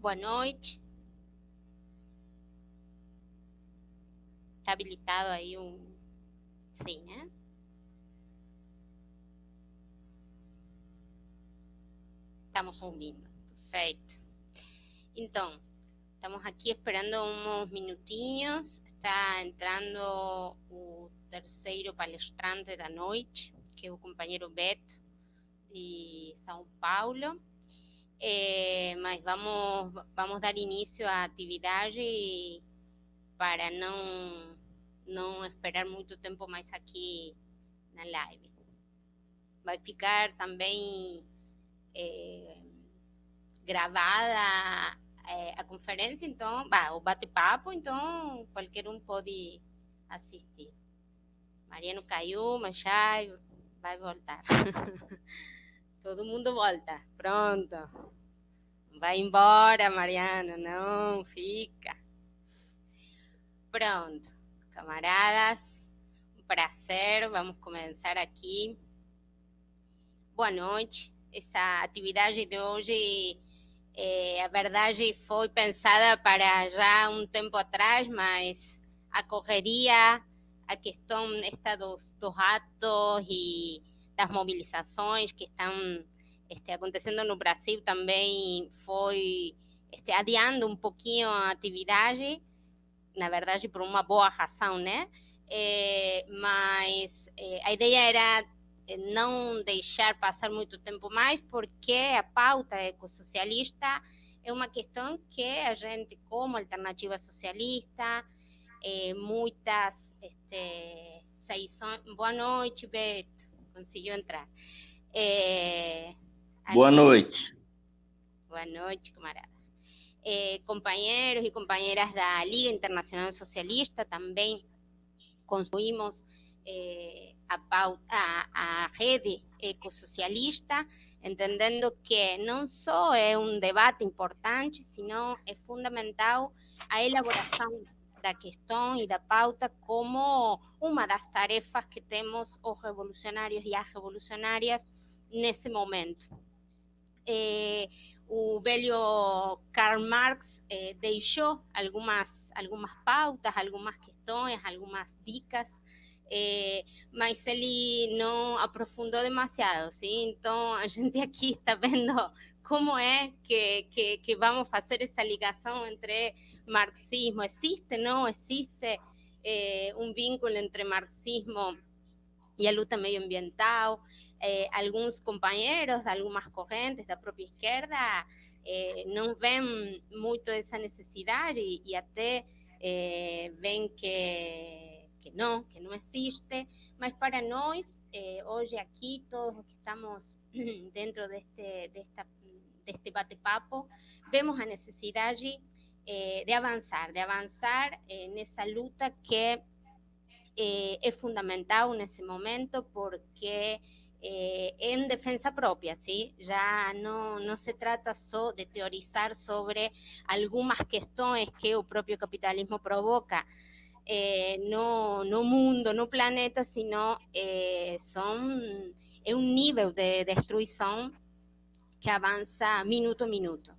Boa noite. Está habilitado aí um. Sim, né? Estamos ouvindo. Perfeito. Então, estamos aqui esperando uns minutinhos. Está entrando o terceiro palestrante da noite, que é o companheiro Beto, de São Paulo. É, mas vamos, vamos dar início à atividade para não, não esperar muito tempo mais aqui na live. Vai ficar também é, gravada é, a conferência, então, bah, o bate-papo, então qualquer um pode assistir. Mariano caiu, mas já vai voltar. Todo mundo volta. Pronto. Vai embora, Mariano. Não, fica. Pronto. Camaradas, um prazer. Vamos começar aqui. Boa noite. Essa atividade de hoje, é, a verdade, foi pensada para já um tempo atrás, mas a correria, a questão esta dos, dos atos e das mobilizações que estão este, acontecendo no Brasil também foi este, adiando um pouquinho a atividade, na verdade por uma boa razão, né? É, mas é, a ideia era não deixar passar muito tempo mais, porque a pauta ecossocialista é uma questão que a gente, como alternativa socialista, é, muitas este, Boa noite, Beto conseguiu entrar. É, Boa noite. Boa noite, camarada. É, companheiros e companheiras da Liga Internacional Socialista também construímos é, a, pauta, a, a rede ecossocialista, entendendo que não só é um debate importante, sino é fundamental a elaboração da questão e da pauta como uma das tarefas que temos os revolucionários e as revolucionárias nesse momento. Eh, o velho Karl Marx eh, deixou algumas, algumas pautas, algumas questões, algumas dicas, eh, mas ele não aprofundou demasiado, sim? Então a gente aqui está vendo como é que, que, que vamos fazer essa ligação entre marxismo. ¿Existe? ¿No existe eh, un vínculo entre marxismo y la lucha medioambiental? Eh, algunos compañeros de algunas corrientes de la propia izquierda eh, no ven mucho esa necesidad y, y até eh, ven que, que no, que no existe, mas para nós, eh, hoje aqui, todos los que estamos dentro de este, de este bate-papo, vemos a necesidade eh, de avançar, de avançar eh, nessa luta que eh, é fundamental nesse momento porque é em defesa própria, sim? Já não, não se trata só de teorizar sobre algumas questões que o próprio capitalismo provoca eh, no, no mundo, no planeta, sino eh, são, é um nível de destruição que avança minuto a minuto.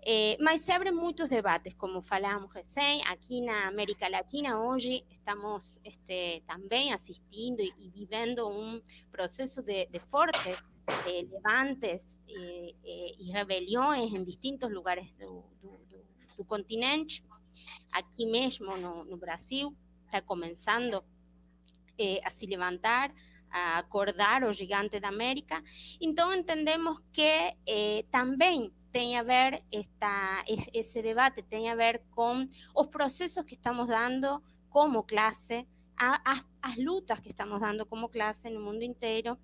Eh, mas se abren muchos debates, como falamos recién, aquí en América Latina hoy estamos este, también asistiendo y, y viviendo un proceso de, de fuertes eh, levantes eh, eh, y rebeliones en distintos lugares do, do, do, do continente. Aqui mesmo no, no Brasil está começando eh, a se levantar, a acordar o gigante da América. Então entendemos que eh, também tem a ver esta, esse debate tem a ver com os processos que estamos dando como classe, as, as lutas que estamos dando como classe no mundo inteiro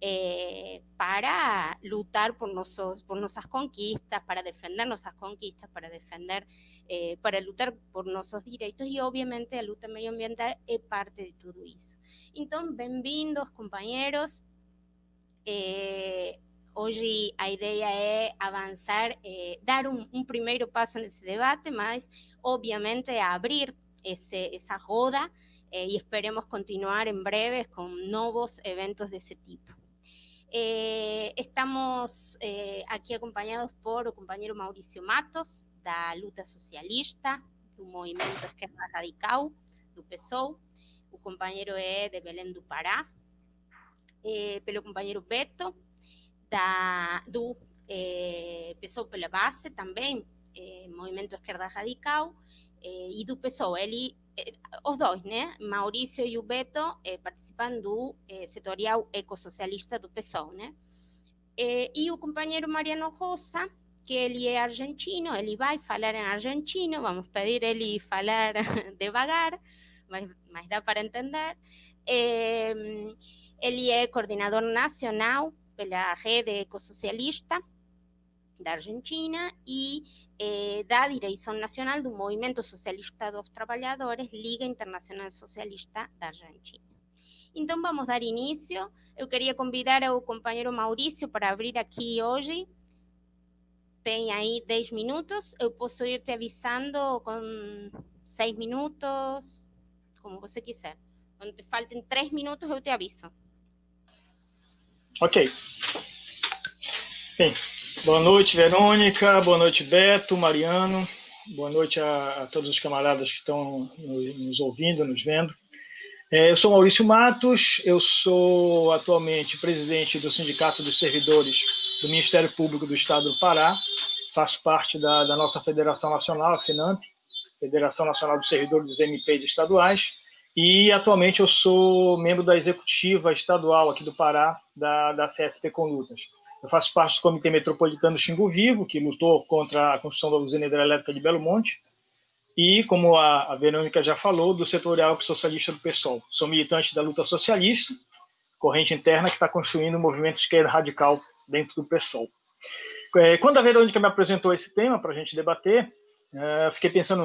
eh, para lutar por, nossas conquistas, para defender nossas conquistas, para defender, eh, para lutar por nossos direitos e, obviamente, a luta medioambiental é parte de tudo isso. Então, bem-vindos, companheiros. Eh, Hoje a ideia é avançar, é, dar um, um, primeiro passo nesse debate, mas obviamente abrir esse, essa roda é, e esperemos continuar em breve com novos eventos desse tipo. Eh, estamos eh, aquí acompañados por el compañero Mauricio Matos, da Luta Socialista, do Movimento Esquerda Radical, do PSOL. O companheiro é de Belém do Pará. Eh, pelo companheiro Beto, da, do eh, PSOL pela base também, eh, Movimento Esquerda Radical, e do PSOL. Ele os dois, né? Maurício e o Beto participam do setorial ecossocialista do PSOL, né? e o companheiro Mariano Rosa, que ele é argentino, ele vai falar em argentino, vamos pedir ele falar devagar, mas, mas dá para entender. ele é coordenador nacional pela rede ecossocialista da Argentina e eh, da direção nacional do Movimento Socialista dos Trabalhadores, Liga Internacional Socialista da Argentina. Então, vamos dar início. Eu queria convidar o companheiro Maurício para abrir aqui hoje. Tem aí 10 minutos. Eu posso ir te avisando com 6 minutos, como você quiser. Quando te faltem 3 minutos, eu te aviso. Ok. Bem, Boa noite, Verônica. Boa noite, Beto, Mariano. Boa noite a, a todos os camaradas que estão nos, nos ouvindo, nos vendo. É, eu sou Maurício Matos, eu sou atualmente presidente do Sindicato dos Servidores do Ministério Público do Estado do Pará. Faço parte da, da nossa Federação Nacional, a FENAMP, Federação Nacional dos Servidores dos MPs Estaduais. E atualmente eu sou membro da executiva estadual aqui do Pará, da, da CSP Condutas. Eu faço parte do Comitê Metropolitano Xingu Vivo, que lutou contra a construção da usina hidrelétrica de Belo Monte, e, como a, a Verônica já falou, do setorial socialista do PSOL. Sou militante da luta socialista, corrente interna que está construindo um movimento esquerda radical dentro do PSOL. É, quando a Verônica me apresentou esse tema para a gente debater, é, fiquei pensando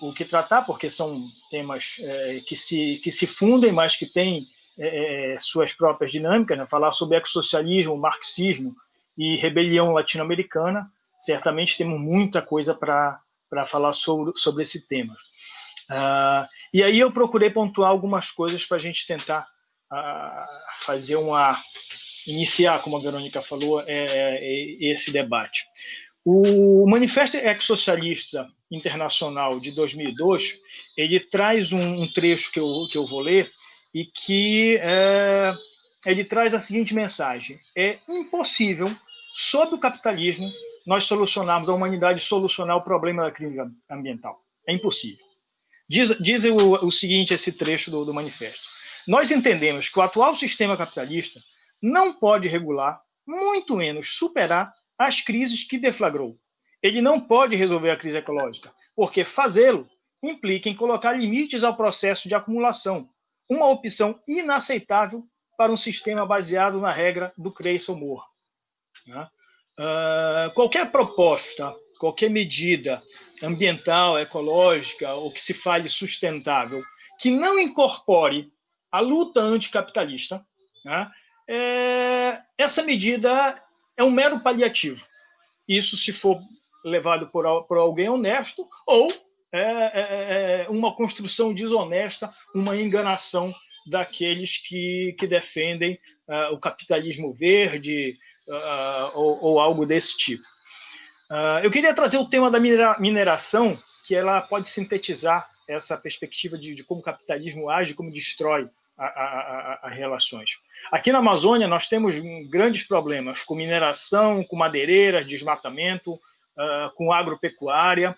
o que tratar, porque são temas é, que, se, que se fundem, mas que têm é, é, suas próprias dinâmicas, né? falar sobre ecossocialismo, marxismo e rebelião latino-americana, certamente temos muita coisa para falar sobre, sobre esse tema. Uh, e aí eu procurei pontuar algumas coisas para a gente tentar uh, fazer uma iniciar, como a Verônica falou, é, é, esse debate. O Manifesto Ex-Socialista Internacional de 2002, ele traz um, um, trecho que eu, que eu vou ler, e que é, ele traz a seguinte mensagem: é impossível, sob o capitalismo, nós solucionarmos, a humanidade solucionar o problema da crise ambiental. É impossível. Diz, diz o, o seguinte esse trecho do, do manifesto. Nós entendemos que o atual sistema capitalista não pode regular, muito menos superar, as crises que deflagrou. Ele não pode resolver a crise ecológica, porque fazê-lo implica em colocar limites ao processo de acumulação, uma opção inaceitável para um sistema baseado na regra do cresça ou. Né? Uh, qualquer proposta, qualquer medida ambiental, ecológica ou que se fale sustentável que não incorpore a luta anticapitalista, né? é, essa medida é um mero paliativo. Isso se for levado por, por alguém honesto ou é, é, é, é uma construção desonesta, uma enganação daqueles que, que defendem uh, o capitalismo verde uh, ou, ou, algo desse tipo. Uh, eu queria trazer o tema da mineração, que ela pode sintetizar essa perspectiva de, de como o capitalismo age, como destrói as relações. Aqui na Amazônia, nós temos grandes problemas com mineração, com madeireiras, desmatamento, uh, com agropecuária.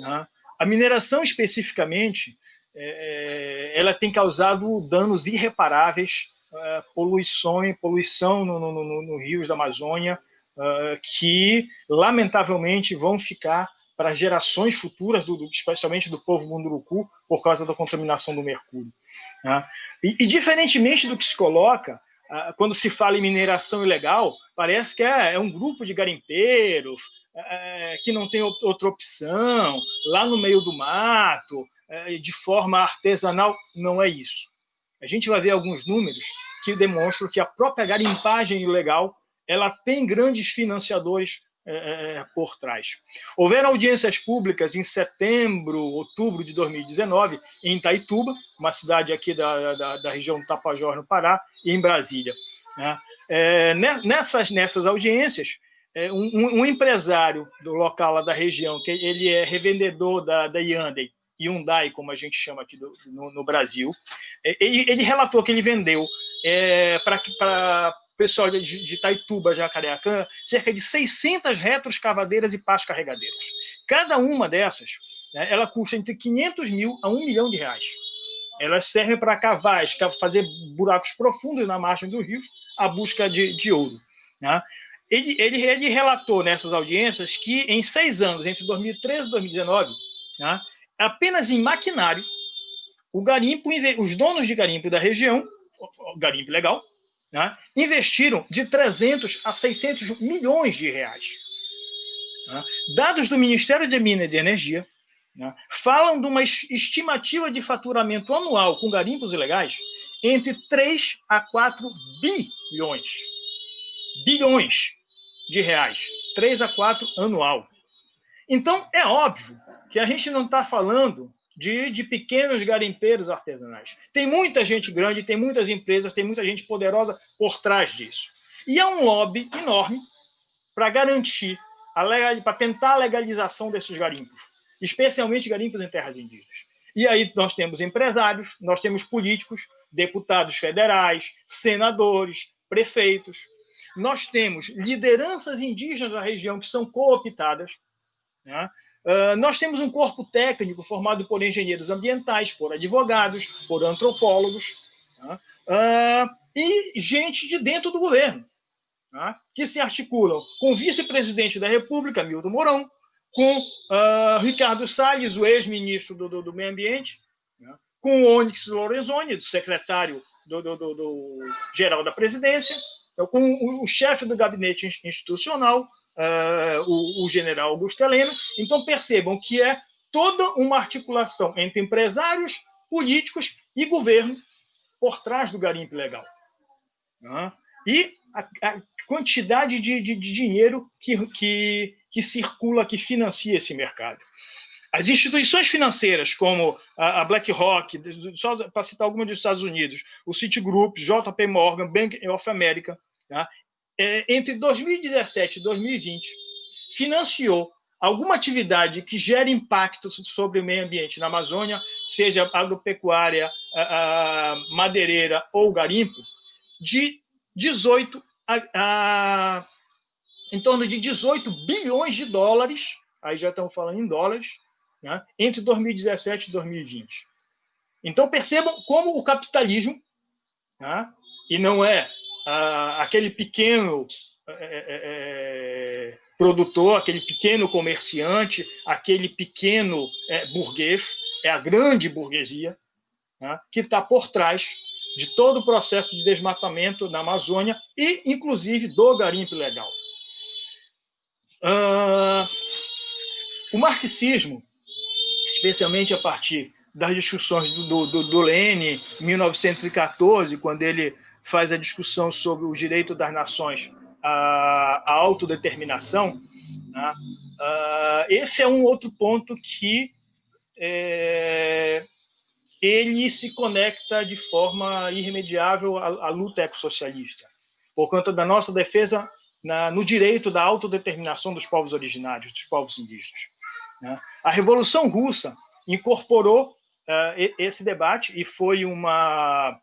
Né? A mineração, especificamente, é, é, ela tem causado danos irreparáveis, é, poluição, poluição no, no, no, no rios da Amazônia, é, que, lamentavelmente, vão ficar para gerações futuras, do, do, especialmente do povo munduruku, por causa da contaminação do mercúrio. Né? E, e, diferentemente do que se coloca, quando se fala em mineração ilegal, parece que é, é um grupo de garimpeiros, é, que não tem outra opção, lá no meio do mato, é, de forma artesanal, não é isso. A gente vai ver alguns números que demonstram que a própria garimpagem ilegal ela tem grandes financiadores é, é por trás. Houveram audiências públicas em setembro, outubro de 2019, em Itaituba, uma cidade aqui da, da, da região do Tapajós, no Pará, e em Brasília. Né? É, nessas, nessas audiências, é, um, um, empresário do local lá da região, que ele é revendedor da, da Hyundai, Hyundai, como a gente chama aqui do, no, no, Brasil, é, ele, ele, relatou que ele vendeu é, para pessoal de, de Itaituba, Jacareacã, cerca de 600 retroscavadeiras e pás carregadeiras. Cada uma dessas, né, ela custa entre 500 mil a 1 milhão de reais. Elas servem para cavar, fazer buracos profundos na margem dos rios, a busca de, de ouro. Né? Ele, ele, ele, relatou nessas audiências que em seis anos, entre 2013 e 2019, né, apenas em maquinário, o garimpo, os donos de garimpo da região, garimpo legal, né, investiram de 300 a 600 milhões de reais. Né? Dados do Ministério de Minas e de Energia né, falam de uma estimativa de faturamento anual com garimpos ilegais entre 3 a 4 bilhões. Bilhões de reais. 3 a 4 anual. Então, é óbvio que a gente não está falando de, de, pequenos garimpeiros artesanais. Tem muita gente grande, tem muitas empresas, tem muita gente poderosa por trás disso. E há um lobby enorme para garantir, para tentar a legalização desses garimpos, especialmente garimpos em terras indígenas. E aí nós temos empresários, nós temos políticos, deputados federais, senadores, prefeitos. Nós temos lideranças indígenas da região que são cooptadas. Né? Uh, nós temos um corpo técnico formado por engenheiros ambientais, por advogados, por antropólogos, uh, e gente de dentro do governo, né? que se articulam com o vice-presidente da República, Milton Mourão, com uh, Ricardo Salles, o ex-ministro do, do, do, Meio Ambiente, né? com Onyx Lorenzoni, secretário do, do, geral da presidência, então, com o, o chefe do gabinete institucional, uh, o, o, general Augusto Heleno. Então, percebam que é toda uma articulação entre empresários, políticos e governo por trás do garimpo legal. Né? E a, a quantidade de, de, de dinheiro que, que, que circula, que financia esse mercado. As instituições financeiras, como a BlackRock, só para citar algumas dos Estados Unidos, o Citigroup, JP Morgan, Bank of America, tá? É, entre 2017 e 2020, financiou alguma atividade que gere impacto sobre o meio ambiente na Amazônia, seja agropecuária, a, a madeireira ou garimpo, de 18 a, em torno de 18 bilhões de dólares, aí já estamos falando em dólares, né, entre 2017 e 2020. Então, percebam como o capitalismo, né, e não é aquele pequeno é, é, é, produtor, aquele pequeno comerciante, aquele pequeno é, burguês, é a grande burguesia né, que está por trás de todo o processo de desmatamento na Amazônia e, inclusive, do garimpo ilegal. Ah, o marxismo especialmente a partir das discussões do, do, do Lênin, em 1914, quando ele faz a discussão sobre o direito das nações à, à autodeterminação, né? uh, esse é um outro ponto que é, ele se conecta de forma irremediável à, à luta ecossocialista, por conta da nossa defesa na, no direito da autodeterminação dos povos originários, dos povos indígenas. Né? A Revolução Russa incorporou uh, esse debate e foi uma,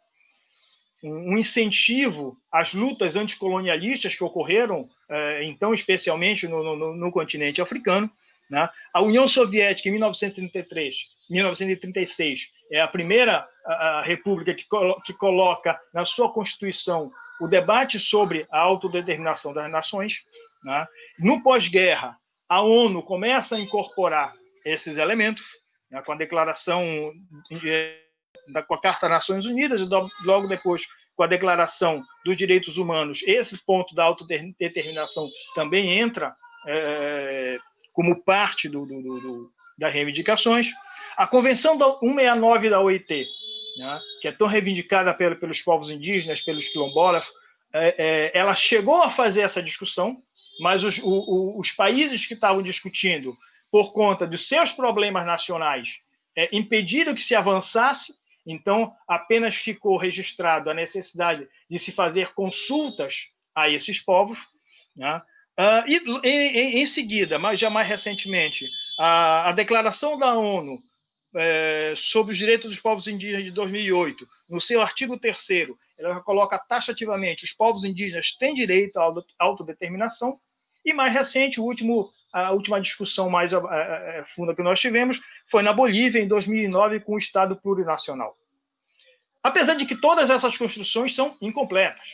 um incentivo às lutas anticolonialistas que ocorreram, uh, então, especialmente no, no, no continente africano. Né? A União Soviética, em 1933, 1936, é a primeira a, a república que, colo que coloca na sua Constituição o debate sobre a autodeterminação das nações. Né? No pós-guerra, a ONU começa a incorporar esses elementos né, com a declaração da com a Carta das Nações Unidas e logo depois com a Declaração dos Direitos Humanos, esse ponto da autodeterminação também entra é, como parte do, do, do, das reivindicações. A Convenção da 169 da OIT, né, que é tão reivindicada pelos povos indígenas, pelos quilombolas, é, é, ela chegou a fazer essa discussão, mas os, o, os países que estavam discutindo, por conta dos seus problemas nacionais, é, impediram que se avançasse, então apenas ficou registrado a necessidade de se fazer consultas a esses povos. Né? Uh, e em, em, seguida, mas já mais recentemente, a, a Declaração da ONU é, sobre os Direitos dos Povos Indígenas de 2008, no seu artigo 3 ela coloca taxativamente os povos indígenas têm direito à autodeterminação, e mais recente, o último, a última discussão mais a, a, a funda que nós tivemos foi na Bolívia, em 2009, com o Estado plurinacional. Apesar de que todas essas construções são incompletas,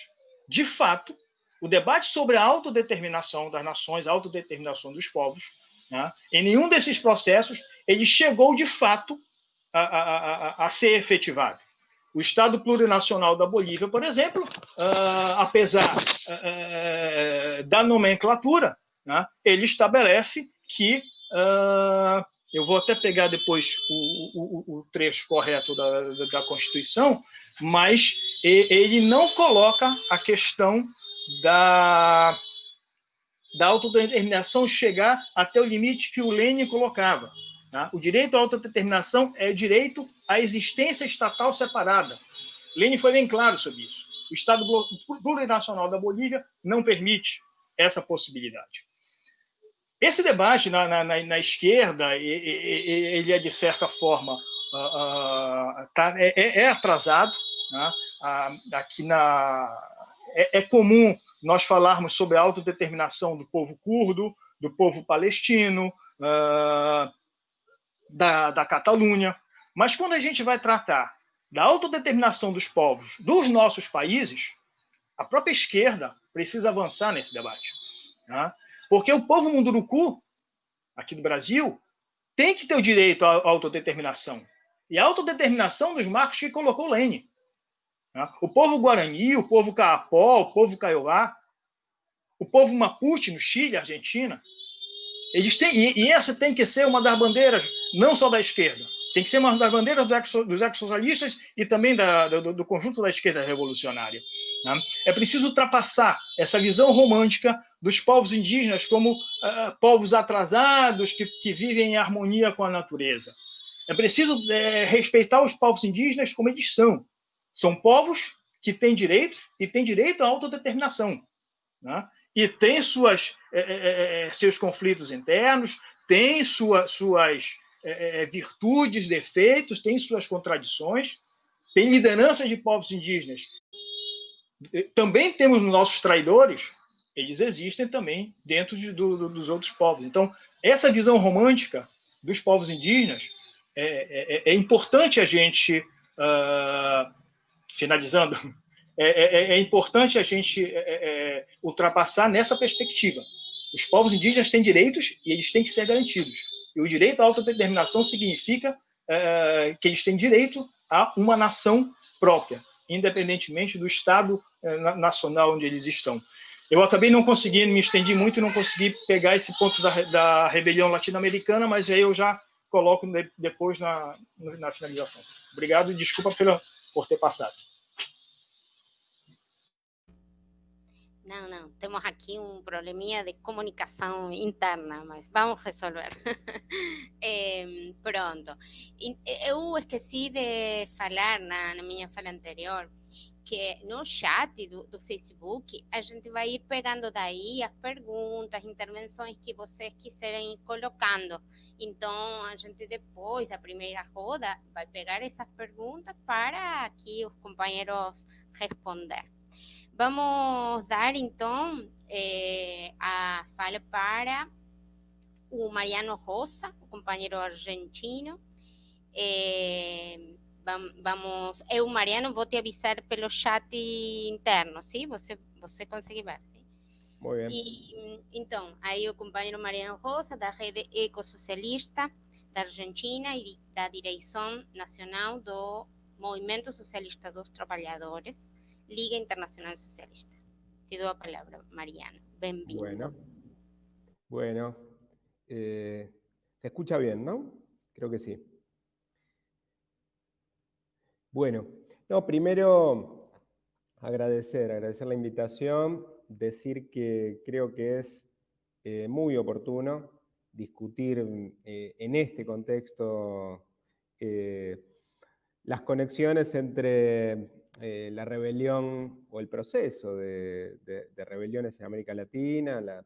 de fato, o debate sobre a autodeterminação das nações, a autodeterminação dos povos, né, em nenhum desses processos ele chegou de fato a, a, a, a ser efetivado. O Estado plurinacional da Bolívia, por exemplo, uh, apesar uh, da nomenclatura, né, ele estabelece que uh, eu vou até pegar depois o, o, o trecho correto da, da, Constituição, mas ele não coloca a questão da, da autodeterminação chegar até o limite que o Lênin colocava. Tá? O direito à autodeterminação é direito à existência estatal separada. Lênin foi bem claro sobre isso. O Estado plurinacional da Bolívia não permite essa possibilidade. Esse debate na, na, na esquerda, ele é, de certa forma, uh, uh, tá, é, é, atrasado. Né? Uh, aqui na, é, é, comum nós falarmos sobre a autodeterminação do povo curdo, do povo palestino, da, da Catalunha, mas quando a gente vai tratar da autodeterminação dos povos dos nossos países, a própria esquerda precisa avançar nesse debate. Né? Porque o povo munduruku, aqui do Brasil, tem que ter o direito à autodeterminação. E a autodeterminação dos marcos que colocou Lênin. Né? O povo Guarani, o povo Caapó, o povo Kaiowá, o povo Mapuche no Chile, Argentina, eles têm, e, essa tem que ser uma das bandeiras, não só da esquerda, tem que ser uma das bandeiras dos ex-socialistas e também da, do, do, conjunto da esquerda revolucionária. Né? É preciso ultrapassar essa visão romântica dos povos indígenas como uh, povos atrasados que, que vivem em harmonia com a natureza. É preciso é, respeitar os povos indígenas como eles são. São povos que têm direitos e têm direito à autodeterminação. Né? e tem suas, é é, é, é, seus conflitos internos, tem sua, suas é, virtudes, defeitos, tem suas contradições, tem lideranças de povos indígenas. Também temos nossos traidores, eles existem também dentro de, do, dos outros povos. Então, essa visão romântica dos povos indígenas é, é, é importante a gente, uh, finalizando, é, é, é, é, importante a gente é, é, ultrapassar nessa perspectiva. Os povos indígenas têm direitos e eles têm que ser garantidos. E o direito à autodeterminação significa que eles têm direito a uma nação própria, independentemente do Estado nacional onde eles estão. Eu acabei não conseguindo, me estendi muito e não consegui pegar esse ponto da, da rebelião latino-americana, mas aí eu já coloco depois na, na finalização. Obrigado e desculpa pela, por ter passado. Não, não, temos aqui um probleminha de comunicação interna, mas vamos resolver. é, pronto. Eu esqueci de falar na, na, minha fala anterior que no chat do, do, Facebook a gente vai ir pegando daí as perguntas, intervenções que vocês quiserem ir colocando. Então, a gente depois da primeira roda vai pegar essas perguntas para aqui os companheiros responder. Vamos dar então eh, a fala para o Mariano Rosa, o companheiro argentino. Eh, vamos, eu, Mariano, vou te avisar pelo chat interno, sim? Você, você consegue ver, sim? Muito bem. E, então, aí o companheiro Mariano Rosa, da Rede Ecosocialista da Argentina e da Direção Nacional do Movimento Socialista dos Trabalhadores, Liga Internacional Socialista. Te doy la palabra, Mariano. Bienvenido. Bueno, bueno. Eh, se escucha bien, ¿no? Creo que sí. Bueno, no, primero agradecer, agradecer la invitación, decir que creo que es eh, muy oportuno discutir eh, en este contexto las conexiones entre eh, la rebelión o el proceso de, rebeliones en América Latina, la,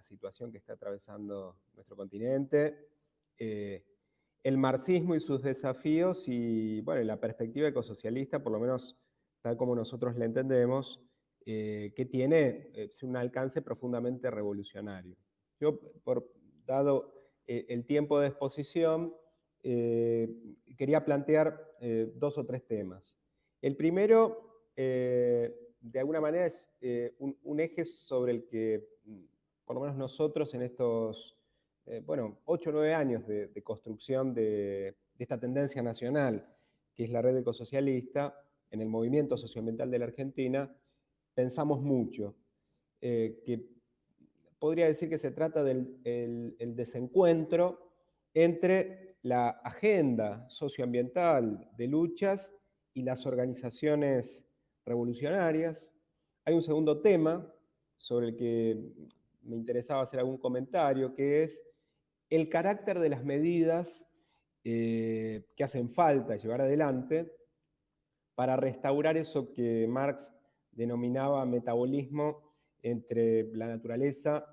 situación que está atravesando nuestro continente, eh, el marxismo y sus desafíos y bueno, la perspectiva ecosocialista, por lo menos tal como nosotros la entendemos, eh, que tiene un alcance profundamente revolucionario. Yo, dado el tiempo de exposición, quería plantear dos o tres temas. El primero, eh, de alguna manera, es eh, un, eje sobre el que, mm, por lo menos nosotros en estos, eh, bueno, ocho o nueve años de, construcción de, esta tendencia nacional, que es la red ecosocialista, en el movimiento socioambiental de la Argentina, pensamos mucho, que podría decir que se trata del desencuentro entre la agenda socioambiental de luchas y las organizaciones revolucionarias. Hay un segundo tema sobre el que me interesaba hacer algún comentario, que es el carácter de las medidas eh, que hacen falta llevar adelante para restaurar eso que Marx denominaba metabolismo entre la naturaleza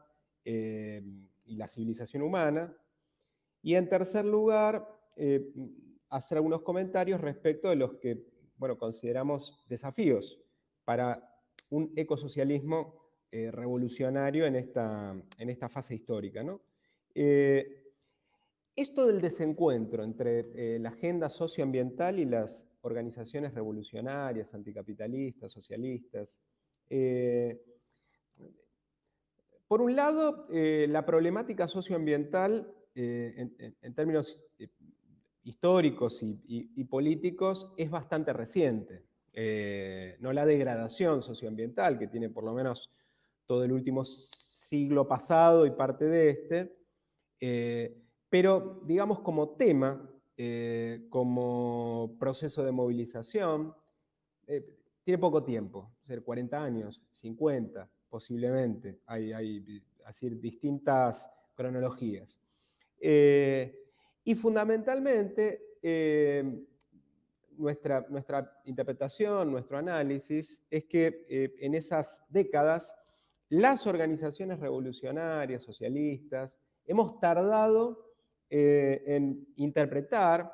eh, y la civilización humana. Y en tercer lugar, eh, hacer algunos comentarios respecto de los que bueno, consideramos desafíos para un ecosocialismo revolucionario en esta, en esta, fase histórica. Eh, esto del desencuentro entre eh, la agenda socioambiental y las organizaciones revolucionarias, anticapitalistas, socialistas, por un lado, la problemática socioambiental en, términos históricos y, políticos es bastante reciente. Eh, no la degradación socioambiental que tiene por lo menos todo el último siglo pasado y parte de este, eh, pero digamos como tema, eh, como proceso de movilización, tiene poco tiempo, ser 40 años, 50 posiblemente, hay, distintas cronologías. Y fundamentalmente, eh, nuestra, interpretación, nuestro análisis, es que eh, en esas décadas las organizaciones revolucionarias, socialistas, hemos tardado eh, en interpretar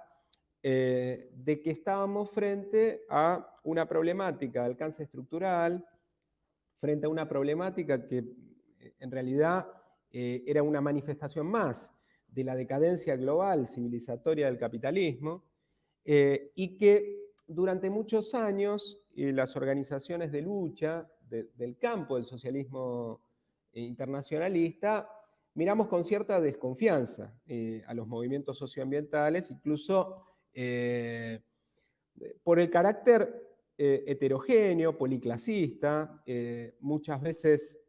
de que estábamos frente a una problemática de alcance estructural, frente a una problemática que en realidad era una manifestación más de la decadencia global civilizatoria del capitalismo eh, y que durante muchos años eh, las organizaciones de lucha del campo del socialismo eh, internacionalista miramos con cierta desconfianza a los movimientos socioambientales, incluso por el carácter heterogéneo, policlasista, muchas veces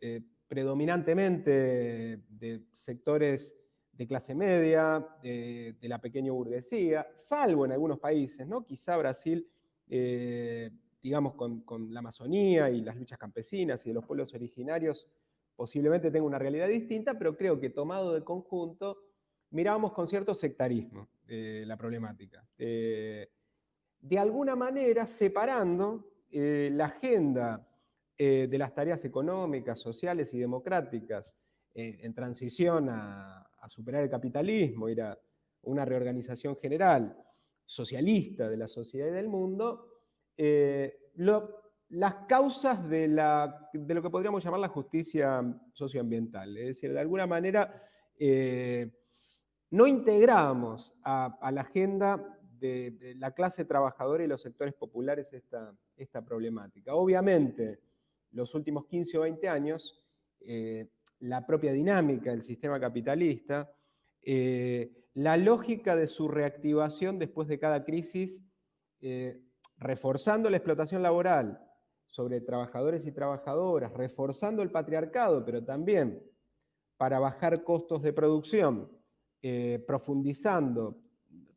predominantemente de sectores de clase media, de, la pequeña burguesía, salvo en algunos países, ¿no? Quizá Brasil, eh, digamos, con, la Amazonía y las luchas campesinas y de los pueblos originarios, posiblemente tenga una realidad distinta, pero creo que tomado de conjunto, miramos con cierto sectarismo eh, la problemática. Eh, de alguna manera, separando la agenda de las tareas económicas, sociales y democráticas en transición a, a superar el capitalismo, ir a una reorganización general socialista de la sociedad y del mundo, eh, las causas de, lo que podríamos llamar la justicia socioambiental. Es decir, de alguna manera eh, no integramos a, la agenda de, la clase trabajadora y los sectores populares esta, esta problemática. Obviamente, los últimos 15 o 20 años, eh, la propia dinámica del sistema capitalista, eh, la lógica de su reactivación después de cada crisis, reforzando la explotación laboral sobre trabajadores y trabajadoras, reforzando el patriarcado, pero también para bajar costos de producción, eh, profundizando.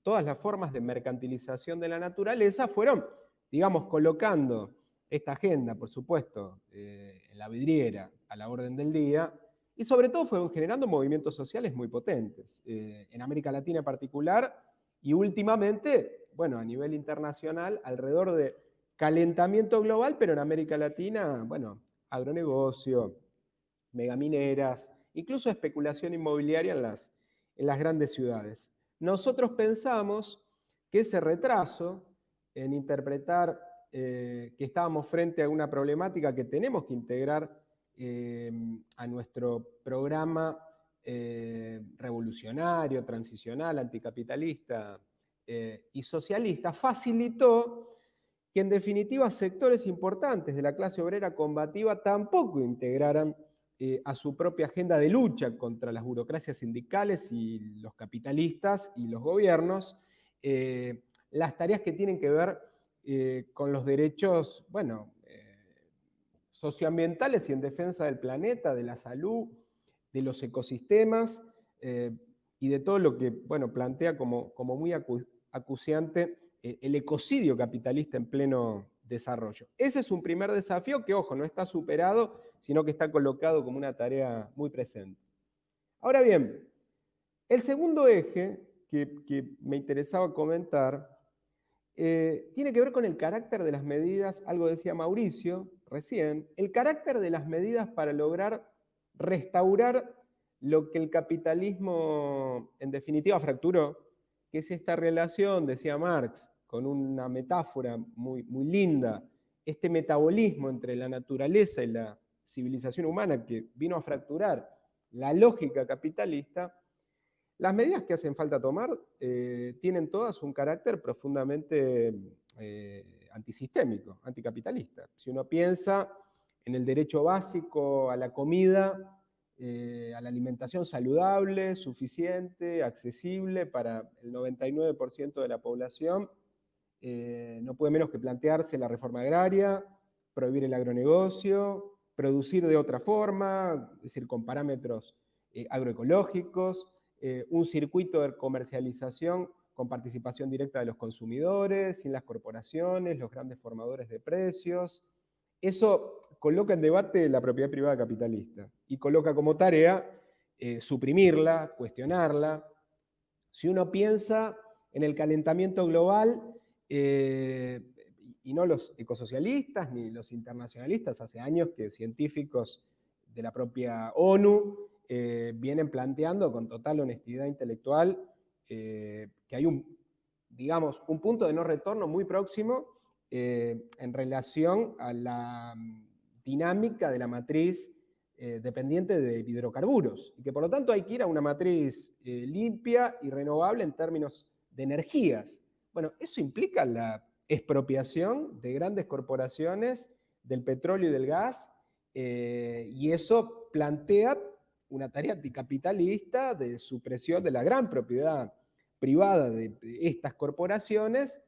Todas las formas de mercantilización de la naturaleza, fueron, digamos, colocando esta agenda, por supuesto, en la vidriera, a la orden del día, y sobre todo fueron generando movimientos sociales muy potentes, eh, en América Latina en particular, y últimamente, bueno, a nivel internacional, alrededor de calentamiento global, pero en América Latina, bueno, agronegocio, megamineras, incluso especulación inmobiliaria en las, en las grandes ciudades. Nosotros pensamos que ese retraso en interpretar eh, que estábamos frente a una problemática que tenemos que integrar eh, a nuestro programa eh, revolucionario, transicional, anticapitalista y socialista, facilitó que en definitiva sectores importantes de la clase obrera combativa tampoco integraran a su propia agenda de lucha contra las burocracias sindicales y los capitalistas y los gobiernos, las tareas que tienen que ver eh, con los derechos, bueno, eh, socioambientales y en defensa del planeta, de la salud, de los ecosistemas eh, y de todo lo que, bueno, plantea como, como muy acuciante el ecocidio capitalista en pleno desarrollo. Ese es un primer desafío que, ojo, no está superado, sino que está colocado como una tarea muy presente. Ahora bien, el segundo eje que, que me interesaba comentar eh, tiene que ver con el carácter de las medidas, algo decía Mauricio recién, el carácter de las medidas para lograr restaurar lo que el capitalismo en definitiva fracturó, que es esta relación, decía Marx, con una metáfora muy, muy linda, este metabolismo entre la naturaleza y la civilización humana que vino a fracturar la lógica capitalista, las medidas que hacen falta tomar eh, tienen todas un carácter profundamente eh, antisistémico, anticapitalista. Si uno piensa en el derecho básico a la comida, eh, a la alimentación saludable, suficiente, accesible para el 99% de la población, no puede menos que plantearse la reforma agraria, prohibir el agronegocio, producir de otra forma, es decir, con parámetros agroecológicos, eh, un circuito de comercialización con participación directa de los consumidores, sin las corporaciones, los grandes formadores de precios. Eso coloca en debate la propiedad privada capitalista y coloca como tarea eh, suprimirla, cuestionarla. Si uno piensa en el calentamiento global, eh, y no los ecosocialistas ni los internacionalistas, hace años que científicos de la propia ONU eh, vienen planteando con total honestidad intelectual que hay un, digamos, un punto de no retorno muy próximo en relación a la mm, dinámica de la matriz dependiente de hidrocarburos, y que por lo tanto hay que ir a una matriz limpia y renovable en términos de energías. Bueno, eso implica la expropiación de grandes corporaciones del petróleo y del gas, y eso plantea una tarea anticapitalista de supresión de la gran propiedad privada de estas corporaciones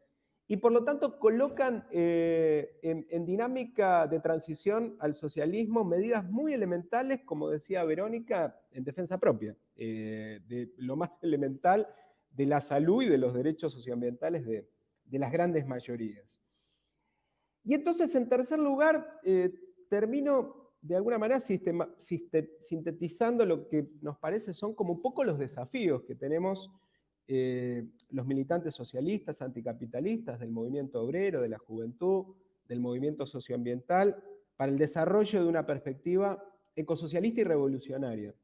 y por lo tanto colocan eh, en, dinámica de transición al socialismo medidas muy elementales, como decía Verónica, en defensa propia, eh, de lo más elemental de la salud y de los derechos socioambientales de, las grandes mayorías. Y entonces, en tercer lugar, eh, termino de alguna manera sintetizando lo que nos parece son como un poco los desafíos que tenemos eh, los militantes socialistas, anticapitalistas, del movimiento obrero, de la juventud, del movimiento socioambiental, para el desarrollo de una perspectiva ecosocialista y revolucionaria.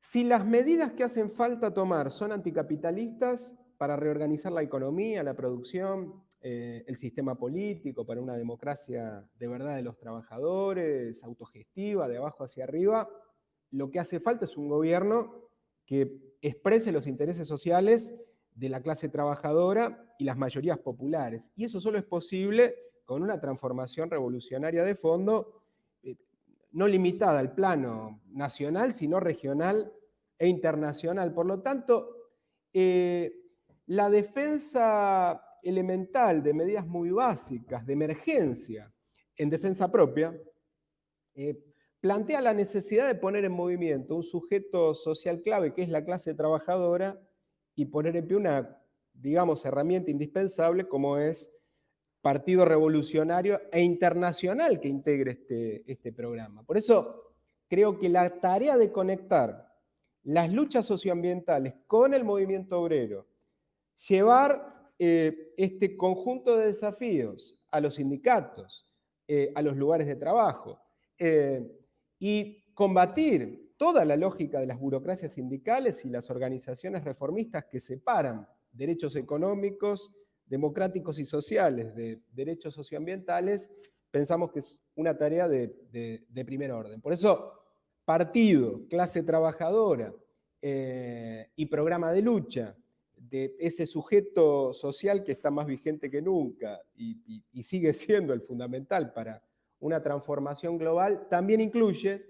Si las medidas que hacen falta tomar son anticapitalistas para reorganizar la economía, la producción, eh, el sistema político, para una democracia de verdad de los trabajadores, autogestiva, de abajo hacia arriba, lo que hace falta es un gobierno que exprese los intereses sociales de la clase trabajadora y las mayorías populares. Y eso solo es posible con una transformación revolucionaria de fondo, eh, no limitada al plano nacional, sino regional e internacional. Por lo tanto, eh, la defensa elemental de medidas muy básicas de emergencia en defensa propia, eh, plantea la necesidad de poner en movimiento un sujeto social clave que es la clase trabajadora y poner en pie una, digamos, herramienta indispensable como es Partido Revolucionario e Internacional que integre este, este programa. Por eso creo que la tarea de conectar las luchas socioambientales con el movimiento obrero, llevar eh, este conjunto de desafíos a los sindicatos, eh, a los lugares de trabajo, y combatir toda la lógica de las burocracias sindicales y las organizaciones reformistas que separan derechos económicos, democráticos y sociales de derechos socioambientales, pensamos que es una tarea de, primer orden. Por eso, partido, clase trabajadora y programa de lucha de ese sujeto social que está más vigente que nunca y, sigue siendo el fundamental para una transformación global, también incluye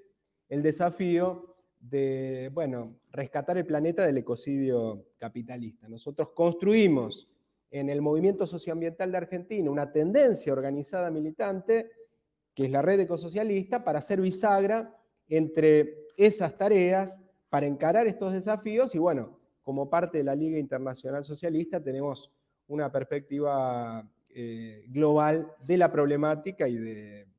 el desafío de, bueno, rescatar el planeta del ecocidio capitalista. Nosotros construimos en el movimiento socioambiental de Argentina una tendencia organizada militante, que es la red ecosocialista, para hacer bisagra entre esas tareas, para encarar estos desafíos y, bueno, como parte de la Liga Internacional Socialista tenemos una perspectiva eh, global de la problemática y de,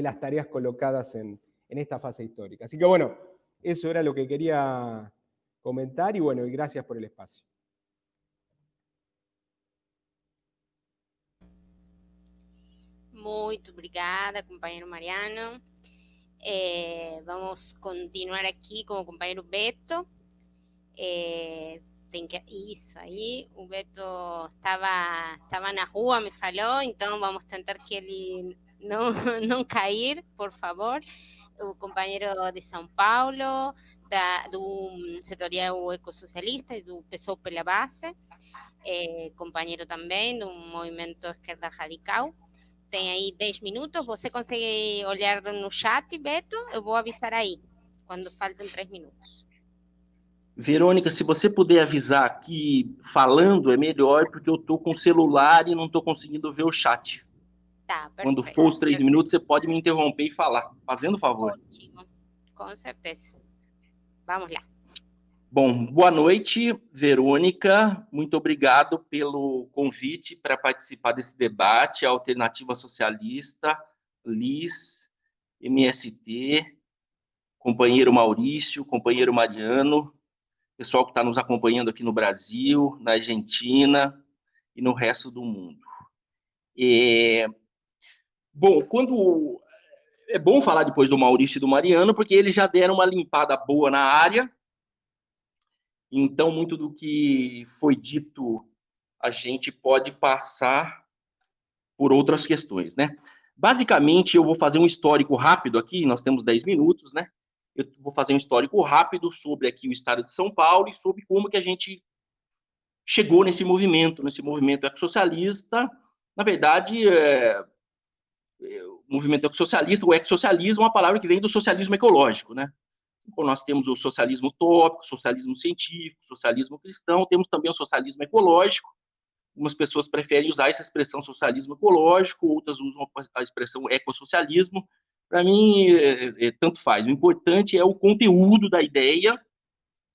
las tareas colocadas en, esta fase histórica. Así que bueno, eso era lo que quería comentar y bueno, y gracias por el espacio. Muy obrigada, compañero Mariano. Eh, vamos continuar aquí como compañero Beto. É, tem que isso aí. O Beto estava estava na rua, me falou, então vamos tentar que ele não não cair, por favor. O companheiro de São Paulo, da, do setorial ecossocialista e do PSOL pela base, é, companheiro também do movimento Esquerda Radical. Tem aí 10 minutos. Você consegue olhar no chat, Beto? Eu vou avisar aí, quando faltam 3 minutos. Verônica, se você puder avisar que falando é melhor, porque eu estou com o celular e não estou conseguindo ver o chat. Tá, perfeito. Quando for os três minutos, você pode me interromper e falar, fazendo favor. Ótimo, com certeza. Vamos lá. Bom, boa noite, Verônica. Muito obrigado pelo convite para participar desse debate. Alternativa Socialista, LIS, MST, companheiro Maurício, companheiro Mariano, pessoal que está nos acompanhando aqui no Brasil, na Argentina e no resto do mundo. É... Bom, quando é bom falar depois do Maurício e do Mariano, porque eles já deram uma limpada boa na área. Então, muito do que foi dito, a gente pode passar por outras questões, né? Basicamente, eu vou fazer um histórico rápido aqui, nós temos 10 minutos, né? eu vou fazer um histórico rápido sobre aqui o estado de São Paulo e sobre como que a gente chegou nesse movimento, nesse movimento ecossocialista. Na verdade, é, movimento ecossocialista, o ecossocialismo é uma palavra que vem do socialismo ecológico, né? Então, nós temos o socialismo utópico, socialismo científico, socialismo cristão, temos também o socialismo ecológico. Algumas pessoas preferem usar essa expressão socialismo ecológico, outras usam a expressão ecossocialismo, para mim, é, é, tanto faz. O importante é o conteúdo da ideia,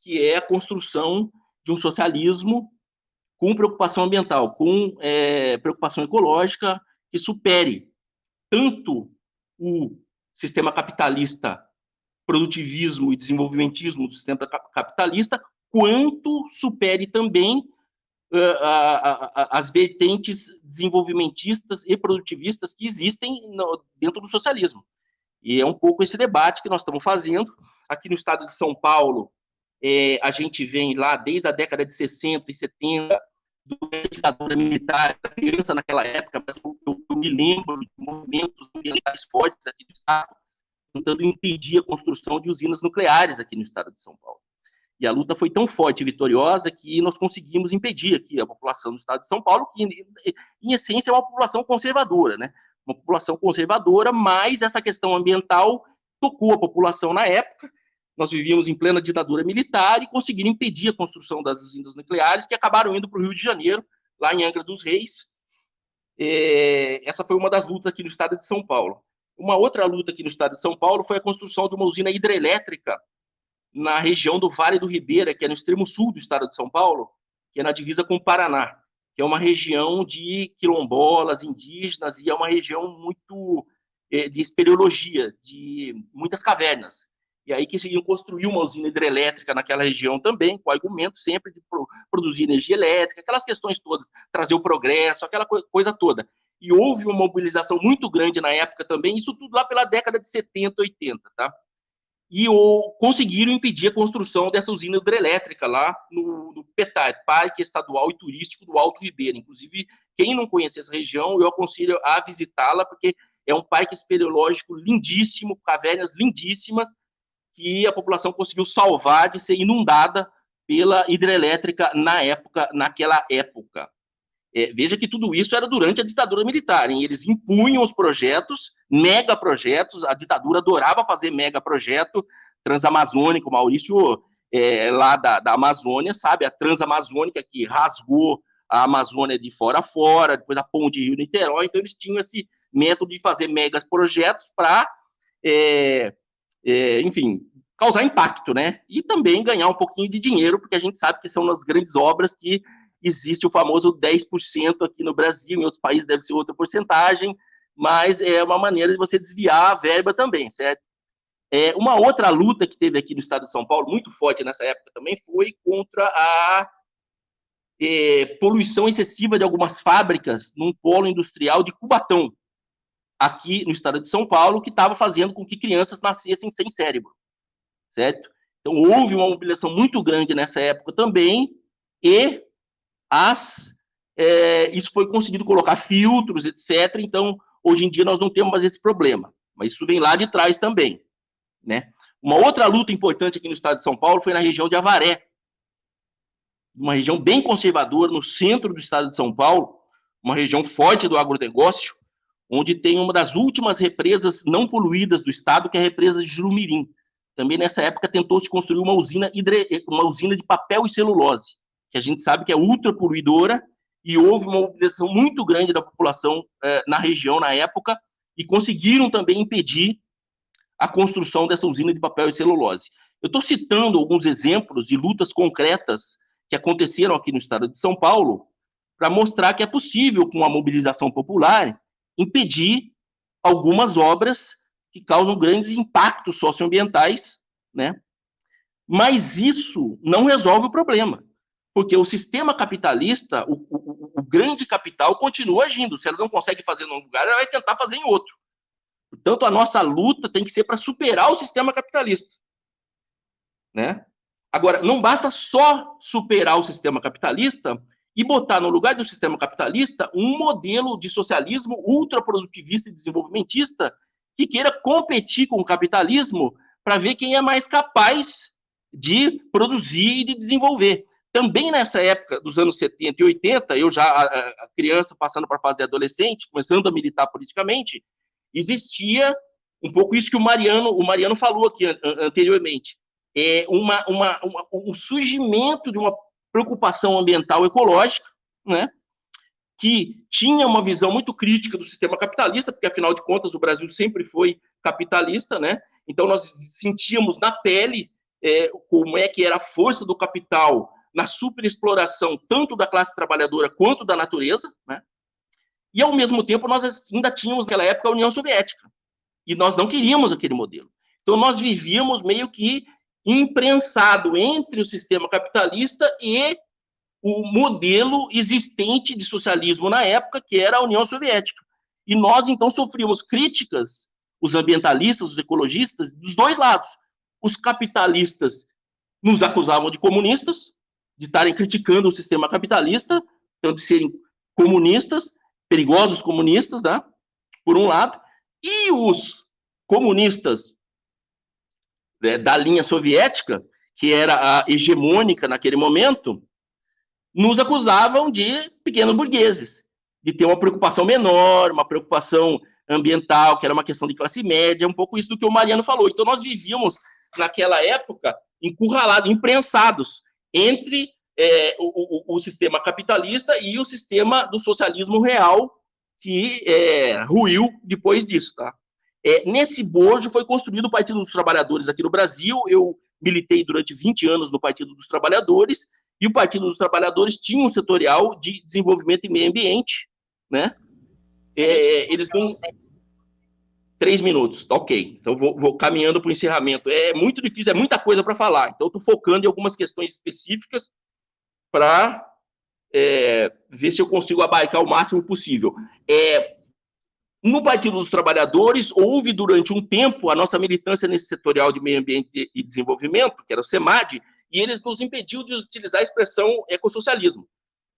que é a construção de um socialismo com preocupação ambiental, com é, preocupação ecológica, que supere tanto o sistema capitalista, produtivismo e desenvolvimentismo do sistema capitalista, quanto supere também uh, a, a, as vertentes desenvolvimentistas e produtivistas que existem no, dentro do socialismo. E é um pouco esse debate que nós estamos fazendo. Aqui no estado de São Paulo, é, a gente vem lá desde a década de 60 e 70, a ditadura militar, criança naquela época, mas eu, eu me lembro de movimentos ambientais fortes aqui no estado, tentando impedir a construção de usinas nucleares aqui no estado de São Paulo. E a luta foi tão forte e vitoriosa que nós conseguimos impedir aqui a população do estado de São Paulo, que, em essência, é uma população conservadora, né? uma população conservadora, mas essa questão ambiental tocou a população na época. Nós vivíamos em plena ditadura militar e conseguiram impedir a construção das usinas nucleares, que acabaram indo para o Rio de Janeiro, lá em Angra dos Reis. É, essa foi uma das lutas aqui no estado de São Paulo. Uma outra luta aqui no estado de São Paulo foi a construção de uma usina hidrelétrica na região do Vale do Ribeira, que é no extremo sul do estado de São Paulo, que é na divisa com o Paraná que é uma região de quilombolas, indígenas, e é uma região muito é, de espeleologia, de muitas cavernas. E aí que seguiam construir uma usina hidrelétrica naquela região também, com argumento sempre de pro, produzir energia elétrica, aquelas questões todas, trazer o progresso, aquela coisa toda. E houve uma mobilização muito grande na época também, isso tudo lá pela década de 70, 80, tá? E o, conseguiram impedir a construção dessa usina hidrelétrica lá no, no PETAR, Parque Estadual e Turístico do Alto Ribeiro. Inclusive, quem não conhece essa região, eu aconselho a visitá-la, porque é um parque espeleológico lindíssimo, cavernas lindíssimas, que a população conseguiu salvar de ser inundada pela hidrelétrica na época, naquela época. É, veja que tudo isso era durante a ditadura militar, hein? eles impunham os projetos, mega projetos, a ditadura adorava fazer mega projeto transamazônico, Maurício é, lá da, da Amazônia, sabe, a transamazônica que rasgou a Amazônia de fora a fora, depois a ponte Rio-Niterói, então eles tinham esse método de fazer megas projetos para é, é, enfim, causar impacto, né? E também ganhar um pouquinho de dinheiro, porque a gente sabe que são nas grandes obras que existe o famoso 10% aqui no Brasil, em outros países deve ser outra porcentagem, mas é uma maneira de você desviar a verba também, certo? É, uma outra luta que teve aqui no estado de São Paulo, muito forte nessa época também, foi contra a é, poluição excessiva de algumas fábricas num polo industrial de Cubatão, aqui no estado de São Paulo, que estava fazendo com que crianças nascessem sem cérebro, certo? Então, houve uma mobilização muito grande nessa época também, e as, é, isso foi conseguido colocar filtros, etc. Então, hoje em dia, nós não temos mais esse problema, mas isso vem lá de trás também, né? Uma outra luta importante aqui no estado de São Paulo foi na região de Avaré, uma região bem conservadora, no centro do estado de São Paulo, uma região forte do agronegócio, onde tem uma das últimas represas não poluídas do estado, que é a represa de Jurumirim. Também nessa época tentou-se construir uma usina, hidre... uma usina de papel e celulose, que a gente sabe que é ultra poluidora, e houve uma mobilização muito grande da população eh, na região na época, e conseguiram também impedir a construção dessa usina de papel e celulose. Eu estou citando alguns exemplos de lutas concretas que aconteceram aqui no estado de São Paulo, para mostrar que é possível, com a mobilização popular, impedir algumas obras que causam grandes impactos socioambientais, né? Mas isso não resolve o problema, porque o sistema capitalista, o, o, o grande capital, continua agindo. Se ela não consegue fazer num lugar, ela vai tentar fazer em outro. Portanto, a nossa luta tem que ser para superar o sistema capitalista, né? Agora, não basta só superar o sistema capitalista e botar no lugar do sistema capitalista um modelo de socialismo ultraprodutivista e desenvolvimentista que queira competir com o capitalismo para ver quem é mais capaz de produzir e de desenvolver. Também nessa época dos anos 70 e 80, eu já a, criança passando para a fase adolescente, começando a militar politicamente, existia um pouco isso que o Mariano, o Mariano falou aqui anteriormente, é uma, uma, uma, um surgimento de uma preocupação ambiental ecológica, né? que tinha uma visão muito crítica do sistema capitalista, porque afinal de contas o Brasil sempre foi capitalista, né? Então nós sentíamos na pele é, como é que era a força do capital na superexploração tanto da classe trabalhadora quanto da natureza, né? E ao mesmo tempo nós ainda tínhamos naquela época a União Soviética e nós não queríamos aquele modelo. Então nós vivíamos meio que imprensado entre o sistema capitalista e o modelo existente de socialismo na época, que era a União Soviética. E nós, então, sofríamos críticas, os ambientalistas, os ecologistas, dos dois lados. Os capitalistas nos acusavam de comunistas, de estarem criticando o sistema capitalista, então de serem comunistas, perigosos comunistas, né? por um lado, e os comunistas né, da linha soviética, que era a hegemônica naquele momento, nos acusavam de pequenos burgueses, de ter uma preocupação menor, uma preocupação ambiental, que era uma questão de classe média, um pouco isso do que o Mariano falou. Então, nós vivíamos, naquela época, encurralados, imprensados entre é, o, o, o, sistema capitalista e o sistema do socialismo real, que é, ruiu depois disso, tá? É, nesse bojo foi construído o Partido dos Trabalhadores aqui no Brasil. Eu militei durante 20 anos no Partido dos Trabalhadores, e o Partido dos Trabalhadores tinha um setorial de desenvolvimento e meio ambiente, né? É, eles não... Três minutos, tá ok. Então, vou, vou caminhando para o encerramento. É muito difícil, é muita coisa para falar. Então, estou focando em algumas questões específicas para é, ver se eu consigo abarcar o máximo possível. É, no Partido dos Trabalhadores, houve durante um tempo a nossa militância nesse setorial de meio ambiente e desenvolvimento, que era o SEMAD, e eles nos impediu de utilizar a expressão ecossocialismo.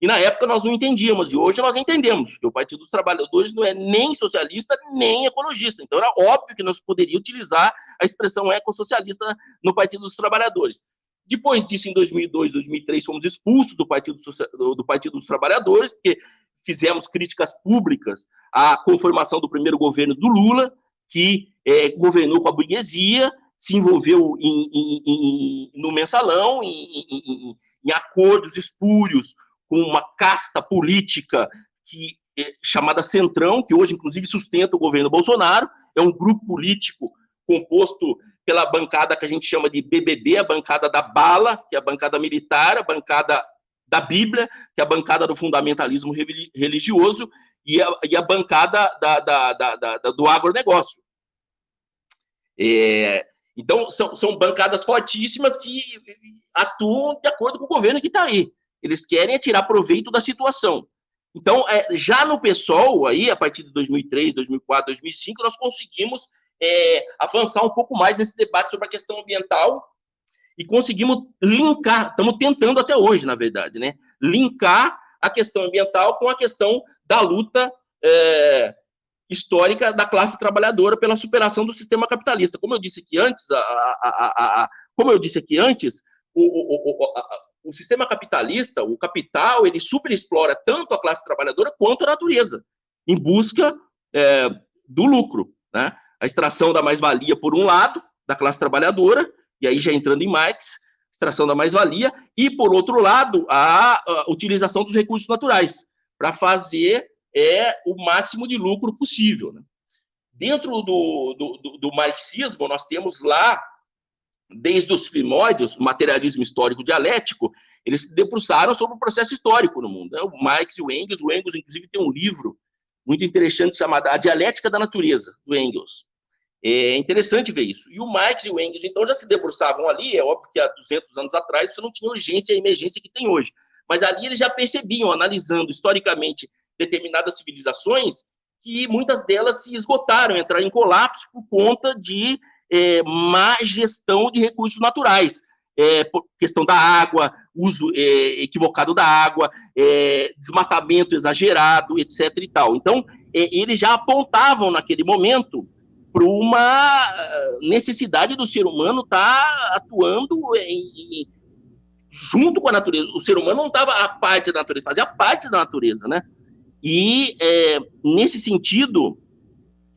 E na época nós não entendíamos, e hoje nós entendemos que o Partido dos Trabalhadores não é nem socialista, nem ecologista. Então era óbvio que nós poderíamos utilizar a expressão ecossocialista no Partido dos Trabalhadores. Depois disso, em 2002, 2003, fomos expulsos do Partido, do Partido dos Trabalhadores, porque fizemos críticas públicas à conformação do primeiro governo do Lula, que é, governou com a burguesia, se envolveu em, em, em, no mensalão, em, acordos espúrios com uma casta política que é chamada Centrão, que hoje, inclusive, sustenta o governo Bolsonaro, é um grupo político composto pela bancada que a gente chama de BBB, a bancada da bala, que é a bancada militar, a bancada da Bíblia, que é a bancada do fundamentalismo religioso, e a, e a bancada da, da, da, do agronegócio. É, então, são, são bancadas fortíssimas que atuam de acordo com o governo que está aí. Eles querem tirar proveito da situação. Então, é, já no PSOL, aí, a partir de 2003, 2004, 2005, nós conseguimos é, avançar um pouco mais nesse debate sobre a questão ambiental e conseguimos linkar, estamos tentando até hoje, na verdade, né? Linkar a questão ambiental com a questão da luta é, histórica da classe trabalhadora pela superação do sistema capitalista. Como eu disse aqui antes, a, a, a, como eu disse aqui antes, o, o, o, o sistema capitalista, o capital, ele superexplora tanto a classe trabalhadora quanto a natureza, em busca é, do lucro. Né? A extração da mais-valia, por um lado, da classe trabalhadora, e aí já entrando em Marx, extração da mais-valia, e, por outro lado, a, a utilização dos recursos naturais, para fazer é, o máximo de lucro possível. Né? Dentro do, do, do marxismo, nós temos lá desde os primórdios, o materialismo histórico dialético, eles se debruçaram sobre o processo histórico no mundo. Né? O Marx e o Engels, o Engels, inclusive, tem um livro muito interessante chamado A Dialética da Natureza, do Engels. É interessante ver isso. E o Marx e o Engels, então, já se debruçavam ali, é óbvio que há 200 anos atrás isso não tinha urgência e emergência que tem hoje. Mas ali eles já percebiam, analisando historicamente determinadas civilizações, que muitas delas se esgotaram, entraram em colapso por conta de é, má gestão de recursos naturais. É, questão da água, uso é, equivocado da água, é, desmatamento exagerado, etc. e tal. Então, é, eles já apontavam naquele momento para uma necessidade do ser humano estar tá atuando em, junto com a natureza. O ser humano não estava a parte da natureza, fazia parte da natureza, né? E é, nesse sentido,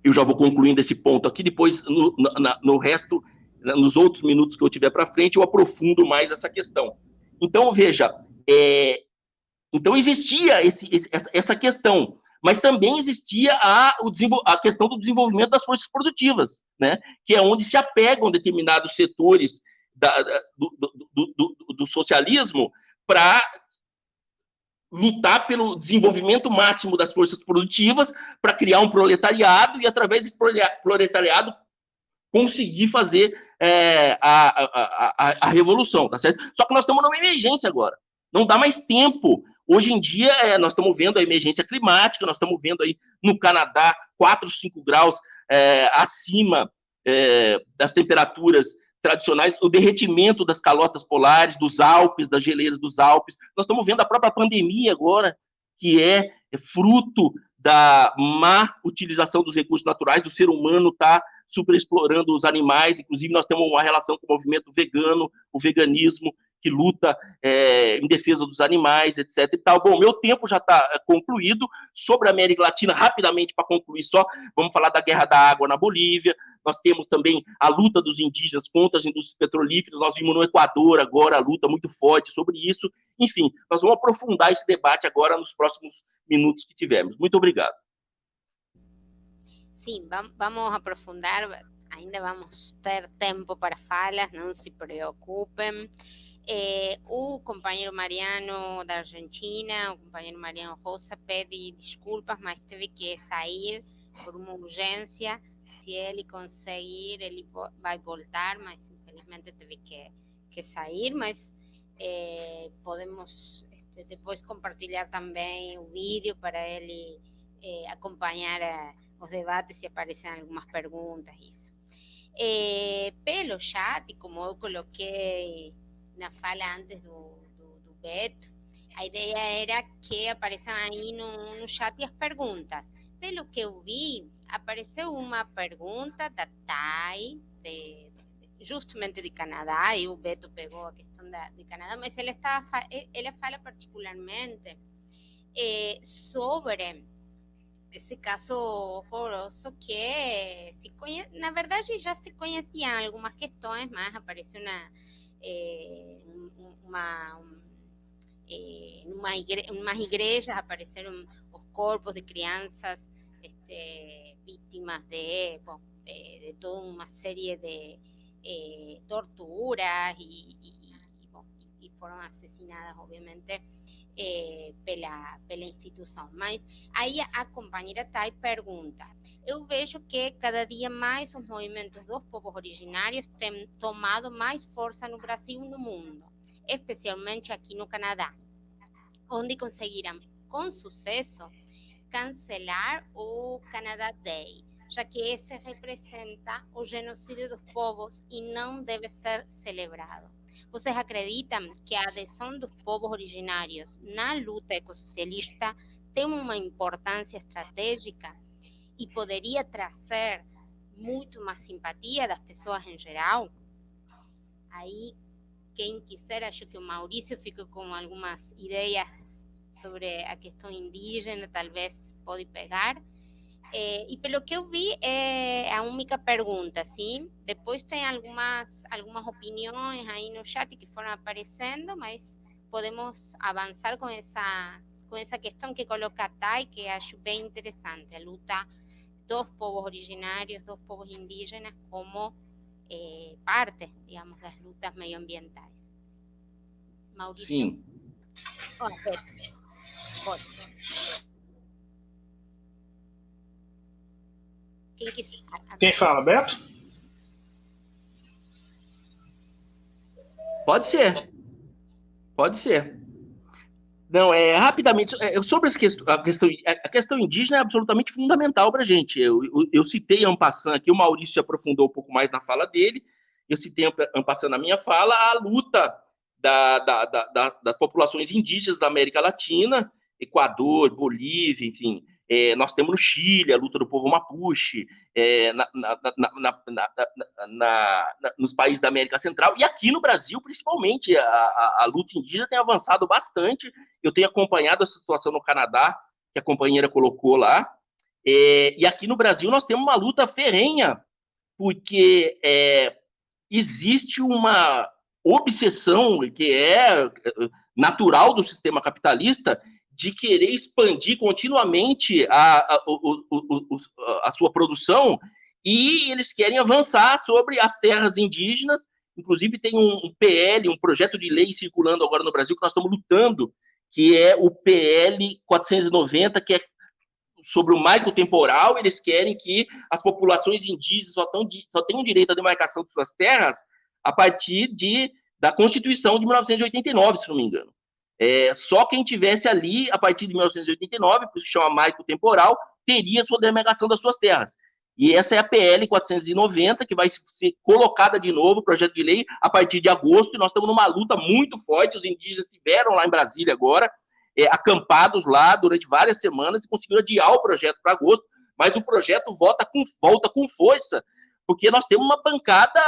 eu já vou concluindo esse ponto aqui, depois no, na, no resto, nos outros minutos que eu tiver para frente, eu aprofundo mais essa questão. Então, veja, é, então existia esse, essa questão, mas também existia a, a questão do desenvolvimento das forças produtivas, né? que é onde se apegam determinados setores da, do, do, do, do socialismo para lutar pelo desenvolvimento máximo das forças produtivas para criar um proletariado e, através desse proletariado, conseguir fazer é, a, a, a, a, revolução, tá certo? Só que nós estamos numa emergência agora. Não dá mais tempo. Hoje em dia, é, nós estamos vendo a emergência climática, nós estamos vendo aí no Canadá 4, 5 graus é, acima é, das temperaturas tradicionais, o derretimento das calotas polares, dos Alpes, das geleiras dos Alpes. Nós estamos vendo a própria pandemia agora, que é, é fruto da má utilização dos recursos naturais, do ser humano estar tá superexplorando os animais, inclusive nós temos uma relação com o movimento vegano, o veganismo, que luta é, em defesa dos animais, etc. E tal. Bom, meu tempo já está é, concluído. Sobre a América Latina, rapidamente para concluir só, vamos falar da guerra da água na Bolívia. Nós temos também a luta dos indígenas contra as indústrias petrolíferas. Nós vimos no Equador agora a luta muito forte sobre isso. Enfim, nós vamos aprofundar esse debate agora nos próximos minutos que tivermos. Muito obrigado. Sim, vamos aprofundar. Ainda vamos ter tempo para falas, não se preocupem. Eh, o companheiro Mariano da Argentina, o companheiro Mariano Rosa, pede desculpas, mas teve que sair por uma urgência. se ele conseguir, ele vai voltar, mas infelizmente teve que, que sair, mas é, podemos este, depois compartilhar também o vídeo para ele é, acompanhar a, os debates e aparecem algumas perguntas, isso. Pelo chat, como eu coloquei na fala antes do, do, do Beto, a ideia era que apareçam aí no, no chat as perguntas. Pelo que eu vi, apareceu uma pergunta da Thay, de, justamente de Canadá, e o Beto pegou a questão da, de Canadá, mas ela, estava, ela fala particularmente eh, sobre esse caso horroroso que se conhece, na verdade já se conheciam algumas questões, mas apareceu uma, eh, uma, eh, igrejas apareceram os corpos de crianças este, víctimas de, de, toda uma série de eh, torturas e, e, e, obviamente, eh, pela, pela instituição. Mas aí a companheira Thay pergunta: Eu vejo que cada dia mais os movimentos dos povos originários têm tomado mais força no Brasil e no mundo, especialmente aqui no Canadá, onde conseguiram com sucesso cancelar o Canadá Day, já que esse representa o genocídio dos povos e não deve ser celebrado. Vocês acreditam que a adesão dos povos originários na luta ecossocialista tem uma importância estratégica e poderia trazer muito mais simpatia das pessoas em geral? Aí, quem quiser, acho que o Maurício ficou com algumas ideias sobre a questão indígena, talvez pode pegar. É, e pelo que eu vi, é a única pergunta, sim? Depois tem algumas, algumas opiniões aí no chat que foram aparecendo, mas podemos avançar com essa, com essa questão que coloca a Thay, que acho bem interessante, a luta dos povos originários, dos povos indígenas, como é, parte, digamos, das lutas meioambientais. Maurício? Sim. Oh, Pode. Quem, que... Quem fala, Beto? Pode ser. Pode ser. Não, é rapidamente é, sobre a questão, a questão, a questão indígena é absolutamente fundamental para a gente. Eu, eu, eu citei Ampassan aqui, o Maurício se aprofundou um pouco mais na fala dele. Eu citei Ampassan na minha fala a luta da, da, da, das populações indígenas da América Latina Equador, Bolívia, enfim. É, nós temos no Chile a luta do povo Mapuche, é, na, na, na, nos países da América Central, e aqui no Brasil, principalmente, a, a, a, luta indígena tem avançado bastante. Eu tenho acompanhado a situação no Canadá, que a companheira colocou lá, é, e aqui no Brasil nós temos uma luta ferrenha, porque é, existe uma obsessão que é natural do sistema capitalista de querer expandir continuamente a, a, a, a, sua produção e eles querem avançar sobre as terras indígenas. Inclusive, tem um, um PL, um projeto de lei circulando agora no Brasil que nós estamos lutando, que é o PL 490, que é sobre o marco temporal. Eles querem que as populações indígenas só, tão, só tenham direito à demarcação de suas terras a partir de, da Constituição de 1989, se não me engano. É, só quem tivesse ali, a partir de 1989, por isso chama marco temporal, teria sua demarcação das suas terras. E essa é a PL 490, que vai ser colocada de novo, projeto de lei, a partir de agosto, e nós estamos numa luta muito forte, os indígenas estiveram lá em Brasília agora, é, acampados lá durante várias semanas, e conseguiram adiar o projeto para agosto, mas o projeto volta com, volta com força, porque nós temos uma bancada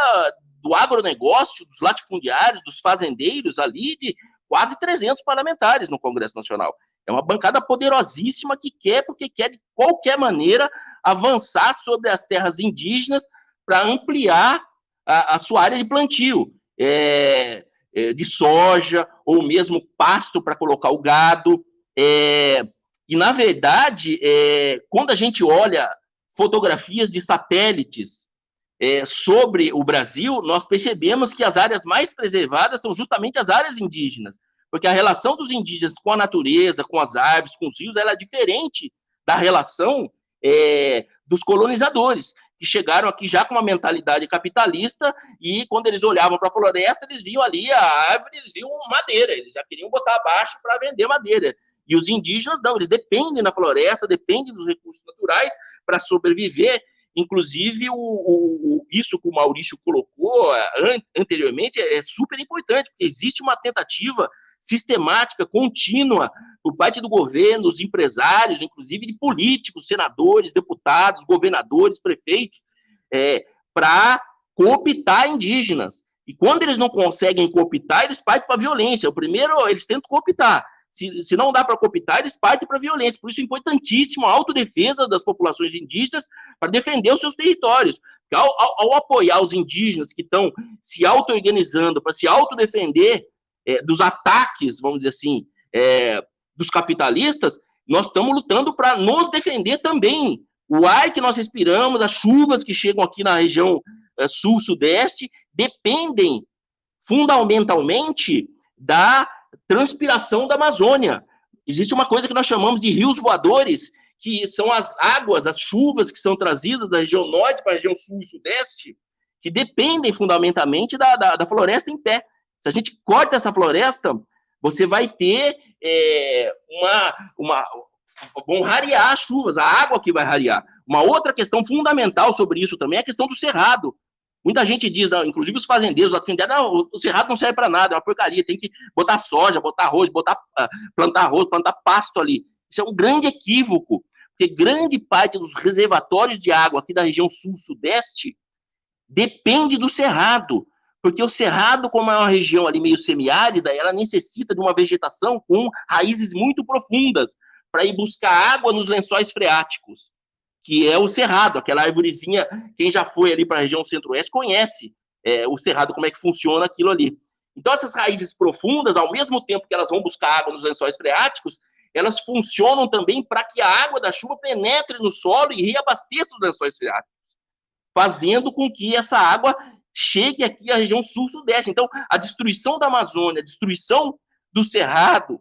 do agronegócio, dos latifundiários, dos fazendeiros ali, de quase 300 parlamentares no Congresso Nacional. É uma bancada poderosíssima que quer, porque quer de qualquer maneira avançar sobre as terras indígenas para ampliar a, a, sua área de plantio é, é, de soja ou mesmo pasto para colocar o gado. É, e, na verdade, é, quando a gente olha fotografias de satélites é, sobre o Brasil, nós percebemos que as áreas mais preservadas são justamente as áreas indígenas, porque a relação dos indígenas com a natureza, com as árvores, com os rios, ela é diferente da relação é, dos colonizadores. que chegaram aqui já com uma mentalidade capitalista e quando eles olhavam para a floresta, eles viam ali a árvore, eles viam madeira, eles já queriam botar abaixo para vender madeira. E os indígenas não, eles dependem da floresta, dependem dos recursos naturais para sobreviver. Inclusive, o, o, isso que o Maurício colocou an, anteriormente é, é super importante, porque existe uma tentativa sistemática, contínua, por parte do governo, dos empresários, inclusive de políticos, senadores, deputados, governadores, prefeitos, é, para cooptar indígenas. E quando eles não conseguem cooptar, eles partem para a violência. O primeiro, eles tentam cooptar. Se, se não dá para cooptar, eles partem para a violência. Por isso é importantíssimo a autodefesa das populações indígenas para defender os seus territórios. Ao, ao, ao apoiar os indígenas que estão se auto-organizando para se autodefender é, dos ataques, vamos dizer assim, é, dos capitalistas, nós estamos lutando para nos defender também. O ar que nós respiramos, as chuvas que chegam aqui na região é, sul-sudeste, dependem fundamentalmente da transpiração da Amazônia. Existe uma coisa que nós chamamos de rios voadores, que são as águas, as chuvas que são trazidas da região norte para a região sul e sudeste, que dependem fundamentalmente da, da, da floresta em pé. Se a gente corta essa floresta, você vai ter é, uma, uma. rarear as chuvas, a água que vai rarear. Uma outra questão fundamental sobre isso também é a questão do cerrado. Muita gente diz, inclusive os fazendeiros, os não, o cerrado não serve para nada, é uma porcaria, tem que botar soja, botar arroz, botar, uh, plantar arroz, plantar pasto ali. Isso é um grande equívoco, porque grande parte dos reservatórios de água aqui da região sul-sudeste depende do cerrado. Porque o Cerrado, como é uma região ali meio semiárida, ela necessita de uma vegetação com raízes muito profundas para ir buscar água nos lençóis freáticos, que é o Cerrado, aquela árvorezinha, quem já foi ali para a região centro-oeste conhece é, o Cerrado, como é que funciona aquilo ali. Então, essas raízes profundas, ao mesmo tempo que elas vão buscar água nos lençóis freáticos, elas funcionam também para que a água da chuva penetre no solo e reabasteça os lençóis freáticos, fazendo com que essa água chegue aqui à região sul-sudeste. Então, a destruição da Amazônia, a destruição do Cerrado,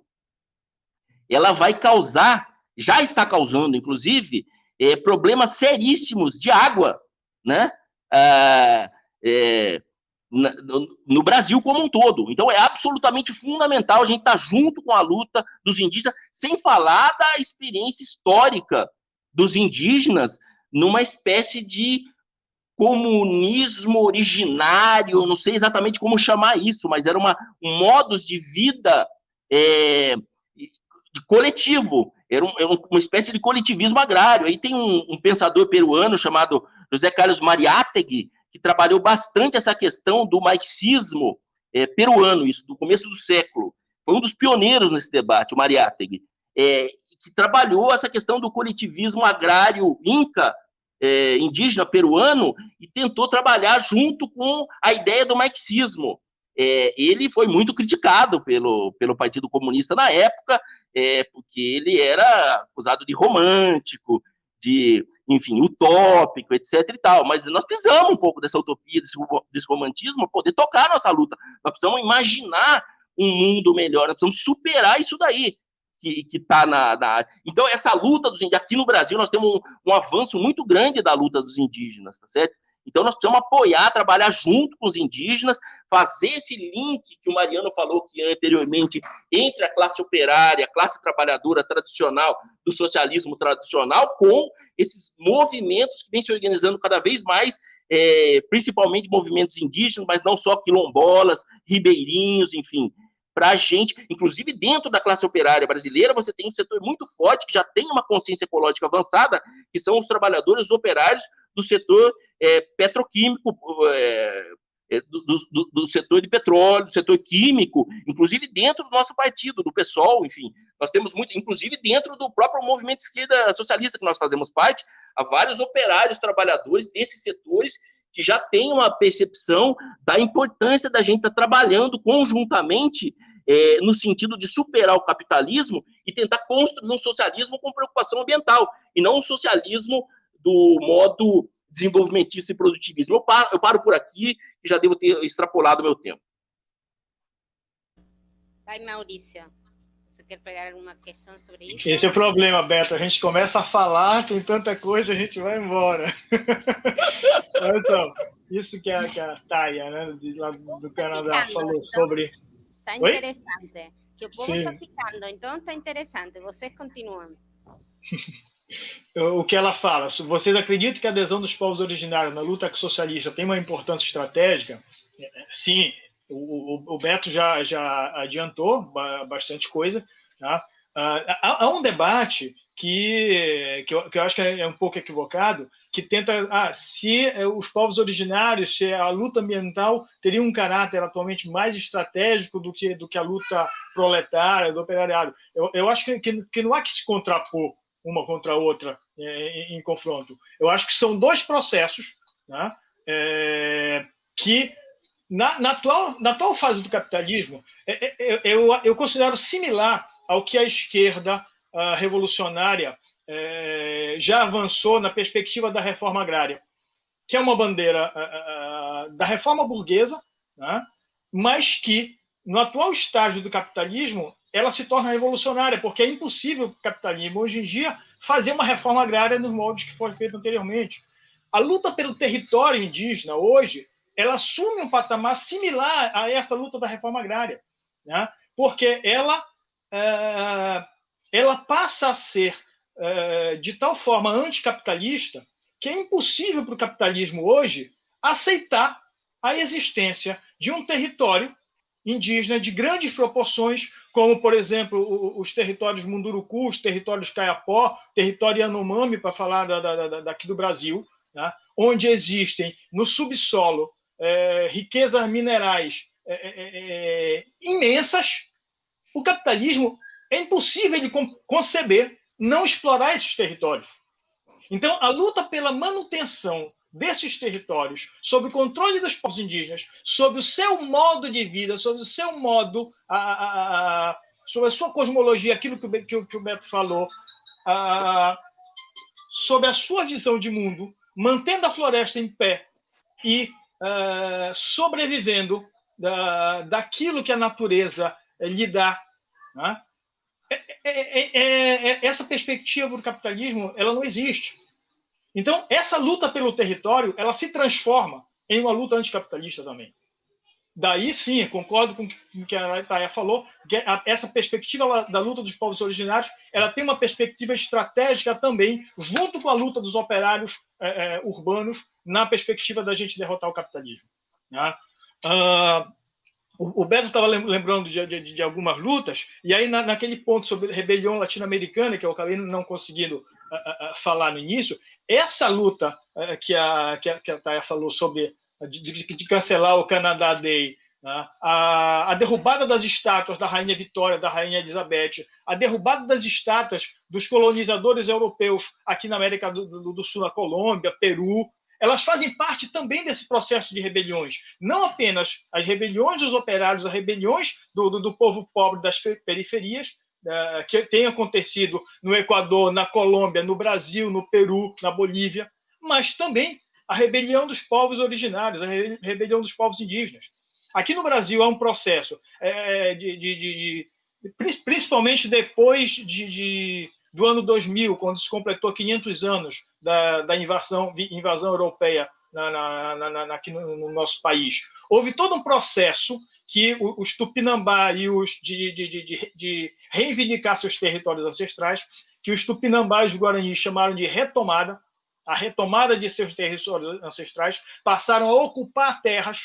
ela vai causar, já está causando, inclusive, é, problemas seríssimos de água, né? Ah, é, no Brasil como um todo. Então é absolutamente fundamental a gente estar junto com a luta dos indígenas, sem falar da experiência histórica dos indígenas numa espécie de comunismo originário, não sei exatamente como chamar isso, mas era uma, um modus de vida é, coletivo, era, um, era, uma espécie de coletivismo agrário. Aí tem um, um, pensador peruano chamado José Carlos Mariátegui, que trabalhou bastante essa questão do marxismo é, peruano, isso, do começo do século. Foi um dos pioneiros nesse debate, o Mariátegui, é, que trabalhou essa questão do coletivismo agrário inca, é, indígena peruano e tentou trabalhar junto com a ideia do marxismo. É, ele foi muito criticado pelo, pelo Partido Comunista na época, é, porque ele era acusado de romântico, de, enfim, utópico, etc e tal. Mas nós precisamos um pouco dessa utopia, desse, desse romantismo, poder tocar nossa luta. Nós precisamos imaginar um mundo melhor, nós precisamos superar isso daí que está na, na, Então, essa luta dos indígenas, aqui no Brasil, nós temos um, um, avanço muito grande da luta dos indígenas, tá certo? Então, nós precisamos apoiar, trabalhar junto com os indígenas, fazer esse link que o Mariano falou que anteriormente, entre a classe operária, a classe trabalhadora tradicional, do socialismo tradicional, com esses movimentos que vêm se organizando cada vez mais é, principalmente movimentos indígenas, mas não só quilombolas, ribeirinhos, enfim, para a gente, inclusive dentro da classe operária brasileira, você tem um setor muito forte que já tem uma consciência ecológica avançada, que são os trabalhadores operários do setor é, petroquímico, é, do, do, do, setor de petróleo, do setor químico, inclusive dentro do nosso partido, do PSOL, enfim. Nós temos muito, inclusive dentro do próprio movimento esquerda socialista que nós fazemos parte, há vários operários, trabalhadores desses setores que já tem uma percepção da importância da gente estar tá trabalhando conjuntamente é, no sentido de superar o capitalismo e tentar construir um socialismo com preocupação ambiental, e não um socialismo do modo desenvolvimentista e produtivismo. Eu paro, eu paro por aqui e já devo ter extrapolado o meu tempo. Vai, Maurícia. Você quer pegar alguma questão sobre isso? Esse é o problema, Beto. A gente começa a falar, tem tanta coisa, a gente vai embora. Olha só, isso que a, que a Taia, né, de, lá do Canadá, falou então, sobre. Está interessante. Oi? Que o povo está ficando, então está interessante. Vocês continuam. o que ela fala, vocês acreditam que a adesão dos povos originários na luta socialista tem uma importância estratégica? Sim, o, Beto já, já adiantou bastante coisa. Tá? Ah, há, um debate que, que eu, acho que é um pouco equivocado, que tenta, ah, se eh, os povos originários, se a luta ambiental teria um caráter atualmente mais estratégico do que, do que a luta proletária, do operariado. Eu, eu acho que, que não há que se contrapor uma contra a outra é, em, em, confronto. Eu acho que são dois processos né, é, que, na, na, atual, na atual fase do capitalismo, é, é eu, eu considero similar ao que a esquerda a revolucionária é, já avançou na perspectiva da reforma agrária, que é uma bandeira da reforma burguesa, né, mas que, no atual estágio do capitalismo, ela se torna revolucionária, porque é impossível o capitalismo, hoje em dia, fazer uma reforma agrária nos moldes que foi feito anteriormente. A luta pelo território indígena, hoje, ela assume um patamar similar a essa luta da reforma agrária, né? porque ela, é, ela passa a ser é, de tal forma anticapitalista que é impossível para o capitalismo hoje aceitar a existência de um território indígena de grandes proporções, como, por exemplo, os territórios Munduruku, os territórios Caiapó, território Yanomami, para falar da, da, daqui do Brasil, né? onde existem no subsolo é, riquezas minerais é, é, é, é imensas, o capitalismo é impossível de conceber não explorar esses territórios. Então, a luta pela manutenção desses territórios, sob o controle dos povos indígenas, sob o seu modo de vida, sob o seu modo, a, a, a sobre a sua cosmologia, aquilo que o, que, que o Beto falou, a, sob a sua visão de mundo, mantendo a floresta em pé e sobrevivendo da, daquilo que a natureza lhe dá. Né? É, é, é, essa perspectiva do capitalismo ela não existe. Então, essa luta pelo território, ela se transforma em uma luta anticapitalista também. Daí sim, concordo com o que a Taia falou, essa perspectiva da luta dos povos originários, ela tem uma perspectiva estratégica também, junto com a luta dos operários é, é, urbanos, na perspectiva da gente derrotar o capitalismo. Né? Ah, o, o Beto estava lembrando de, de, de, algumas lutas, e aí na, naquele ponto sobre rebelião latino-americana, que eu acabei não conseguindo falar no início, essa luta eh, que a, que a, que a Taya falou sobre de, de, de, cancelar o Canadá Day, né? a, a, derrubada das estátuas da Rainha Vitória, da Rainha Elizabeth, a derrubada das estátuas dos colonizadores europeus aqui na América do, do, do Sul, na Colômbia, Peru, elas fazem parte também desse processo de rebeliões. Não apenas as rebeliões dos operários, as rebeliões do, do, do povo pobre das periferias, uh, que tem acontecido no Equador, na Colômbia, no Brasil, no Peru, na Bolívia, mas também a rebelião dos povos originários, a rebelião dos povos indígenas. Aqui no Brasil há um processo é, de, de, de, principalmente depois de, do ano 2000, quando se completou 500 anos da, da invasão, invasão europeia na, na, na, aqui no, no, nosso país. Houve todo um processo que os Tupinambá e os de, de, de, de reivindicar seus territórios ancestrais, que os Tupinambá e os Guaranis chamaram de retomada, a retomada de seus territórios ancestrais, passaram a ocupar terras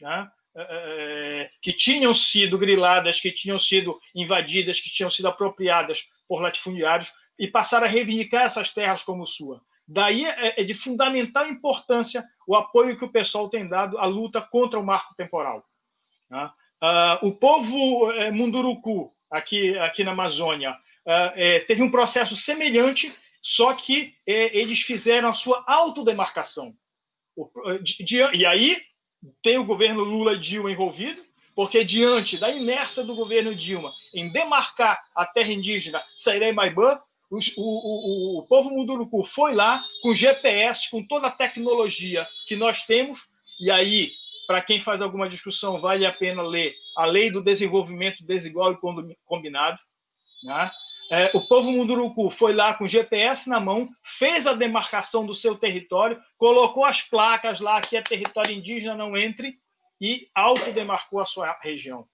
né, é, que tinham sido griladas, que tinham sido invadidas, que tinham sido apropriadas por latifundiários, e passaram a reivindicar essas terras como sua. Daí é, é de fundamental importância o apoio que o pessoal tem dado à luta contra o marco temporal. Né? Uh, o povo é, Munduruku, aqui, aqui na Amazônia, uh, é, teve um processo semelhante, só que eles fizeram a sua autodemarcação. E aí tem o governo Lula e Dilma envolvido, porque diante da inércia do governo Dilma em demarcar a terra indígena Sairei Maibã, o, o, o, povo Munduruku foi lá com GPS, com toda a tecnologia que nós temos, e aí, para quem faz alguma discussão, vale a pena ler a Lei do Desenvolvimento Desigual e Combinado, Né? É, o povo Munduruku foi lá com GPS na mão, fez a demarcação do seu território, colocou as placas lá que é território indígena, não entre, e autodemarcou a sua região.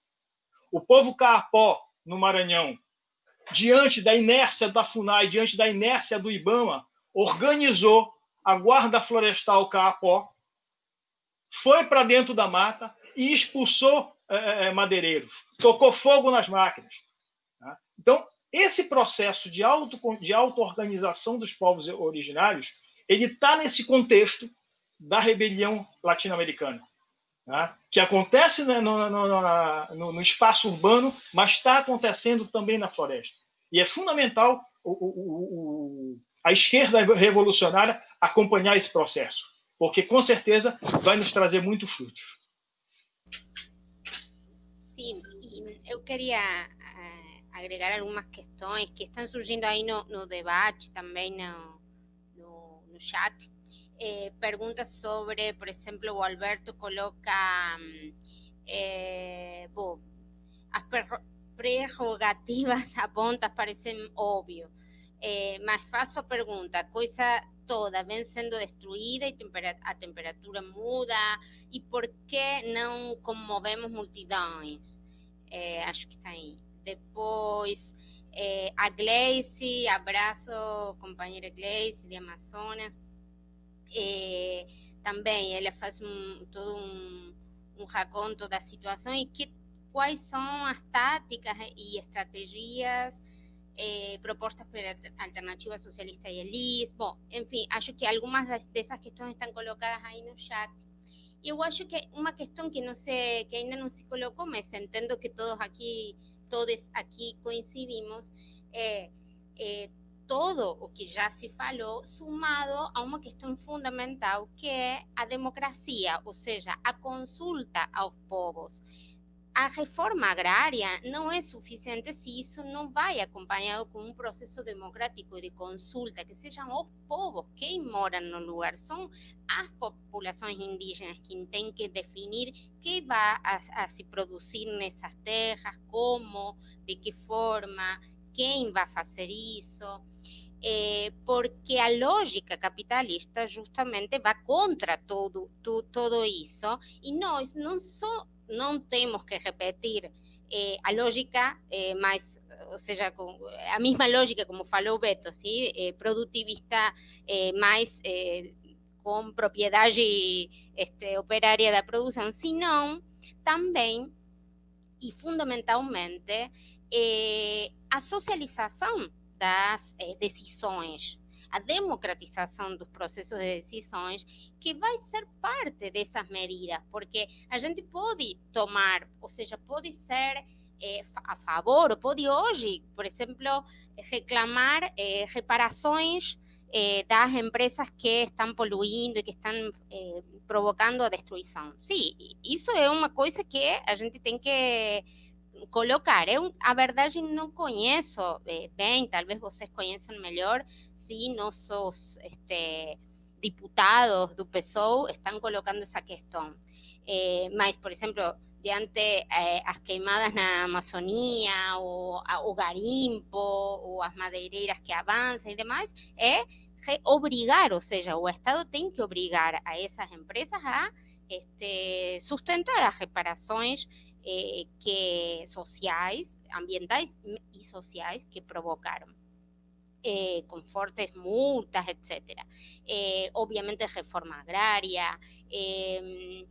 O povo Caapó, no Maranhão, diante da inércia da FUNAI, diante da inércia do IBAMA, organizou a Guarda Florestal Caapó, foi para dentro da mata e expulsou é, madeireiros, tocou fogo nas máquinas. Tá? Então, esse processo de, auto, de auto-organização dos povos originários, ele está nesse contexto da rebelião latino-americana, né? que acontece no, no, no, no, espaço urbano, mas está acontecendo também na floresta. E é fundamental o, o, o, a esquerda revolucionária acompanhar esse processo, porque com certeza vai nos trazer muito frutos. Sim, eu queria agregar algumas questões que estão surgindo aí no, debate, também no, no chat. Eh, perguntas sobre, por exemplo, o Alberto coloca eh, bom, as prerrogativas apontas parecem óbvio, eh, mas faço a pergunta, a coisa toda vem sendo destruída e tempera a temperatura muda, e por que não comovemos multidões? Eh, acho que está aí. Depois, é, a Gleice, abraço, companheira Gleice de Amazonas. É, também ela faz um, todo um, um raconto da situação e que, quais são as táticas e estratégias é, propostas pela Alternativa Socialista e Elis. Bom, enfim, acho que algumas dessas questões estão colocadas aí no chat. Eu acho que uma questão que não se, que ainda não se colocou, mas entendo que todos aqui todos aqui coincidimos, é, é, todo o que já se falou, sumado a uma questão fundamental que é a democracia, ou seja, a consulta aos povos a reforma agrária não é suficiente se isso não vai acompanhado com um processo democrático de consulta, que sejam os povos que moram no lugar, são as populações indígenas que têm que definir que vai a, a se produzir nessas terras, como, de que forma, quem vai fazer isso. É, porque a lógica capitalista justamente vai contra todo, tu, todo isso, e nós não só não temos que repetir eh, a lógica eh, mais, ou seja, com, a mesma lógica, como falou Beto. Eh, produtivista eh, mais eh, com propriedade este, operária da produção, senão também e fundamentalmente eh, a socialização das decisões a democratização dos processos de decisões, que vai ser parte dessas medidas, porque a gente pode tomar, ou seja, pode ser é, a favor, pode hoje, por exemplo, reclamar é, reparações das empresas que estão poluindo e que estão provocando a destruição. Sim, isso é uma coisa que a gente tem que colocar. Eu, a verdade, não conheço bem, talvez vocês conheçam melhor, si nuestros este, diputados do PSOE están colocando esa cuestión. Eh, por ejemplo, diante eh, as queimadas na Amazonía o, o garimpo ou as madeireiras que avançam y demás, é obrigar, ou seja, o Estado tem que obrigar a essas empresas a este, sustentar as reparações eh, que sociais, ambientais e sociais que provocaram. Eh, con fuertes multas, etcétera. Eh, obviamente reforma agraria, em,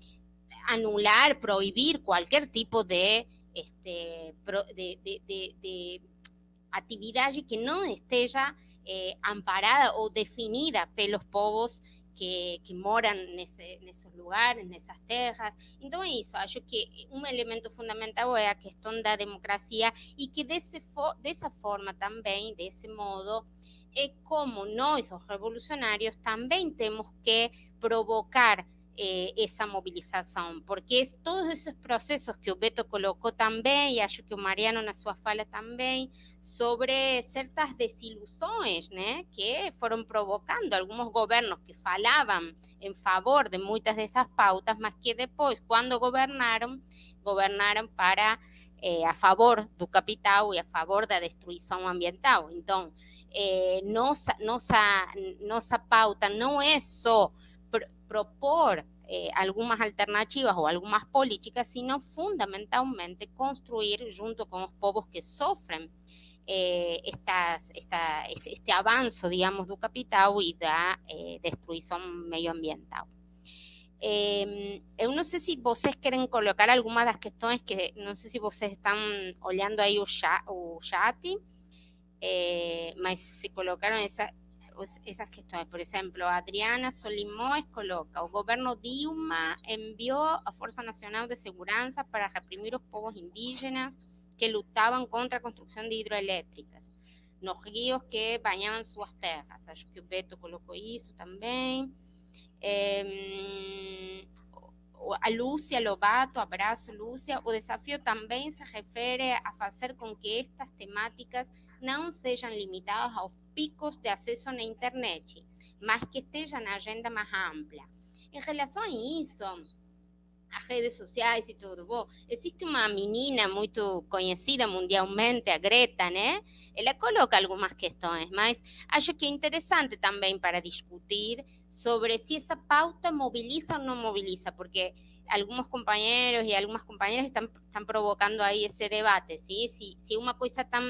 anular, prohibir cualquier tipo de, este, de, actividad que no esté ya eh, amparada o definida pelos povos que, que moram nesse, nesses lugares, nessas terras. Então é isso, acho que um elemento fundamental é a questão da democracia e que desse, dessa forma também, desse modo, é como nós, os revolucionários, também temos que provocar eh, essa mobilização, porque todos esses processos que o Beto colocou também, e acho que o Mariano na sua fala também, sobre certas desilusões né, que foram provocando alguns governos que falavam em favor de muitas dessas pautas, mas que depois, quando governaram, governaram para é, a favor do capital e a favor da destruição ambiental. Então, nossa, nossa, nossa pauta não é só pr propor eh, alternativas ou algumas políticas, sino fundamentalmente construir junto con los povos que sofren eh, estas, esta, este avanço, digamos, do capital e da eh, destruição medioambiental. Eh, eu não sei se vocês querem colocar algumas das questões que não sei se vocês estão olhando aí o chat, o chat eh, mas se colocaram essa, esas cuestiones. Por ejemplo, Adriana Solimões coloca, o governo Dilma envió a Fuerza Nacional de Seguridad para reprimir los pueblos indígenas que lutaban contra la construcción de hidroeléctricas los ríos que bañaban sus tierras. Acho que Beto colocou isso también. Eh, a Lúcia Lobato, abrazo Lúcia, o desafío también se refiere a hacer con que estas temáticas no sean limitadas a picos de acesso na internet, mas que esteja na agenda mais ampla. Em relação a isso, as redes sociais e tudo, bom, existe uma menina muito conhecida mundialmente, a Greta, né? Ela coloca algumas questões, mas acho que é interessante também para discutir sobre se essa pauta mobiliza ou não mobiliza, porque algunos compañeros y algunas compañeras están, están provocando ahí ese debate, ¿sí? Si, si una cosa tan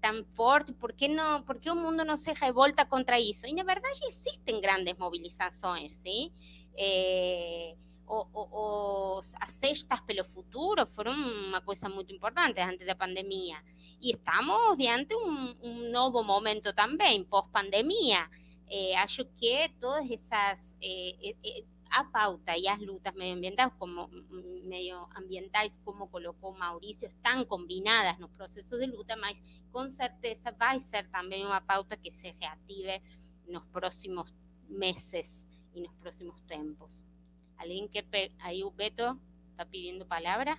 tan fuerte, por qué no, por qué o mundo não se revolta contra isso? E na verdade existem grandes mobilizações, sim? É, os, as pelo futuro foram uma coisa muito importante antes da pandemia. E estamos diante um, um novo momento também, pós-pandemia. Acho que todas essas é, a pauta y las lutas medioambientales como, medioambientales, como colocó Mauricio, están combinadas los procesos de luta, mas con certeza va a ser también una pauta que se reactive en los próximos meses y en los próximos tiempos. ¿Alguien que ahí, Beto, está pidiendo palabra?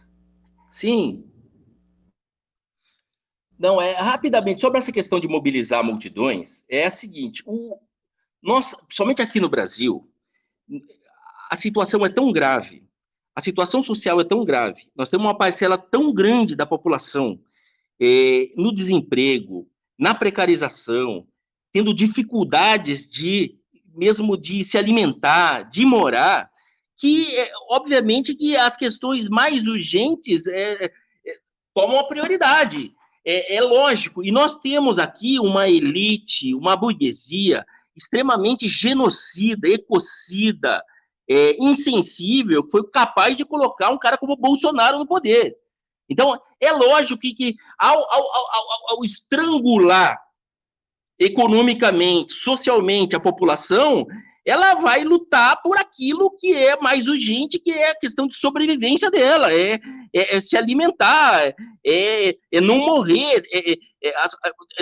Sim. Não, é rapidamente sobre essa questão de mobilizar multidões, é a seguinte, o nós, principalmente aqui no Brasil, a situação é tão grave, a situação social é tão grave, nós temos uma parcela tão grande da população é, no desemprego, na precarização, tendo dificuldades de mesmo de se alimentar, de morar, que é, obviamente que as questões mais urgentes é, tomam a prioridade. É, é, lógico, e nós temos aqui uma elite, uma burguesia extremamente genocida, ecocida, é, insensível, foi capaz de colocar um cara como Bolsonaro no poder. Então, é lógico que, que ao, ao, ao, ao estrangular economicamente, socialmente a população, ela vai lutar por aquilo que é mais urgente, que é a questão de sobrevivência dela, é, é, é se alimentar, é, é não morrer, é, é, é,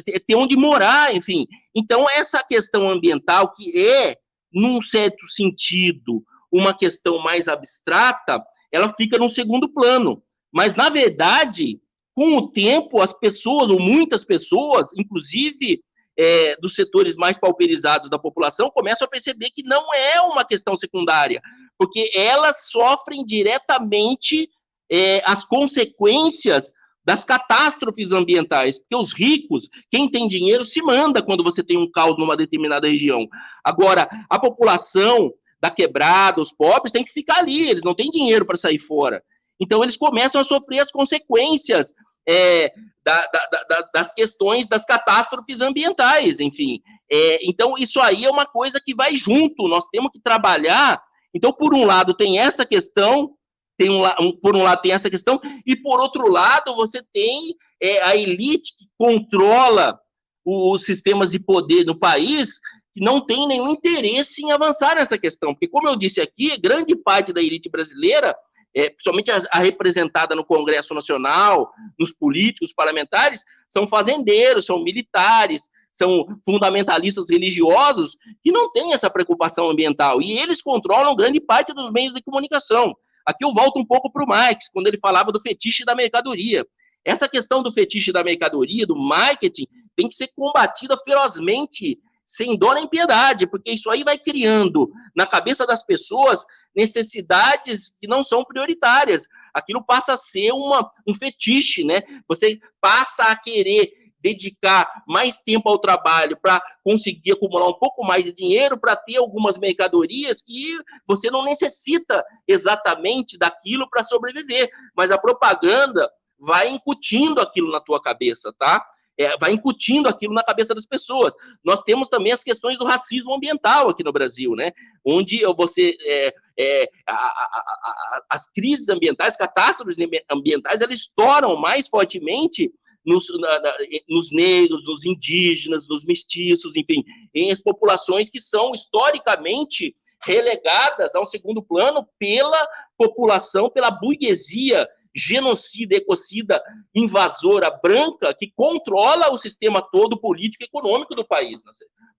é, ter onde morar, enfim. Então, essa questão ambiental, que é, num certo sentido, uma questão mais abstrata, ela fica no segundo plano. Mas, na verdade, com o tempo, as pessoas, ou muitas pessoas, inclusive é, dos setores mais pauperizados da população, começam a perceber que não é uma questão secundária, porque elas sofrem diretamente é, as consequências das catástrofes ambientais, porque os ricos, quem tem dinheiro, se manda quando você tem um caos numa determinada região. Agora, a população, da quebrada, os pobres, têm que ficar ali, eles não têm dinheiro para sair fora. Então, eles começam a sofrer as consequências é, da, da, da, das questões das catástrofes ambientais, enfim. É, então, isso aí é uma coisa que vai junto, nós temos que trabalhar. Então, por um lado, tem essa questão, tem um, um, por um lado tem essa questão, e por outro lado, você tem é, a elite que controla os sistemas de poder no país, que não tem nenhum interesse em avançar nessa questão, porque, como eu disse aqui, grande parte da elite brasileira, é, principalmente a, a, representada no Congresso Nacional, nos políticos, parlamentares, são fazendeiros, são militares, são fundamentalistas religiosos que não têm essa preocupação ambiental, e eles controlam grande parte dos meios de comunicação. Aqui eu volto um pouco para o Marx, quando ele falava do fetiche da mercadoria. Essa questão do fetiche da mercadoria, do marketing, tem que ser combatida ferozmente sem dó nem piedade, porque isso aí vai criando na cabeça das pessoas necessidades que não são prioritárias. Aquilo passa a ser uma, um fetiche, né? Você passa a querer dedicar mais tempo ao trabalho para conseguir acumular um pouco mais de dinheiro para ter algumas mercadorias que você não necessita exatamente daquilo para sobreviver, mas a propaganda vai incutindo aquilo na tua cabeça, tá? É, vai incutindo aquilo na cabeça das pessoas. Nós temos também as questões do racismo ambiental aqui no Brasil, né? Onde você é, é, a, a, a, as crises ambientais, catástrofes ambientais, elas estouram mais fortemente nos, na, na, nos negros, nos indígenas, nos mestiços, enfim, em as populações que são historicamente relegadas ao segundo plano pela população, pela burguesia genocida, ecocida, invasora branca que controla o sistema todo político e econômico do país,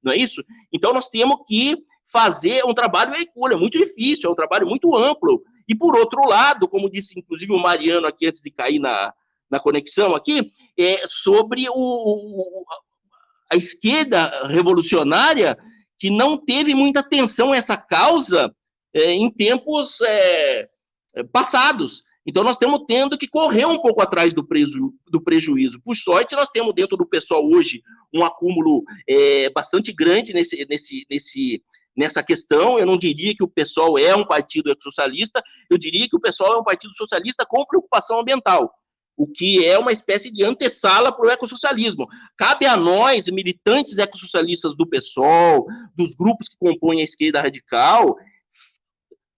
não é isso? Então nós temos que fazer um trabalho é muito difícil, é um trabalho muito amplo. E por outro lado, como disse inclusive o Mariano aqui antes de cair na, na conexão aqui, é sobre o, o, a esquerda revolucionária que não teve muita atenção a essa causa é, em tempos é, passados. Então, nós estamos tendo que correr um pouco atrás do, preju do prejuízo. Por sorte, nós temos dentro do pessoal hoje um acúmulo é, bastante grande nesse, nesse, nesse, nessa questão. Eu não diria que o pessoal é um partido socialista, eu diria que o pessoal é um partido socialista com preocupação ambiental o que é uma espécie de antessala para o ecossocialismo. Cabe a nós, militantes ecossocialistas do PSOL, dos grupos que compõem a esquerda radical,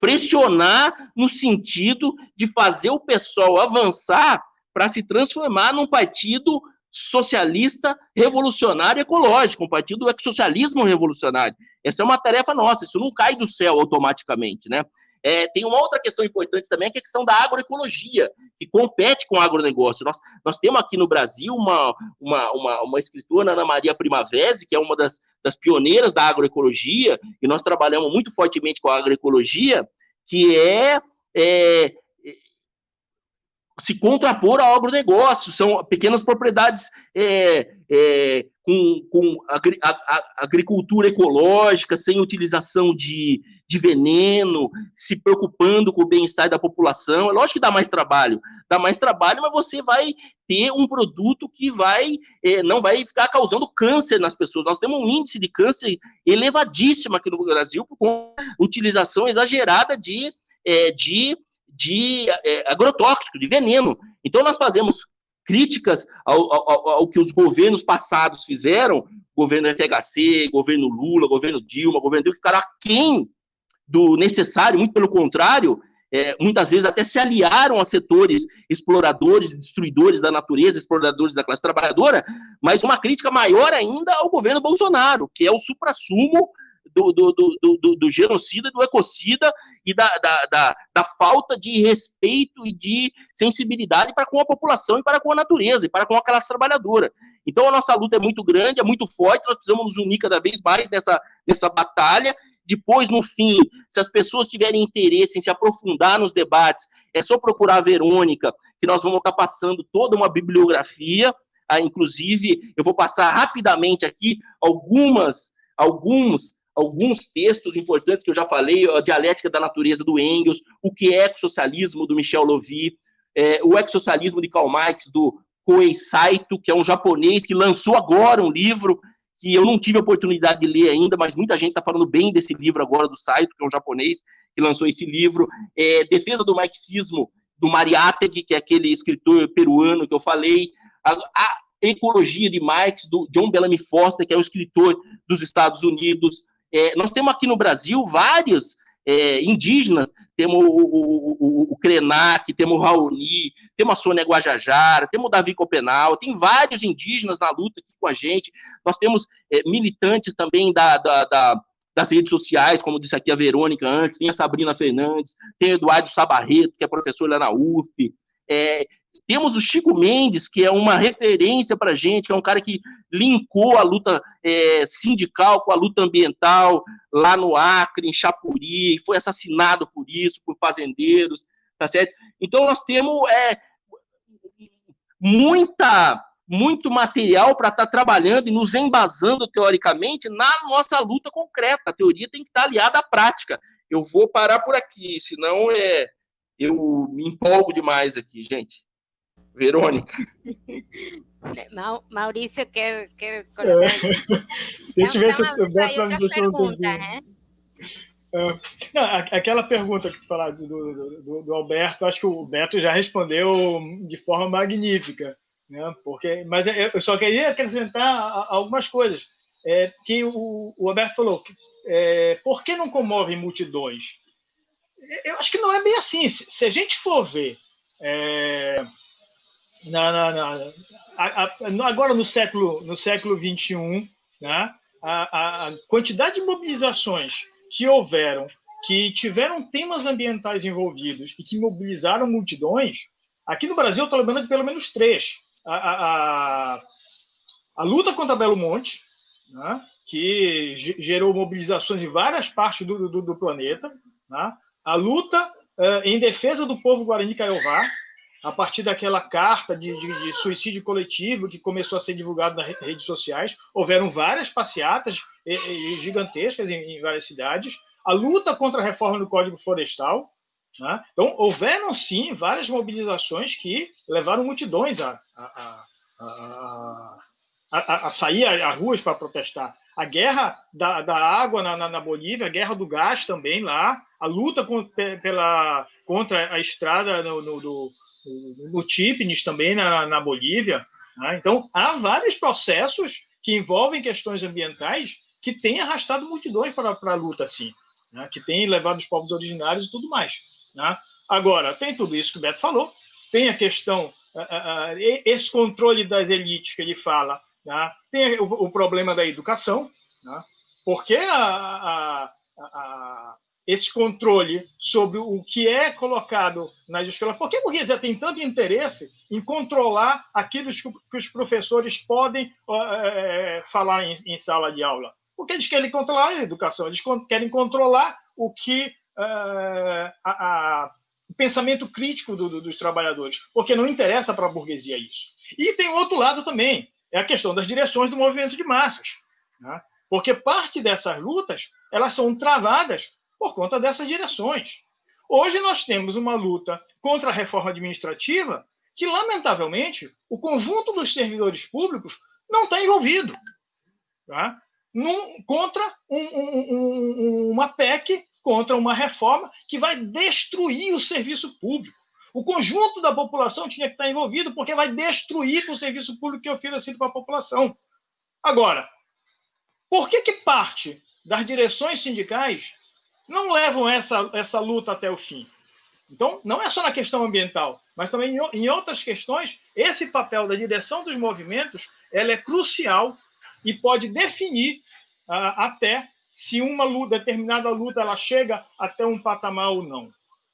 pressionar no sentido de fazer o PSOL avançar para se transformar num partido socialista revolucionário ecológico, um partido do ecossocialismo revolucionário. Essa é uma tarefa nossa, isso não cai do céu automaticamente, né? É, tem uma outra questão importante também, que é a questão da agroecologia, que compete com o agronegócio. Nós, nós temos aqui no Brasil uma, uma, uma, uma escritora, Ana Maria Primavesi, que é uma das, das pioneiras da agroecologia, e nós trabalhamos muito fortemente com a agroecologia, que é, é se contrapor ao agronegócio, são pequenas propriedades é, é, com, com agri, a, a, agricultura ecológica, sem utilização de, de veneno, se preocupando com o bem-estar da população. É lógico que dá mais trabalho, dá mais trabalho, mas você vai ter um produto que vai é, não vai ficar causando câncer nas pessoas. Nós temos um índice de câncer elevadíssimo aqui no Brasil com utilização exagerada de, é, de de é, agrotóxico, de veneno. Então, nós fazemos críticas ao, ao, ao, que os governos passados fizeram, governo FHC, governo Lula, governo Dilma, governo Dilma, ficaram aquém do necessário, muito pelo contrário, é, muitas vezes até se aliaram a setores exploradores, destruidores da natureza, exploradores da classe trabalhadora, mas uma crítica maior ainda ao governo Bolsonaro, que é o suprassumo do, do, do, do, genocida, do ecocida e da, da, da, da, falta de respeito e de sensibilidade para com a população e para com a natureza e para com a classe trabalhadora. Então a nossa luta é muito grande, é muito forte, nós precisamos nos unir cada vez mais nessa, nessa batalha. Depois, no fim, se as pessoas tiverem interesse em se aprofundar nos debates, é só procurar a Verônica, que nós vamos estar passando toda uma bibliografia. Ah, inclusive, eu vou passar rapidamente aqui algumas, alguns alguns textos importantes que eu já falei, a dialética da natureza do Engels, o que é ecossocialismo do Michel Lovy, é, o ecossocialismo de Karl Marx do Koei Saito, que é um japonês que lançou agora um livro que eu não tive a oportunidade de ler ainda, mas muita gente está falando bem desse livro agora do Saito, que é um japonês que lançou esse livro, é, Defesa do Marxismo do Mariátegui, que é aquele escritor peruano que eu falei, a, a Ecologia de Marx, do John Bellamy Foster, que é um escritor dos Estados Unidos, é, nós temos aqui no Brasil vários é, indígenas, temos o, o, o, o Krenak, temos o Raoni, temos a Sônia Guajajara, temos o Davi Copenal, tem vários indígenas na luta aqui com a gente, nós temos é, militantes também da, da, da, das redes sociais, como disse aqui a Verônica antes, tem a Sabrina Fernandes, tem o Eduardo Sabarreto, que é professor lá na UF, é, temos o Chico Mendes, que é uma referência para a gente, que é um cara que linkou a luta é, sindical com a luta ambiental lá no Acre, em Chapuri, e foi assassinado por isso, por fazendeiros, tá certo? Então nós temos é, muita muito material para estar tá trabalhando e nos embasando teoricamente na nossa luta concreta. A teoria tem que estar tá aliada à prática. Eu vou parar por aqui, senão é, eu me empolgo demais aqui, gente. Verônica. Maurício quer, quer colocar. É. Deixa eu ver se o Beto vai me pergunta, né? É, não, aquela pergunta que tu falaste do, do, do, Alberto, acho que o Beto já respondeu de forma magnífica, né? Porque, mas eu só queria acrescentar algumas coisas. É, que o, o Alberto falou, que, é, por que não comove multidões? Eu acho que não é bem assim. Se, se a gente for ver é, na, na, na a, a, agora no século no século 21, né? a, a quantidade de mobilizações que houveram, que tiveram temas ambientais envolvidos e que mobilizaram multidões, aqui no Brasil eu estou lembrando de pelo menos três. A, a, a luta contra Belo Monte, né, que gerou mobilizações em várias partes do, do, do planeta, né, a luta uh, em defesa do povo Guarani Kaiowá, a partir daquela carta de, de, de, suicídio coletivo que começou a ser divulgada nas redes sociais. Houveram várias passeatas gigantescas em, em várias cidades. A luta contra a reforma do Código Florestal. Né? Então, houveram sim várias mobilizações que levaram multidões a, a, a, a, a sair às ruas para protestar. A guerra da, da água na, na, na, Bolívia, a guerra do gás também lá, a luta com, pela, contra a estrada no, no, do, no Tipnis também na, na Bolívia. Né? Então, há vários processos que envolvem questões ambientais que têm arrastado multidões para, para a luta, assim, né? que têm levado os povos originários e tudo mais. Né? Agora, tem tudo isso que o Beto falou, tem a questão, uh, uh, esse controle das elites que ele fala, né? tem o, o, problema da educação, né? porque a, a, a, esse controle sobre o que é colocado nas escolas. Por que a burguesia tem tanto interesse em controlar aquilo que os professores podem é, falar em, em, sala de aula? Porque eles querem controlar a educação, eles querem controlar o que é, a, a, o pensamento crítico do, do, dos trabalhadores, porque não interessa para a burguesia isso. E tem outro lado também, é a questão das direções do movimento de massas. Né? Porque parte dessas lutas elas são travadas por conta dessas direções. Hoje nós temos uma luta contra a reforma administrativa que, lamentavelmente, o conjunto dos servidores públicos não está envolvido. Tá? Num, contra um, um, um, uma PEC, contra uma reforma que vai destruir o serviço público. O conjunto da população tinha que estar envolvido, porque vai destruir o serviço público que é oferecido para a população. Agora, por que, que parte das direções sindicais não levam essa, essa luta até o fim. Então, não é só na questão ambiental, mas também em outras questões, esse papel da direção dos movimentos ela é crucial e pode definir uh, até se uma luta, determinada luta ela chega até um patamar ou não.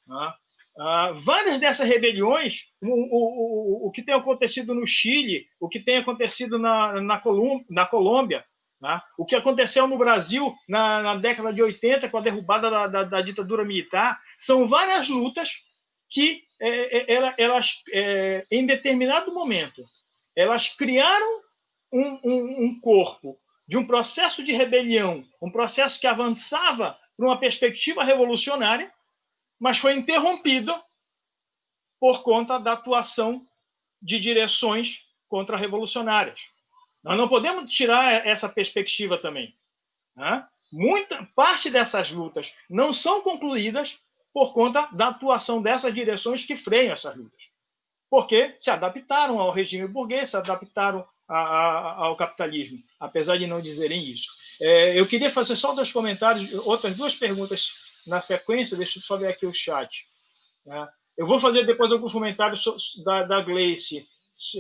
Uh, várias dessas rebeliões, o, o, o, o, que tem acontecido no Chile, o que tem acontecido na, na, Colum, na Colômbia, Tá? O que aconteceu no Brasil na, na, década de 80, com a derrubada da, da, da ditadura militar, são várias lutas que é, é, elas, é, em determinado momento, elas criaram um, um, um, corpo de um processo de rebelião, um processo que avançava para uma perspectiva revolucionária, mas foi interrompido por conta da atuação de direções contra-revolucionárias. Nós não podemos tirar essa perspectiva também. Né? Muita parte dessas lutas não são concluídas por conta da atuação dessas direções que freiam essas lutas. Porque se adaptaram ao regime burguês, se adaptaram a, a, ao capitalismo, apesar de não dizerem isso. É, eu queria fazer só dois comentários, outras duas perguntas na sequência, deixa eu só ver aqui o chat. Né? Eu vou fazer depois alguns comentários da, da Gleice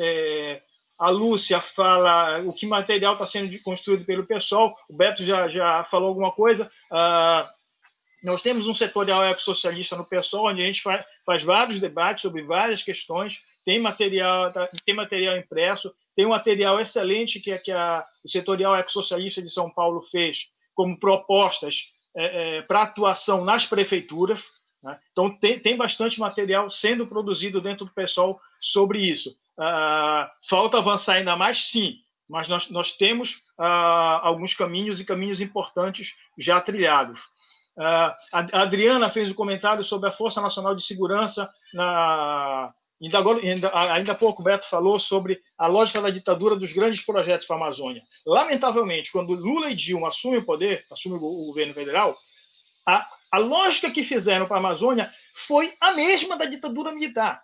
é, a Lúcia fala o que material está sendo construído pelo pessoal, o Beto já, já falou alguma coisa. Uh, nós temos um setorial ecossocialista no PSOL, onde a gente faz, faz vários debates sobre várias questões, tem material, tá, tem material impresso, tem um material excelente que, que a, o setorial ecossocialista de São Paulo fez como propostas é, é, para atuação nas prefeituras. Né? Então, tem, tem bastante material sendo produzido dentro do PSOL sobre isso. Uh, falta avançar ainda mais, sim, mas nós, nós temos uh, alguns caminhos e caminhos importantes já trilhados. A Adriana fez um comentário sobre a Força Nacional de Segurança. Na, ainda, agora, ainda, ainda há pouco o Beto falou sobre a lógica da ditadura dos grandes projetos para a Amazônia. Lamentavelmente, quando Lula e Dilma assumem o poder, assumem o governo federal, a, a lógica que fizeram para a Amazônia foi a mesma da ditadura militar.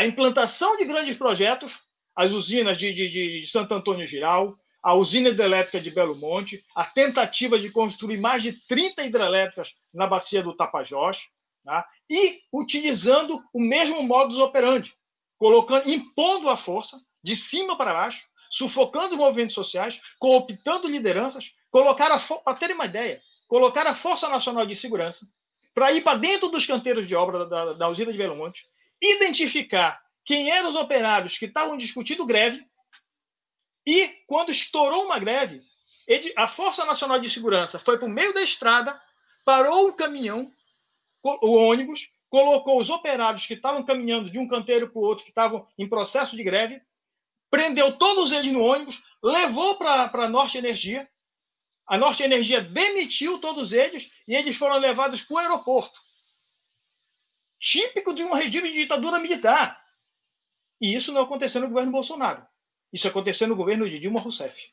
A implantação de grandes projetos, as usinas de, de, de Santo Antônio Giral, a usina hidrelétrica de Belo Monte, a tentativa de construir mais de 30 hidrelétricas na bacia do Tapajós, tá? e utilizando o mesmo modus operandi, colocando, impondo a força de cima para baixo, sufocando os movimentos sociais, cooptando lideranças, colocar a para terem uma ideia, colocar a Força Nacional de Segurança para ir para dentro dos canteiros de obra da, da, da usina de Belo Monte, identificar quem eram os operários que estavam discutindo greve e, quando estourou uma greve, a Força Nacional de Segurança foi para o meio da estrada, parou o caminhão, o ônibus, colocou os operários que estavam caminhando de um canteiro para o outro, que estavam em processo de greve, prendeu todos eles no ônibus, levou para a Norte Energia. A Norte Energia demitiu todos eles e eles foram levados para o aeroporto. Típico de um regime de ditadura militar. E isso não aconteceu no governo Bolsonaro. Isso aconteceu no governo de Dilma Rousseff.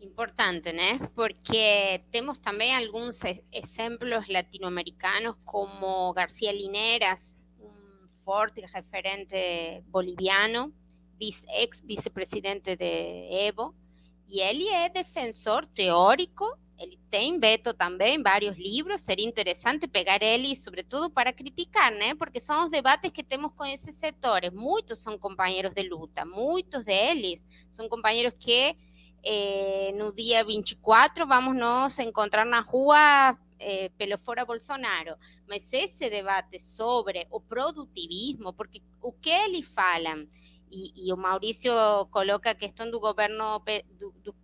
Importante, né? Porque temos também alguns exemplos latino-americanos, como García Lineras, um forte referente boliviano, ex-vicepresidente de Evo, e ele é defensor teórico ele tem Beto também vários livros, seria interessante pegar ele, sobretudo para criticar, né? Porque são os debates que temos com esses setores. Muitos são companheiros de luta, muitos deles são companheiros que eh, no dia 24 vamos nos encontrar na rua eh, pelo fora Bolsonaro. Mas esse debate sobre o produtivismo, porque o que eles falam, e, e o Maurício coloca a questão do governo do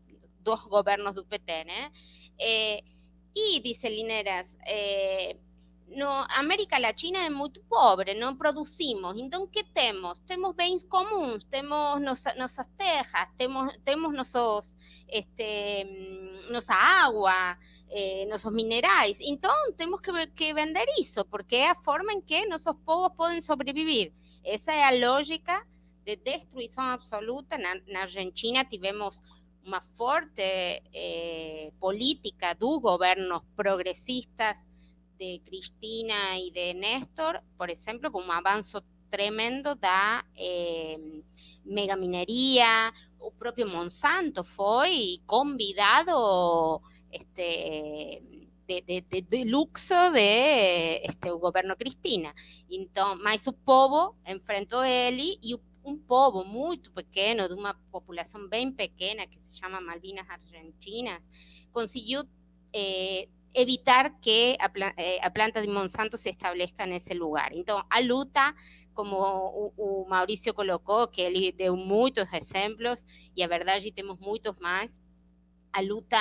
dos gobiernos do PT, né? Eh, e, dice Lineras, eh, no, América Latina é muito pobre, não produzimos. Então, que temos? Temos bens comuns, temos nossa, nossas terras, temos, temos este, nossa água, eh, que, que vender isso, porque é a forma em que nossos povos podem sobreviver. Essa é a lógica de destruição absoluta. Na Argentina tivemos una fuerte eh, política de gobiernos progresistas de Cristina y de Néstor, por ejemplo, como un avance tremendo da eh, megaminería, o propio Monsanto fue convidado este, de, de, de, luxo de este, gobierno Cristina. Entonces, mas o povo enfrentou ele e o um povo muito pequeno, de uma população bem pequena, que se chama Malvinas Argentinas, conseguiu eh, evitar que a, eh, a, planta de Monsanto se estabeleça nesse lugar. Então, a luta, como o, o que ele deu muitos exemplos, e a verdade temos muitos mais, a luta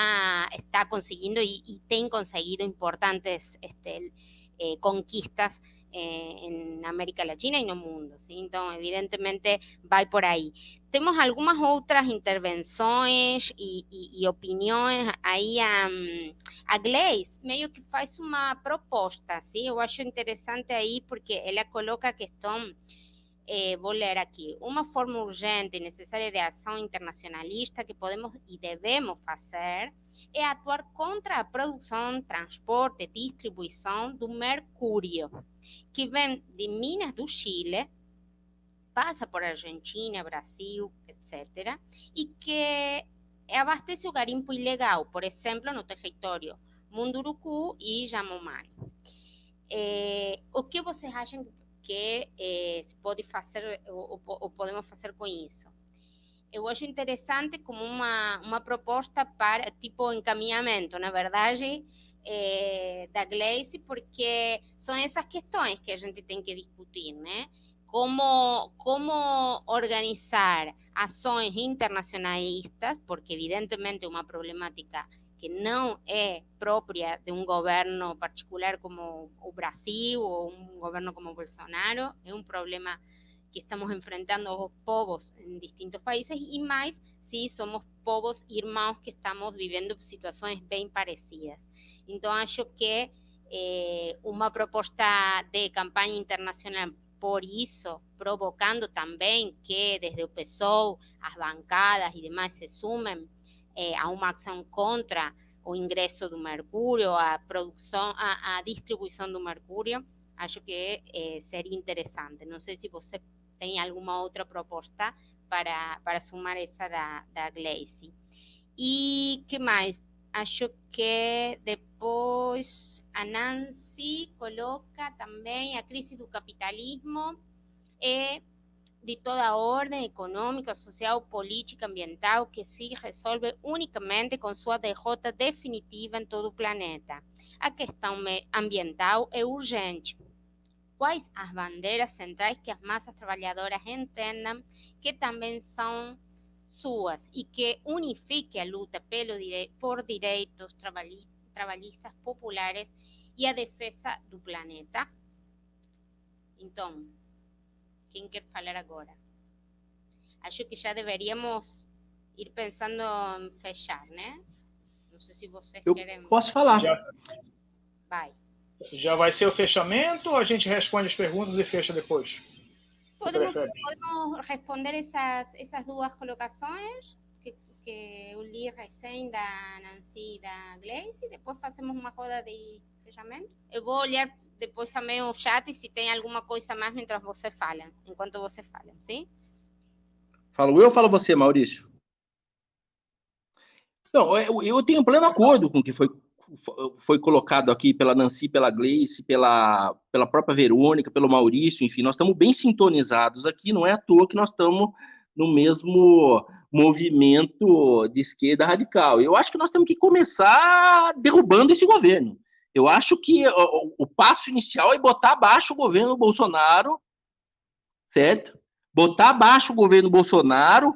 está conseguindo e, e tem conseguido importantes este, eh, conquistas en América Latina y no mundo. ¿sí? Então, evidentemente, vai por aí. Temos algumas outras intervenções e, e, e opiniões. Aí a, a Gleice meio que faz uma proposta, ¿sí? eu acho interessante aí porque ela coloca a questão eh, vou ler aqui, uma forma urgente e necessária de ação internacionalista que podemos e devemos fazer é atuar contra a produção, transporte, distribuição do mercúrio que vem de Minas do Chile, passa por Argentina, Brasil, etc., e que abastece o garimpo ilegal, por exemplo, no território Munduruku e Yanomami. É, o que vocês acham que é, se pode fazer ou, ou, podemos fazer com isso? Eu acho interessante como uma, uma proposta para, tipo, encaminhamento, na verdade, é, da Gleice, porque são essas questões que a gente tem que discutir, né? Como, como organizar ações internacionalistas, porque evidentemente uma problemática que não é própria de um governo particular como o Brasil ou um governo como Bolsonaro, é um problema que estamos enfrentando os povos em distintos países e mais se somos povos irmãos que estamos vivendo situações bem parecidas. Então, acho que eh, uma proposta de campanha internacional por isso, provocando também que desde o PSOL as bancadas e demais se sumem eh, a uma ação contra o ingresso do mercúrio, a produção, a, a distribuição do mercúrio, acho que eh, seria interessante. Não sei se você tem alguma outra proposta para, para sumar essa da, da Gleice. E que mais? Acho que depois a Nancy coloca também a crise do capitalismo é de toda ordem econômica, social, política, ambiental, que se resolve unicamente com sua derrota definitiva em todo o planeta. A questão ambiental é urgente. Quais as bandeiras centrais que as massas trabalhadoras entendam que também são suas e que unifique a luta pelo por direitos trabalhistas populares e a defesa do planeta? Então, quem quer falar agora? Acho que já deveríamos ir pensando em fechar, né? Não sei se vocês Eu querem. Posso falar. Já, Vai. já vai ser o fechamento ou a gente responde as perguntas e fecha depois? Podemos, podemos responder essas, essas duas colocações que, que eu li recém da Nancy e da Gleice, e depois fazemos uma roda de fechamento. Eu vou olhar depois também o chat se tem alguma coisa mais mientras você fala, enquanto você fala, sim? Falo eu ou falo você, Maurício? Não, eu, eu tenho pleno acordo com o que foi, foi colocado aqui pela Nancy, pela Gleice, pela, pela própria Verônica, pelo Maurício, enfim, nós estamos bem sintonizados aqui, não é à toa que nós estamos no mesmo movimento de esquerda radical. Eu acho que nós temos que começar derrubando esse governo. Eu acho que o, o passo inicial é botar abaixo o governo Bolsonaro, certo? Botar abaixo o governo Bolsonaro.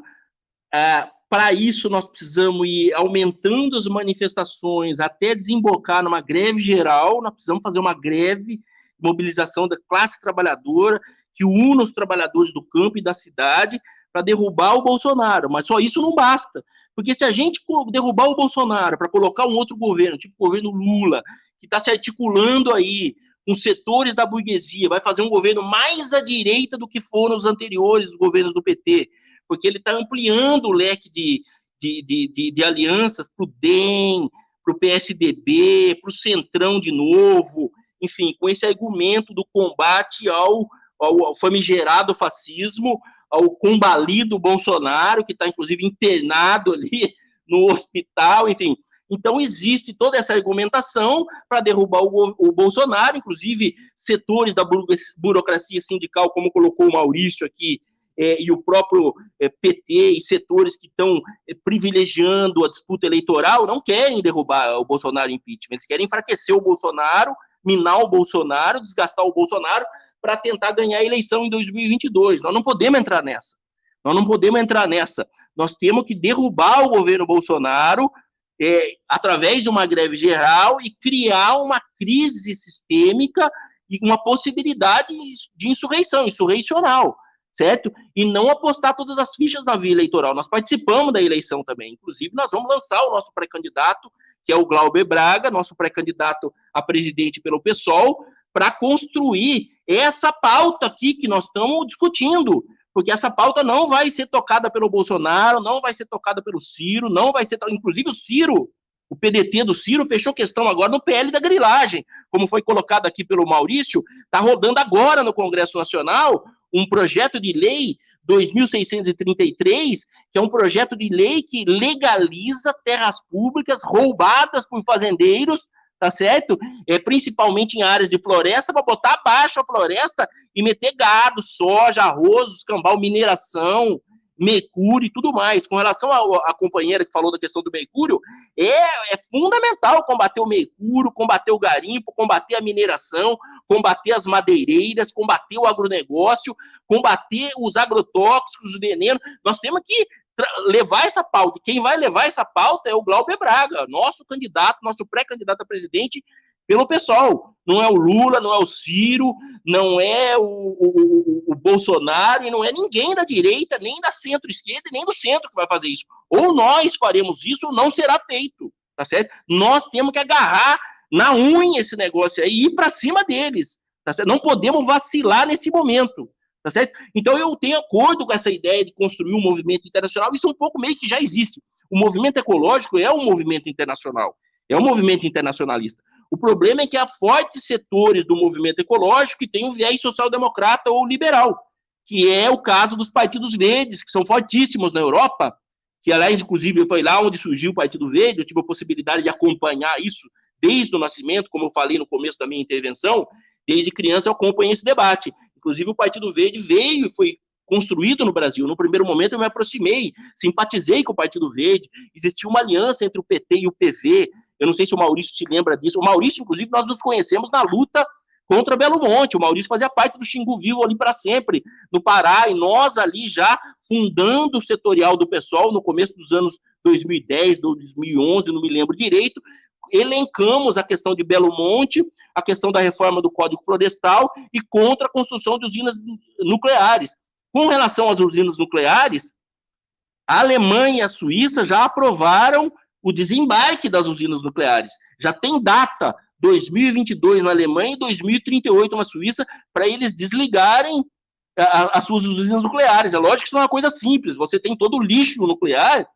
É, Para isso, nós precisamos ir aumentando as manifestações até desembocar numa greve geral. Nós precisamos fazer uma greve, mobilização da classe trabalhadora, que una os trabalhadores do campo e da cidade para derrubar o Bolsonaro. Mas só isso não basta. Porque se a gente derrubar o Bolsonaro para colocar um outro governo, tipo o governo Lula, que está se articulando aí com setores da burguesia, vai fazer um governo mais à direita do que foram os anteriores governos do PT, porque ele está ampliando o leque de, de, de, de, de alianças para o DEM, para o PSDB, para o Centrão de novo, enfim, com esse argumento do combate ao, ao, famigerado fascismo, ao combalido Bolsonaro, que está inclusive internado ali no hospital, enfim. Então, existe toda essa argumentação para derrubar o, o, Bolsonaro, inclusive setores da burocracia sindical, como colocou o Maurício aqui, é, e o próprio é, PT e setores que estão é, privilegiando a disputa eleitoral não querem derrubar o Bolsonaro impeachment, eles querem enfraquecer o Bolsonaro, minar o Bolsonaro, desgastar o Bolsonaro para tentar ganhar a eleição em 2022. Nós não podemos entrar nessa. Nós não podemos entrar nessa. Nós temos que derrubar o governo Bolsonaro é, através de uma greve geral e criar uma crise sistêmica e uma possibilidade de insurreição, insurreicional, certo? E não apostar todas as fichas na via eleitoral. Nós participamos da eleição também. Inclusive, nós vamos lançar o nosso pré-candidato, que é o Glauber Braga, nosso pré-candidato a presidente pelo PSOL, para construir essa pauta aqui que nós estamos discutindo, porque essa pauta não vai ser tocada pelo Bolsonaro, não vai ser tocada pelo Ciro, não vai ser, inclusive o Ciro, o PDT do Ciro fechou questão agora no PL da grilagem, como foi colocado aqui pelo Maurício, está rodando agora no Congresso Nacional um projeto de lei 2633, que é um projeto de lei que legaliza terras públicas roubadas por fazendeiros tá certo? É, principalmente em áreas de floresta, para botar abaixo a floresta e meter gado, soja, arroz, escambau, mineração, mercúrio e tudo mais. Com relação à companheira que falou da questão do mercúrio, é, é fundamental combater o mercúrio, combater o garimpo, combater a mineração, combater as madeireiras, combater o agronegócio, combater os agrotóxicos, o veneno. Nós temos que levar essa pauta. Quem vai levar essa pauta é o Glauber Braga, nosso candidato, nosso pré-candidato a presidente pelo pessoal. Não é o Lula, não é o Ciro, não é o, o, o Bolsonaro e não é ninguém da direita, nem da centro-esquerda, nem do centro que vai fazer isso. Ou nós faremos isso ou não será feito, tá certo? Nós temos que agarrar na unha esse negócio aí e ir para cima deles, tá? Não podemos vacilar nesse momento. Tá certo? Então eu tenho acordo com essa ideia de construir um movimento internacional, isso é um pouco meio que já existe. O movimento ecológico é um movimento internacional, é um movimento internacionalista. O problema é que há fortes setores do movimento ecológico que têm um viés social-democrata ou liberal, que é o caso dos partidos verdes, que são fortíssimos na Europa, que, aliás, inclusive, foi lá onde surgiu o Partido Verde, eu tive a possibilidade de acompanhar isso desde o nascimento, como eu falei no começo da minha intervenção, desde criança eu acompanhei esse debate. Inclusive, o Partido Verde veio e foi construído no Brasil. No primeiro momento, eu me aproximei, simpatizei com o Partido Verde. Existia uma aliança entre o PT e o PV. Eu não sei se o Maurício se lembra disso. O Maurício, inclusive, nós nos conhecemos na luta contra Belo Monte. O Maurício fazia parte do Xingu Vivo ali para sempre, no Pará, e nós ali já fundando o setorial do PSOL no começo dos anos 2010, 2011, não me lembro direito, elencamos a questão de Belo Monte, a questão da reforma do Código Florestal e contra a construção de usinas nucleares. Com relação às usinas nucleares, a Alemanha e a Suíça já aprovaram o desembarque das usinas nucleares. Já tem data, 2022 na Alemanha e 2038 na Suíça, para eles desligarem as suas usinas nucleares. É lógico que isso é uma coisa simples. Você tem todo o lixo nuclear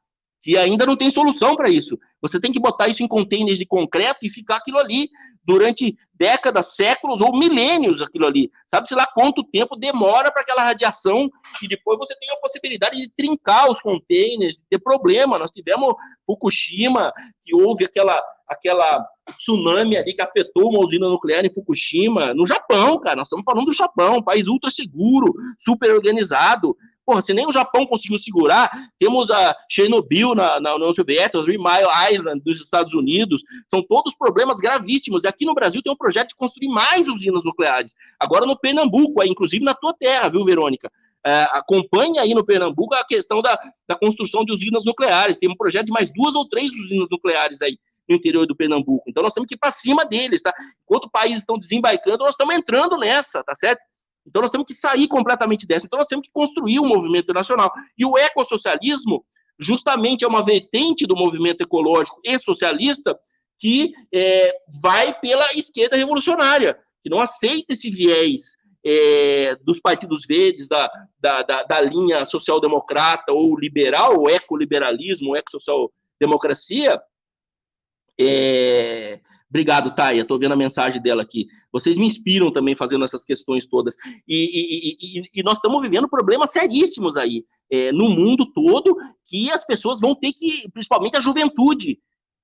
que ainda não tem solução para isso. Você tem que botar isso em containers de concreto e ficar aquilo ali durante décadas, séculos ou milênios aquilo ali. Sabe-se lá quanto tempo demora para aquela radiação e depois você tem a possibilidade de trincar os containers, ter problema. Nós tivemos Fukushima, que houve aquela, aquela tsunami ali que afetou uma usina nuclear em Fukushima, no Japão, cara. Nós estamos falando do Japão, um país ultra seguro, super organizado. Porra, se nem o Japão conseguiu segurar, temos a Chernobyl na, na União Soviética, Three Mile Island dos Estados Unidos, são todos problemas gravíssimos. E aqui no Brasil tem um projeto de construir mais usinas nucleares. Agora no Pernambuco, inclusive na tua terra, viu, Verônica? É, acompanha aí no Pernambuco a questão da, da construção de usinas nucleares. Tem um projeto de mais duas ou três usinas nucleares aí no interior do Pernambuco. Então nós temos que ir para cima deles, tá? Enquanto países estão desembarcando, nós estamos entrando nessa, tá certo? Então nós temos que sair completamente dessa. Então nós temos que construir um movimento nacional. E o ecossocialismo, justamente, é uma vertente do movimento ecológico e socialista que é, vai pela esquerda revolucionária, que não aceita esse viés é, dos partidos verdes, da, da, da, da linha social-democrata ou liberal, o ecoliberalismo, o eco-social-democracia, é, Obrigado, Taia. Estou vendo a mensagem dela aqui. Vocês me inspiram também fazendo essas questões todas. E, e, e, e nós estamos vivendo problemas seríssimos aí é, no mundo todo que as pessoas vão ter que, principalmente a juventude,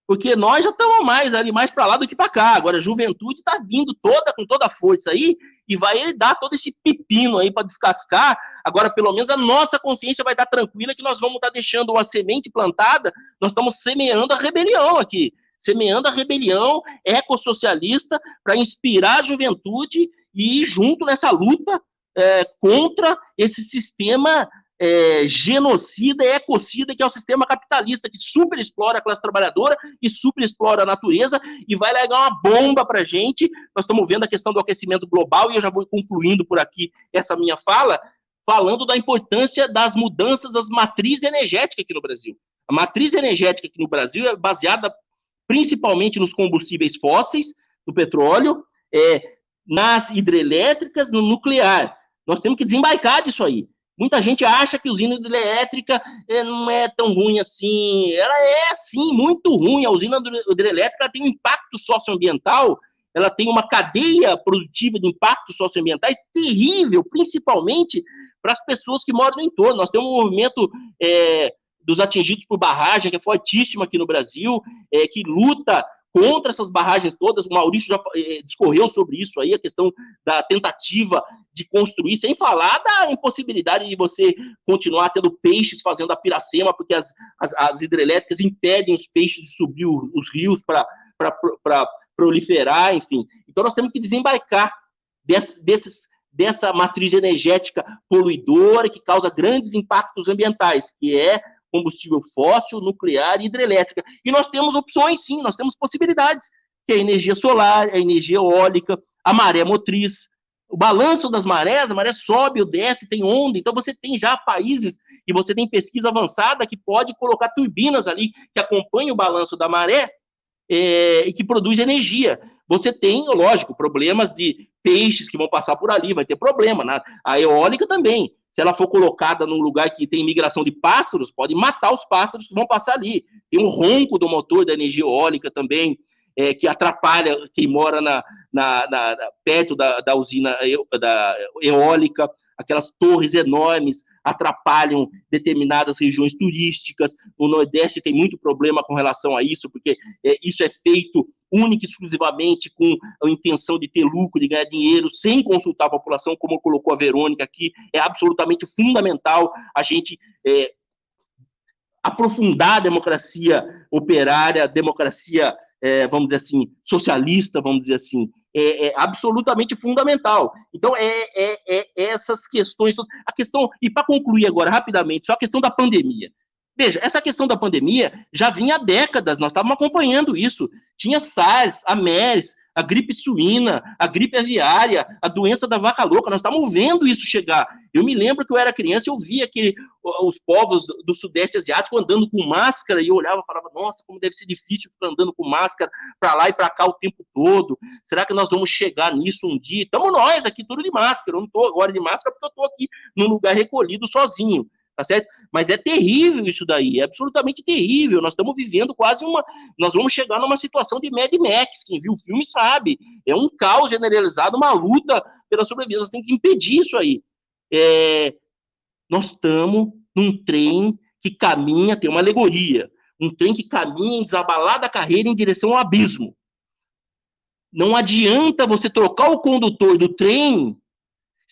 porque nós já estamos mais ali mais para lá do que para cá. Agora a juventude está vindo toda com toda a força aí e vai dar todo esse pepino aí para descascar. Agora pelo menos a nossa consciência vai estar tranquila que nós vamos estar deixando uma semente plantada. Nós estamos semeando a rebelião aqui semeando a rebelião ecossocialista para inspirar a juventude e ir junto nessa luta é, contra esse sistema é, genocida, ecocida, que é o sistema capitalista, que super explora a classe trabalhadora e super explora a natureza e vai largar uma bomba para a gente. Nós estamos vendo a questão do aquecimento global e eu já vou concluindo por aqui essa minha fala, falando da importância das mudanças das matrizes energéticas aqui no Brasil. A matriz energética aqui no Brasil é baseada principalmente nos combustíveis fósseis, no petróleo, é, nas hidrelétricas, no nuclear. Nós temos que desembarcar disso aí. Muita gente acha que usina hidrelétrica é, não é tão ruim assim. Ela é, sim, muito ruim. A usina hidrelétrica tem um impacto socioambiental, ela tem uma cadeia produtiva de impactos socioambientais terrível, principalmente para as pessoas que moram no entorno. Nós temos um movimento é, dos atingidos por barragem, que é fortíssima aqui no Brasil, é, que luta contra essas barragens todas. O Maurício já é, discorreu sobre isso aí, a questão da tentativa de construir, sem falar da impossibilidade de você continuar tendo peixes fazendo a piracema, porque as, as, as hidrelétricas impedem os peixes de subir os rios para proliferar, enfim. Então nós temos que desembarcar desse, desses, dessa matriz energética poluidora que causa grandes impactos ambientais, que é combustível fóssil, nuclear e hidrelétrica. E nós temos opções, sim, nós temos possibilidades, que é a energia solar, a energia eólica, a maré motriz, o balanço das marés, a maré sobe ou desce, tem onda, então você tem já países e você tem pesquisa avançada que pode colocar turbinas ali que acompanham o balanço da maré é, e que produz energia. Você tem, lógico, problemas de peixes que vão passar por ali, vai ter problema. Né? A eólica também. Se ela for colocada num lugar que tem migração de pássaros, pode matar os pássaros que vão passar ali. Tem um ronco do motor da energia eólica também é, que atrapalha quem mora na, na, na perto da, da usina da eólica, aquelas torres enormes atrapalham determinadas regiões turísticas. O Nordeste tem muito problema com relação a isso, porque é, isso é feito única e exclusivamente com a intenção de ter lucro, de ganhar dinheiro, sem consultar a população, como colocou a Verônica aqui. É absolutamente fundamental a gente é, aprofundar a democracia operária, a democracia é, vamos dizer assim, socialista, vamos dizer assim, é, é absolutamente fundamental. Então, é, é, é, essas questões, a questão, e para concluir agora rapidamente, só a questão da pandemia. Veja, essa questão da pandemia já vinha há décadas, nós estávamos acompanhando isso. Tinha SARS, a MERS, a gripe suína, a gripe aviária, a doença da vaca louca, nós estamos vendo isso chegar. Eu me lembro que eu era criança eu via que os povos do Sudeste Asiático andando com máscara e eu olhava e falava, nossa, como deve ser difícil ficar andando com máscara para lá e para cá o tempo todo. Será que nós vamos chegar nisso um dia? Estamos nós aqui tudo de máscara, eu não estou agora de máscara porque eu estou aqui num lugar recolhido sozinho tá certo? Mas é terrível isso daí, é absolutamente terrível. Nós estamos vivendo quase uma. Nós vamos chegar numa situação de Mad Max. Quem viu o filme sabe. É um caos generalizado, uma luta pela sobrevivência. Nós temos que impedir isso aí. É... Nós estamos num trem que caminha, tem uma alegoria. Um trem que caminha em desabalada carreira em direção ao abismo. Não adianta você trocar o condutor do trem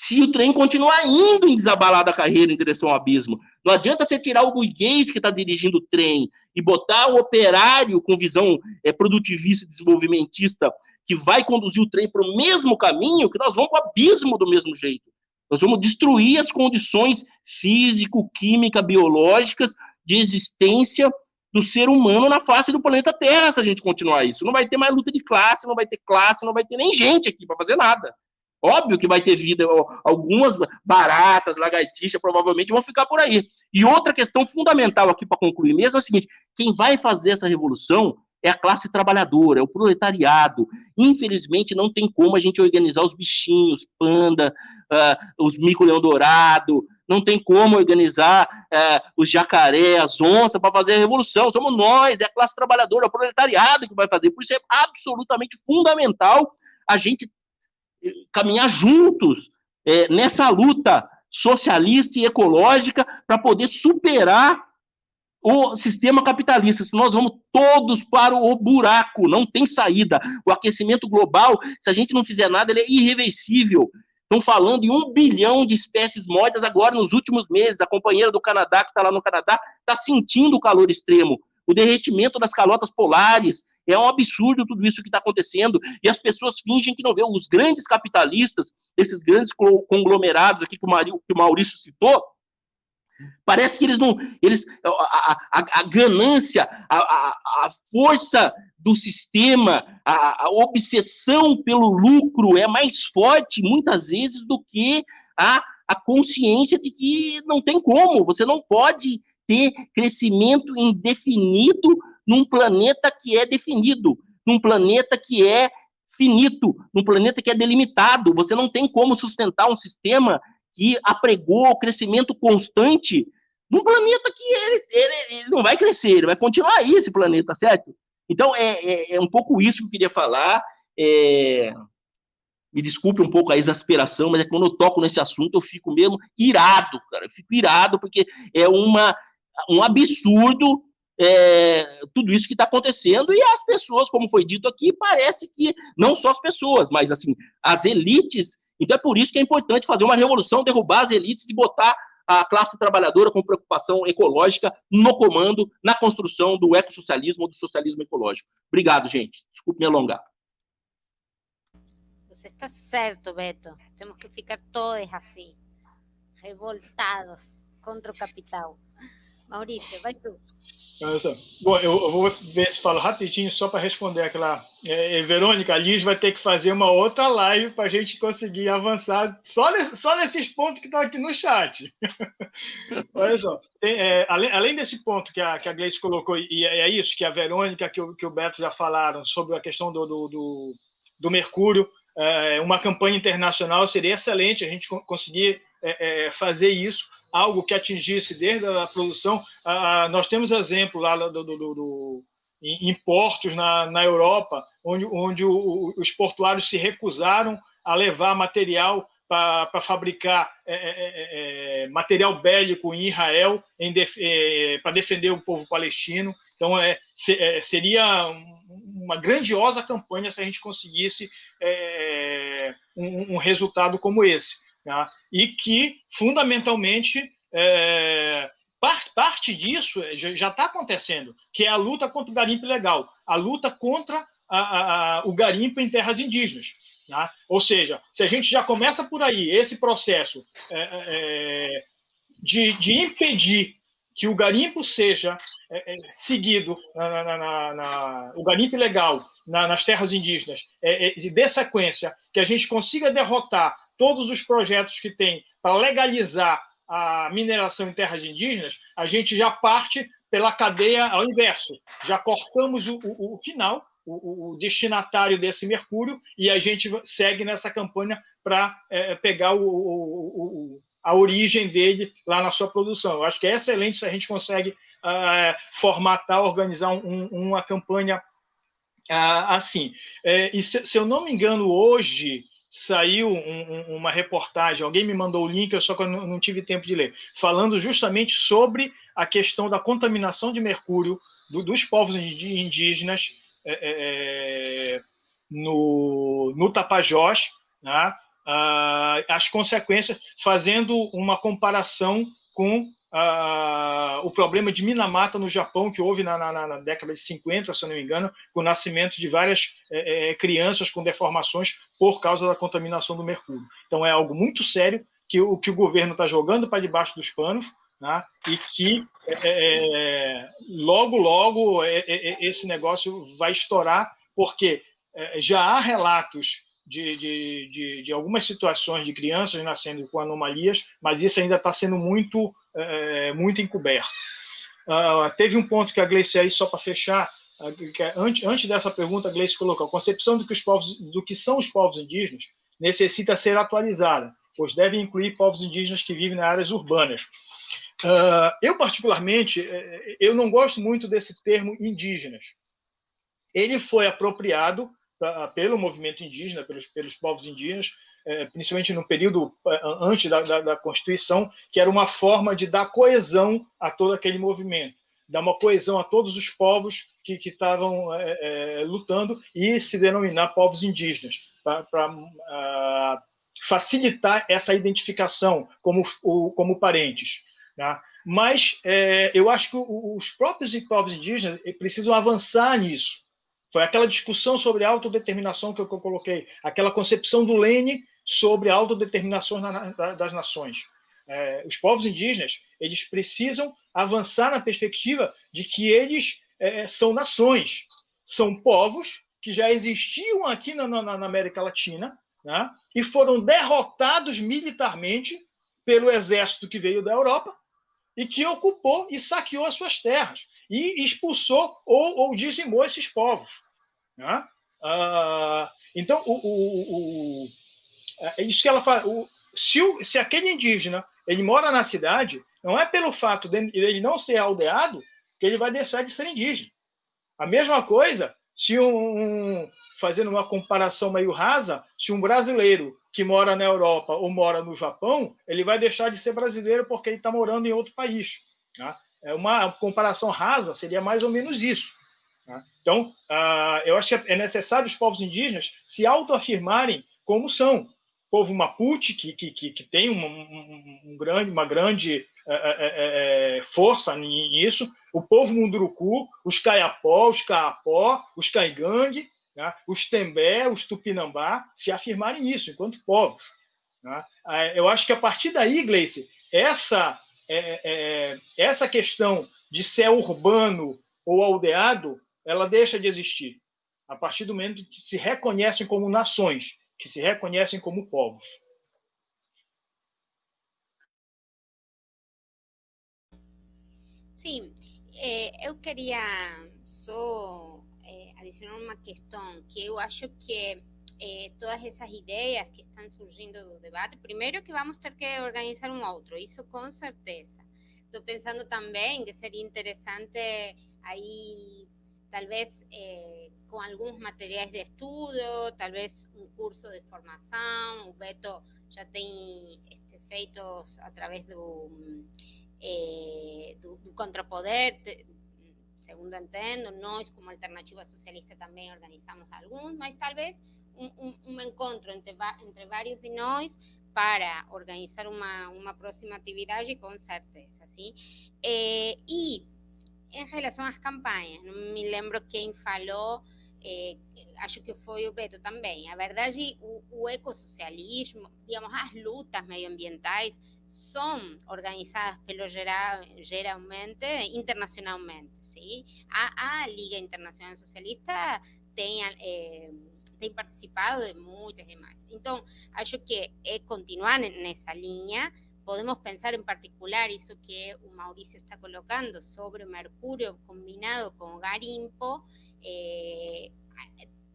se o trem continuar indo em desabalada carreira em direção ao abismo. Não adianta você tirar o burguês que está dirigindo o trem e botar o operário com visão é, produtivista e desenvolvimentista que vai conduzir o trem para o mesmo caminho, que nós vamos para o abismo do mesmo jeito. Nós vamos destruir as condições físico, química, biológicas de existência do ser humano na face do planeta Terra se a gente continuar isso. Não vai ter mais luta de classe, não vai ter classe, não vai ter nem gente aqui para fazer nada. Óbvio que vai ter vida, algumas baratas, lagartixas, provavelmente vão ficar por aí. E outra questão fundamental aqui para concluir mesmo é o seguinte: quem vai fazer essa revolução é a classe trabalhadora, é o proletariado. Infelizmente, não tem como a gente organizar os bichinhos, panda, uh, os mico-leão dourado, não tem como organizar uh, os jacaré, as onças para fazer a revolução. Somos nós, é a classe trabalhadora, é o proletariado que vai fazer. Por isso é absolutamente fundamental a gente caminhar juntos é, nessa luta socialista e ecológica para poder superar o sistema capitalista, senão nós vamos todos para o buraco, não tem saída. O aquecimento global, se a gente não fizer nada, ele é irreversível. Estão falando em um bilhão de espécies mortas agora nos últimos meses. A companheira do Canadá, que está lá no Canadá, está sentindo o calor extremo. O derretimento das calotas polares, é um absurdo tudo isso que está acontecendo. E as pessoas fingem que não vê. Os grandes capitalistas, esses grandes conglomerados aqui que o Maurício citou, Parece que eles não. Eles, a, a, a ganância, a, a, força do sistema, a, obsessão pelo lucro é mais forte, muitas vezes, do que a, a consciência de que não tem como. Você não pode ter crescimento indefinido num planeta que é definido, num planeta que é finito, num planeta que é delimitado. Você não tem como sustentar um sistema que apregou o crescimento constante num planeta que ele, ele, ele, não vai crescer, ele vai continuar aí esse planeta, certo? Então, é, é, é um pouco isso que eu queria falar. É... Me desculpe um pouco a exasperação, mas é que quando eu toco nesse assunto eu fico mesmo irado, cara. Eu fico irado porque é uma, um absurdo é, tudo isso que está acontecendo e as pessoas, como foi dito aqui, parece que não só as pessoas, mas assim as elites. Então é por isso que é importante fazer uma revolução, derrubar as elites e botar a classe trabalhadora com preocupação ecológica no comando, na construção do ecossocialismo ou do socialismo ecológico. Obrigado, gente. Desculpe me alongar. Você está certo, Beto. Temos que ficar todos assim, revoltados contra o capital. Maurício, vai tu. Bom, eu, eu, vou ver se falo rapidinho só para responder aquela. É, é, Verônica, a Liz vai ter que fazer uma outra live para a gente conseguir avançar só, nesse, só nesses pontos que estão aqui no chat. Olha só, tem, é, além, além, desse ponto que a, que a Gleice colocou, e é, isso que a Verônica, que o, que o Beto já falaram sobre a questão do, do, do, do Mercúrio, é, uma campanha internacional seria excelente a gente conseguir é, fazer isso algo que atingisse desde a produção. Ah, nós temos exemplo lá do, do, do, em portos na, na Europa, onde, onde o, os portuários se recusaram a levar material para fabricar é, é, é, material bélico em Israel def, para defender o povo palestino. Então, é, seria uma grandiosa campanha se a gente conseguisse um, um resultado como esse. Tá? E que, fundamentalmente, é, parte, parte disso já está acontecendo, que é a luta contra o garimpo ilegal, a luta contra a, a, o garimpo em terras indígenas. Tá? Ou seja, se a gente já começa por aí esse processo é, é, é de, de impedir que o garimpo seja é, é, seguido, na, na, na, o garimpo ilegal nas terras indígenas, é, é, de sequência, que a gente consiga derrotar todos os projetos que tem para legalizar a mineração em terras indígenas, a gente já parte pela cadeia ao inverso. Já cortamos o, o, o final, o, o, destinatário desse mercúrio, e a gente segue nessa campanha para é, pegar a origem dele lá na sua produção. Eu acho que é excelente se a gente consegue uh, formatar, organizar um, uma campanha uh, assim. É, e se, se eu não me engano, hoje saiu um, um, uma reportagem, alguém me mandou o link, eu só que eu não, não, tive tempo de ler, falando justamente sobre a questão da contaminação de mercúrio do, dos povos indígenas é, é, é, no, no Tapajós, né? ah, as consequências, fazendo uma comparação com Uh, o problema de Minamata no Japão, que houve na, na, na, década de 50, se não me engano, com o nascimento de várias é, é, crianças com deformações por causa da contaminação do mercúrio. Então, é algo muito sério que o que o governo está jogando para debaixo dos panos né, e que é, é, é logo, logo é, esse negócio vai estourar, porque já há relatos de, de, de, de, algumas situações de crianças nascendo com anomalias, mas isso ainda está sendo muito, é, muito encoberto. Uh, teve um ponto que a Gleice aí, só para fechar, é, antes, antes dessa pergunta, a Gleice colocou, a concepção do que, os povos, do que são os povos indígenas necessita ser atualizada, pois deve incluir povos indígenas que vivem nas áreas urbanas. Uh, eu, particularmente, é, eu não gosto muito desse termo indígenas. Ele foi apropriado pelo movimento indígena, pelos, pelos povos indígenas, é, principalmente no período é, antes da, da, da, Constituição, que era uma forma de dar coesão a todo aquele movimento, dar uma coesão a todos os povos que, estavam é, é, lutando e se denominar povos indígenas, para facilitar essa identificação como, como parentes. Tá? Mas é, eu acho que os próprios povos indígenas precisam avançar nisso foi aquela discussão sobre autodeterminação que eu, coloquei, aquela concepção do Lênin sobre a autodeterminação das nações. É, os povos indígenas eles precisam avançar na perspectiva de que eles é, são nações, são povos que já existiam aqui na, na, na América Latina né, e foram derrotados militarmente pelo exército que veio da Europa e que ocupou e saqueou as suas terras e expulsou ou, ou dizimou esses povos. Né? Ah, então, o, o, o, é isso que ela fala. O, se, o, se aquele indígena ele mora na cidade, não é pelo fato dele ele não ser aldeado que ele vai deixar de ser indígena. A mesma coisa se um, fazendo uma comparação meio rasa, se um brasileiro que mora na Europa ou mora no Japão, ele vai deixar de ser brasileiro porque ele está morando em outro país. Tá? É uma comparação rasa, seria mais ou menos isso. Tá? Então, uh, eu acho que é necessário os povos indígenas se autoafirmarem como são. Povo Mapuche, que, que, que tem uma, um, um grande, uma grande é, é, é, força nisso, o povo Munduruku, os Caiapó, os Caapó, os Caigangue, né? os Tembé, os Tupinambá, se afirmarem isso enquanto povos. Né? Eu acho que a partir daí, Gleice, essa é, é, essa questão de ser urbano ou aldeado, ela deixa de existir a partir do momento que se reconhecem como nações, que se reconhecem como povos. Sim, é, eu queria só é, adicionar uma questão que eu acho que eh, todas essas ideias que estão surgindo do debate, primeiro que vamos ter que organizar um outro, isso com certeza. Estou pensando também que seria interessante aí, talvez eh, com alguns materiais de estudo, talvez um curso de formação, o Beto já tem este, feitos através do, eh, do, do Contrapoder, segundo entendo, nós como Alternativa Socialista também organizamos alguns, mas talvez um, um, encontro entre, entre vários de nós para organizar uma, uma próxima atividade, com certeza, sim? É, e em relação às campanhas, não me lembro quem falou, é, acho que foi o Beto também. A verdade, o, o ecossocialismo, digamos, as lutas medioambientais são organizadas pelo geral, geralmente internacionalmente, sim? A, a Liga Internacional Socialista tem é, tem participado de muitas demais. Então, acho que é continuar nessa linha. Podemos pensar em particular isso que o Maurício está colocando sobre o mercúrio combinado com o garimpo. Eh,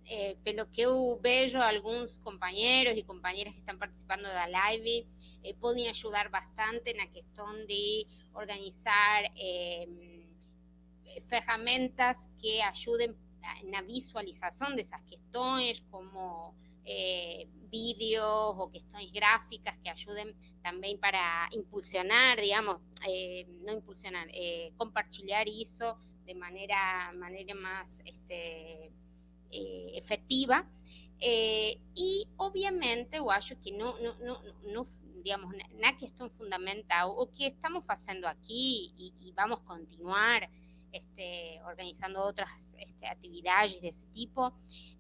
eh, pelo que vejo, alguns companheiros e companheiras que estão participando da live eh, podem ajudar bastante na questão de organizar eh, ferramentas que ajudem na visualização dessas questões, como eh, vídeos ou questões gráficas que ajudem também para impulsionar, digamos, eh, não impulsionar, eh, compartilhar isso de maneira, maneira mais este, efetiva. e, obviamente, eu acho que não, não, não, não digamos, na questão fundamental, o que estamos fazendo aqui e, e vamos continuar este, organizando otras este, actividades de ese tipo,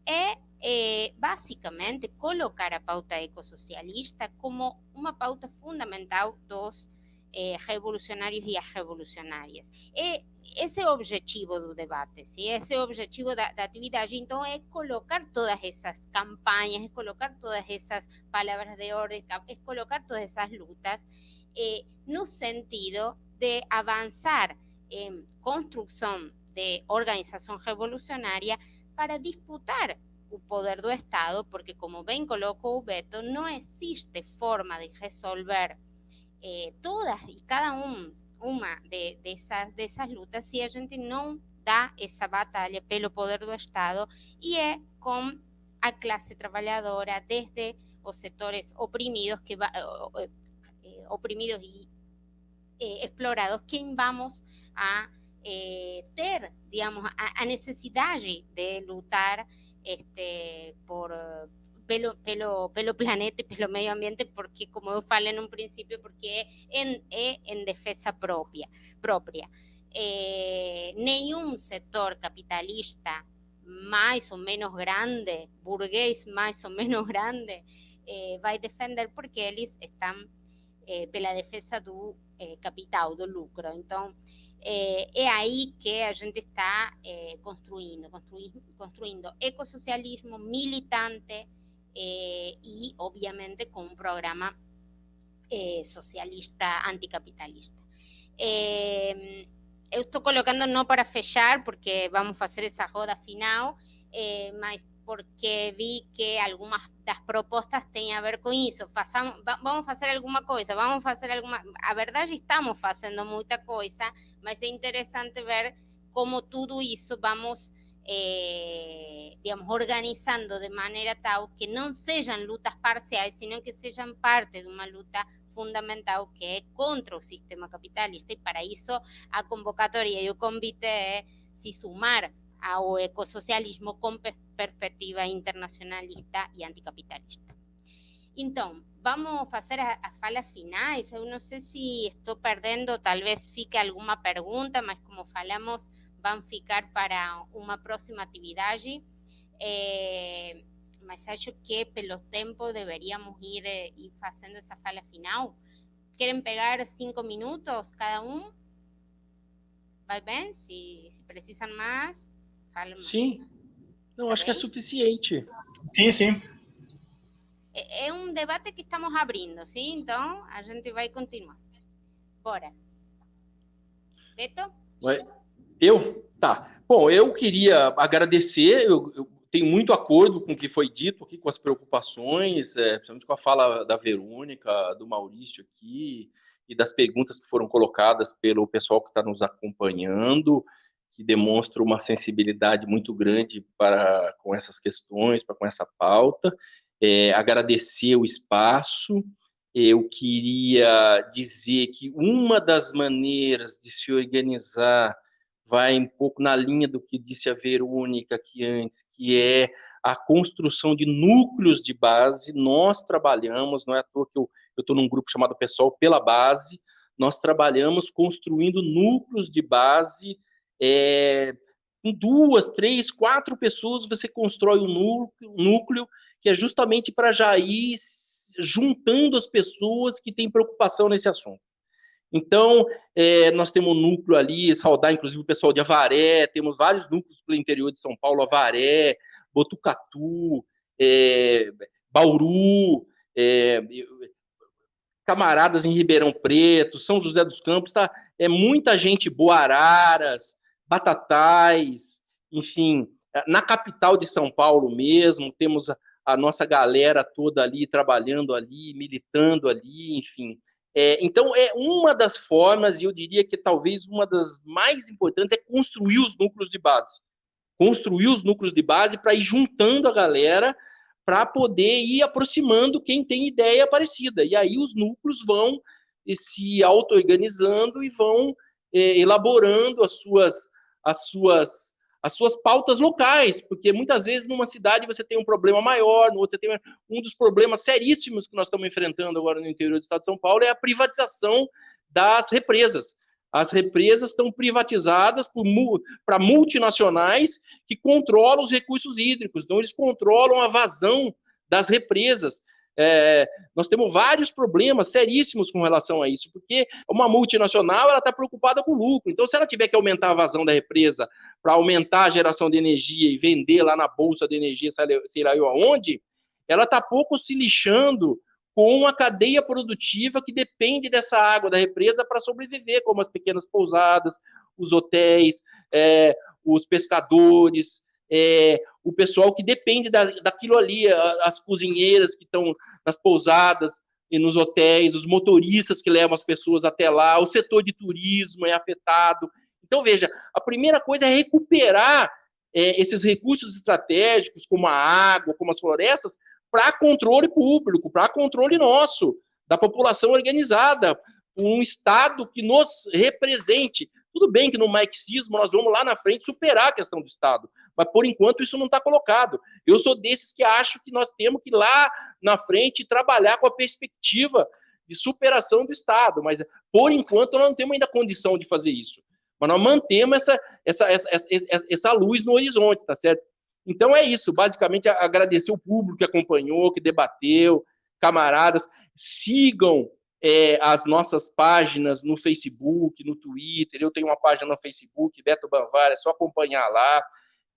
es eh, básicamente colocar a pauta ecosocialista como una pauta fundamental dos eh, revolucionarios y as revolucionarias. E esse é objetivo do debate, ¿sí? esse é o objetivo da, da atividade. Então, é colocar todas essas campanhas, é colocar todas essas palavras de ordem, é colocar todas essas lutas eh, no sentido de avançar en construcción de organización revolucionaria para disputar el poder del Estado, porque como ven colocó Beto, no existe forma de resolver eh, todas y cada una de, esas, de esas lutas si a gente no da esa batalla pelo poder del Estado y es con a clase trabajadora desde los sectores oprimidos que va, eh, eh, oprimidos y explorados que vamos a eh, ter, digamos, a, a, necessidade de lutar este, por pelo, pelo, pelo planeta e pelo meio ambiente, porque, como eu falei num princípio, porque é em, é em defesa própria. Eh, nenhum setor capitalista mais ou menos grande, burguês mais ou menos grande, eh, vai defender porque eles estão eh, pela defesa do eh, capital, do lucro. Então, é, é aí que a gente está é, construindo, construindo, construindo ecossocialismo militante é, e, obviamente, com um programa é, socialista anticapitalista. Eu estou colocando não para fechar, porque vamos fazer essa roda final, mas porque vi que algumas das propostas têm a ver com isso. Façamos, vamos fazer alguma coisa, vamos fazer alguma. A verdade, estamos fazendo muita coisa, mas é interessante ver como tudo isso vamos, eh, digamos, organizando de maneira tal que não sejam lutas parciais, sino que sejam parte de uma luta fundamental que é contra o sistema capitalista. E para isso a convocatória e o convite é se sumar ao ecossocialismo com perspectiva internacionalista e anticapitalista. Então, vamos fazer as falas finais. Eu não sei se estou perdendo, talvez fique alguma pergunta, mas como falamos, vão ficar para uma próxima atividade. É, mas acho que pelo tempo deveríamos ir, ir fazendo essa fala final. querem pegar cinco minutos cada um? Vai bem? Se, se precisam Sim. Não, tá acho bem? que é suficiente. Sim, sim. É, é um debate que estamos abrindo, sim? Então, a gente vai continuar. Bora. Beto? Eu? Tá. Bom, eu queria agradecer, eu, eu tenho muito acordo com o que foi dito aqui, com as preocupações, é, principalmente com a fala da Verônica, do Maurício aqui, e das perguntas que foram colocadas pelo pessoal que está nos acompanhando, que demonstra uma sensibilidade muito grande para com essas questões, para com essa pauta. É, agradecer o espaço. Eu queria dizer que uma das maneiras de se organizar vai um pouco na linha do que disse a Verônica aqui antes, que é a construção de núcleos de base. Nós trabalhamos, não é à toa que eu estou num grupo chamado Pessoal pela Base, nós trabalhamos construindo núcleos de base. É, com duas, três, quatro pessoas, você constrói um núcleo, que é justamente para já ir juntando as pessoas que têm preocupação nesse assunto. Então, é, nós temos um núcleo ali, saudar inclusive o pessoal de Avaré, temos vários núcleos pelo interior de São Paulo, Avaré, Botucatu, é, Bauru, é, camaradas em Ribeirão Preto, São José dos Campos, tá? É muita gente boa, Araras, Batatais, enfim, na capital de São Paulo mesmo, temos a, nossa galera toda ali trabalhando ali, militando ali, enfim. É, então, é uma das formas, e eu diria que talvez uma das mais importantes, é construir os núcleos de base. Construir os núcleos de base para ir juntando a galera, para poder ir aproximando quem tem ideia parecida. E aí os núcleos vão se auto-organizando e vão é, elaborando as suas, as suas as suas pautas locais, porque muitas vezes numa cidade você tem um problema maior, no outro você tem um dos problemas seríssimos que nós estamos enfrentando agora no interior do estado de São Paulo é a privatização das represas. As represas estão privatizadas para multinacionais que controlam os recursos hídricos, então eles controlam a vazão das represas. É, nós temos vários problemas seríssimos com relação a isso, porque uma multinacional ela está preocupada com lucro. Então, se ela tiver que aumentar a vazão da represa para aumentar a geração de energia e vender lá na bolsa de energia, sei lá eu aonde, ela está pouco se lixando com a cadeia produtiva que depende dessa água da represa para sobreviver, como as pequenas pousadas, os hotéis, é, os pescadores, é, o pessoal que depende da, daquilo ali, as cozinheiras que estão nas pousadas e nos hotéis, os motoristas que levam as pessoas até lá, o setor de turismo é afetado. Então, veja, a primeira coisa é recuperar é, esses recursos estratégicos, como a água, como as florestas, para controle público, para controle nosso, da população organizada, um Estado que nos represente. Tudo bem que no marxismo nós vamos lá na frente superar a questão do Estado, mas por enquanto isso não está colocado. Eu sou desses que acho que nós temos que lá na frente trabalhar com a perspectiva de superação do Estado, mas por enquanto nós não temos ainda condição de fazer isso. Mas nós mantemos essa, essa, essa, essa, essa luz no horizonte, tá certo? Então é isso, basicamente agradecer o público que acompanhou, que debateu, camaradas, sigam é, as nossas páginas no Facebook, no Twitter. Eu tenho uma página no Facebook, Beto Banvar, é só acompanhar lá.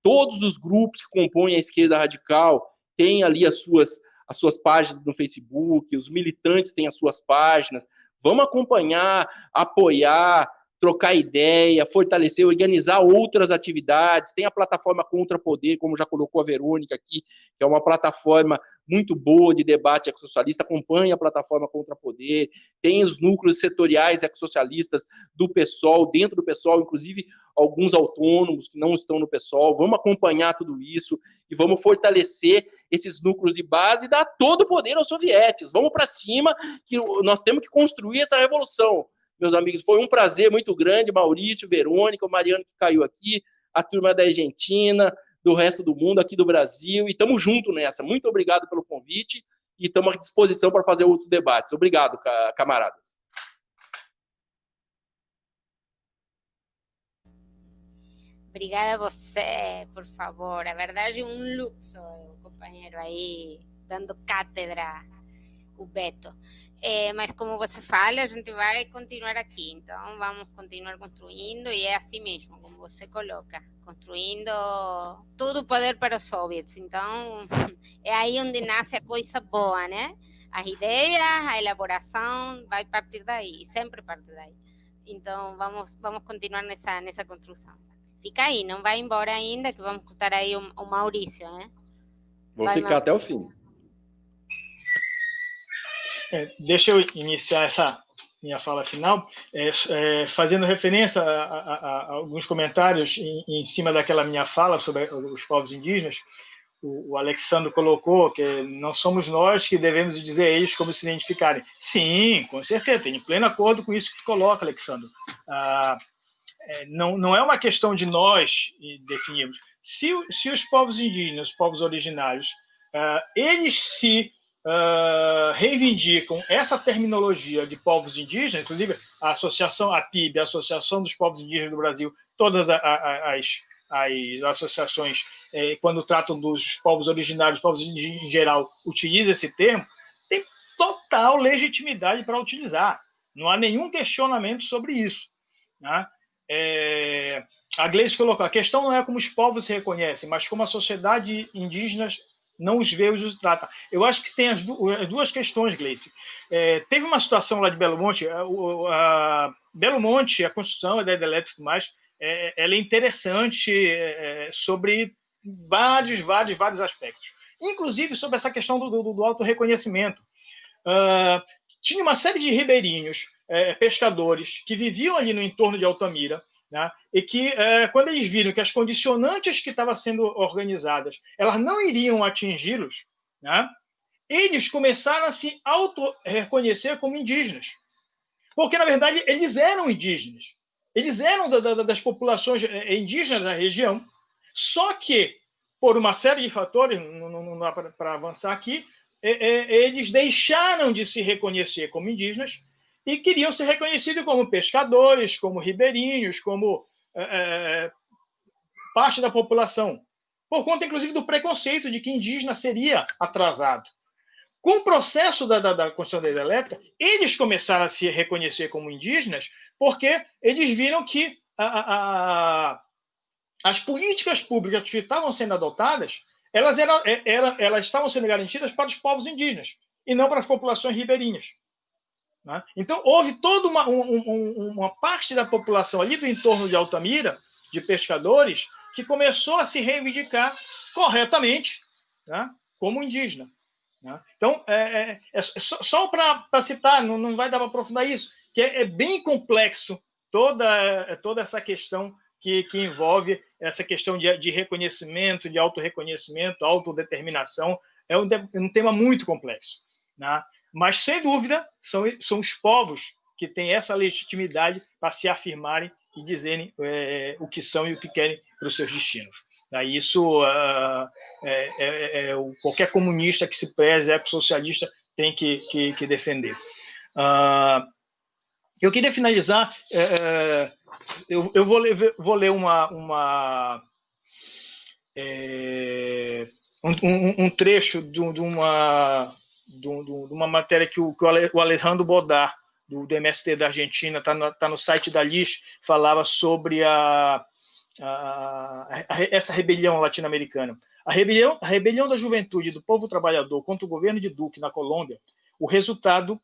Todos os grupos que compõem a esquerda radical têm ali as suas, as suas páginas no Facebook, os militantes têm as suas páginas. Vamos acompanhar, apoiar, trocar ideia, fortalecer, organizar outras atividades. Tem a plataforma Contra Poder, como já colocou a Verônica aqui, que é uma plataforma muito boa de debate ecossocialista, acompanha a plataforma Contra Poder, tem os núcleos setoriais ecossocialistas do PSOL, dentro do PSOL, inclusive alguns autônomos que não estão no PSOL. Vamos acompanhar tudo isso e vamos fortalecer esses núcleos de base e dar todo o poder aos sovietes. Vamos para cima, que nós temos que construir essa revolução meus amigos. Foi um prazer muito grande, Maurício, Verônica, o Mariano que caiu aqui, a turma da Argentina, do resto do mundo, aqui do Brasil, e estamos juntos nessa. Muito obrigado pelo convite e estamos à disposição para fazer outros debates. Obrigado, camaradas. Obrigada a você, por favor. A verdade um luxo, companheiro, aí, dando cátedra o Beto. É, mas como você fala, a gente vai continuar aqui, então vamos continuar construindo e é assim mesmo, como você coloca, construindo todo o poder para os soviets. Então é aí onde nasce a coisa boa, né? As ideias, a elaboração vai partir daí, sempre parte daí. Então vamos vamos continuar nessa nessa construção. Fica aí, não vai embora ainda, que vamos escutar aí o, o Maurício, né? Vou vai, ficar até o fim. É, deixa eu iniciar essa minha fala final, é, é, fazendo referência a, a, a, alguns comentários em, em, cima daquela minha fala sobre os povos indígenas. O, o Alexandre colocou que não somos nós que devemos dizer a eles como se identificarem. Sim, com certeza, tenho pleno acordo com isso que tu coloca, Alexandre. Ah, é, não, não é uma questão de nós definirmos. Se, se os povos indígenas, os povos originários, uh, eles se uh, reivindicam essa terminologia de povos indígenas, inclusive a associação, a PIB, a Associação dos Povos Indígenas do Brasil, todas as, as associações, eh, quando tratam dos povos originários, povos indígenas em geral, utilizam esse termo, tem total legitimidade para utilizar. Não há nenhum questionamento sobre isso. Né? É, a Gleice colocou, a questão não é como os povos se reconhecem, mas como a sociedade indígena não os vê e os trata. Eu acho que tem as duas questões, Gleice. É, teve uma situação lá de Belo Monte, a, a Belo Monte, a construção, a ideia elétrica e mais, é, ela é interessante é, sobre vários, vários, vários aspectos. Inclusive sobre essa questão do, do, do auto-reconhecimento. Uh, tinha uma série de ribeirinhos é, pescadores que viviam ali no entorno de Altamira, né, e que, é, quando eles viram que as condicionantes que estavam sendo organizadas elas não iriam atingi-los, né, eles começaram a se auto-reconhecer como indígenas. Porque, na verdade, eles eram indígenas. Eles eram da, da, das populações é, indígenas da região, só que, por uma série de fatores, não, não dá para avançar aqui, é, é, eles deixaram de se reconhecer como indígenas e queriam ser reconhecidos como pescadores, como ribeirinhos, como é, é, parte da população, por conta, inclusive, do preconceito de que indígena seria atrasado. Com o processo da, da, da construção da hidrelétrica, eles começaram a se reconhecer como indígenas porque eles viram que a, a, as políticas públicas que estavam sendo adotadas, elas, eram, é, era, elas estavam sendo garantidas para os povos indígenas e não para as populações ribeirinhas. Né? Então, houve toda uma, um, uma parte da população ali do entorno de Altamira, de pescadores, que começou a se reivindicar corretamente né? como indígena. Né? Então, é, é, é só, só para citar, não, não vai dar para aprofundar isso, que é, é, bem complexo toda, toda essa questão que, que envolve essa questão de, de reconhecimento, de autorreconhecimento, autodeterminação. É um, um tema muito complexo. Né? Mas, sem dúvida, são, são os povos que têm essa legitimidade para se afirmarem e dizerem é, o que são e o que querem para os seus destinos. Daí isso uh, é, é, é, qualquer comunista que se preze, ex-socialista, tem que, que, que defender. Uh, eu queria finalizar, é, é, eu, eu vou, ler, vou ler uma, uma é, um, um, um, trecho de, de uma de, uma matéria que o, que o Alejandro Bodar, do, do MST da Argentina, está no, tá no site da LIS, falava sobre a, a, a essa rebelião latino-americana. A rebelião, a rebelião da juventude do povo trabalhador contra o governo de Duque na Colômbia, o resultado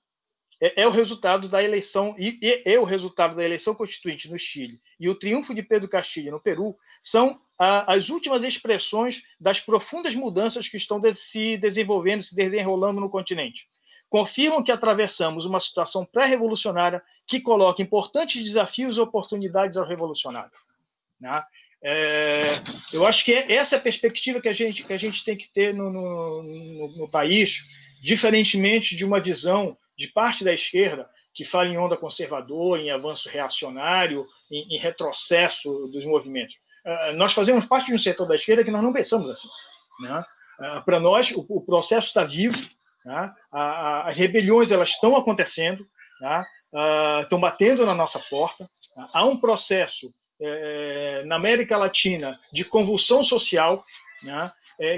é, é, o resultado da eleição e, é o resultado da eleição constituinte no Chile e o triunfo de Pedro Castilho no Peru são as últimas expressões das profundas mudanças que estão se desenvolvendo, se desenrolando no continente. Confirmam que atravessamos uma situação pré-revolucionária que coloca importantes desafios e oportunidades aos revolucionários. Né? É, eu acho que essa é a perspectiva que a gente, que a gente tem que ter no, no, no, no país, diferentemente de uma visão de parte da esquerda que fala em onda conservadora, em avanço reacionário, em, em retrocesso dos movimentos. Uh, nós fazemos parte de um setor da esquerda que nós não pensamos assim. Né? Uh, Para nós, o, processo está vivo, né? as rebeliões elas estão acontecendo, né? estão batendo na nossa porta. Há um processo na América Latina de convulsão social, né?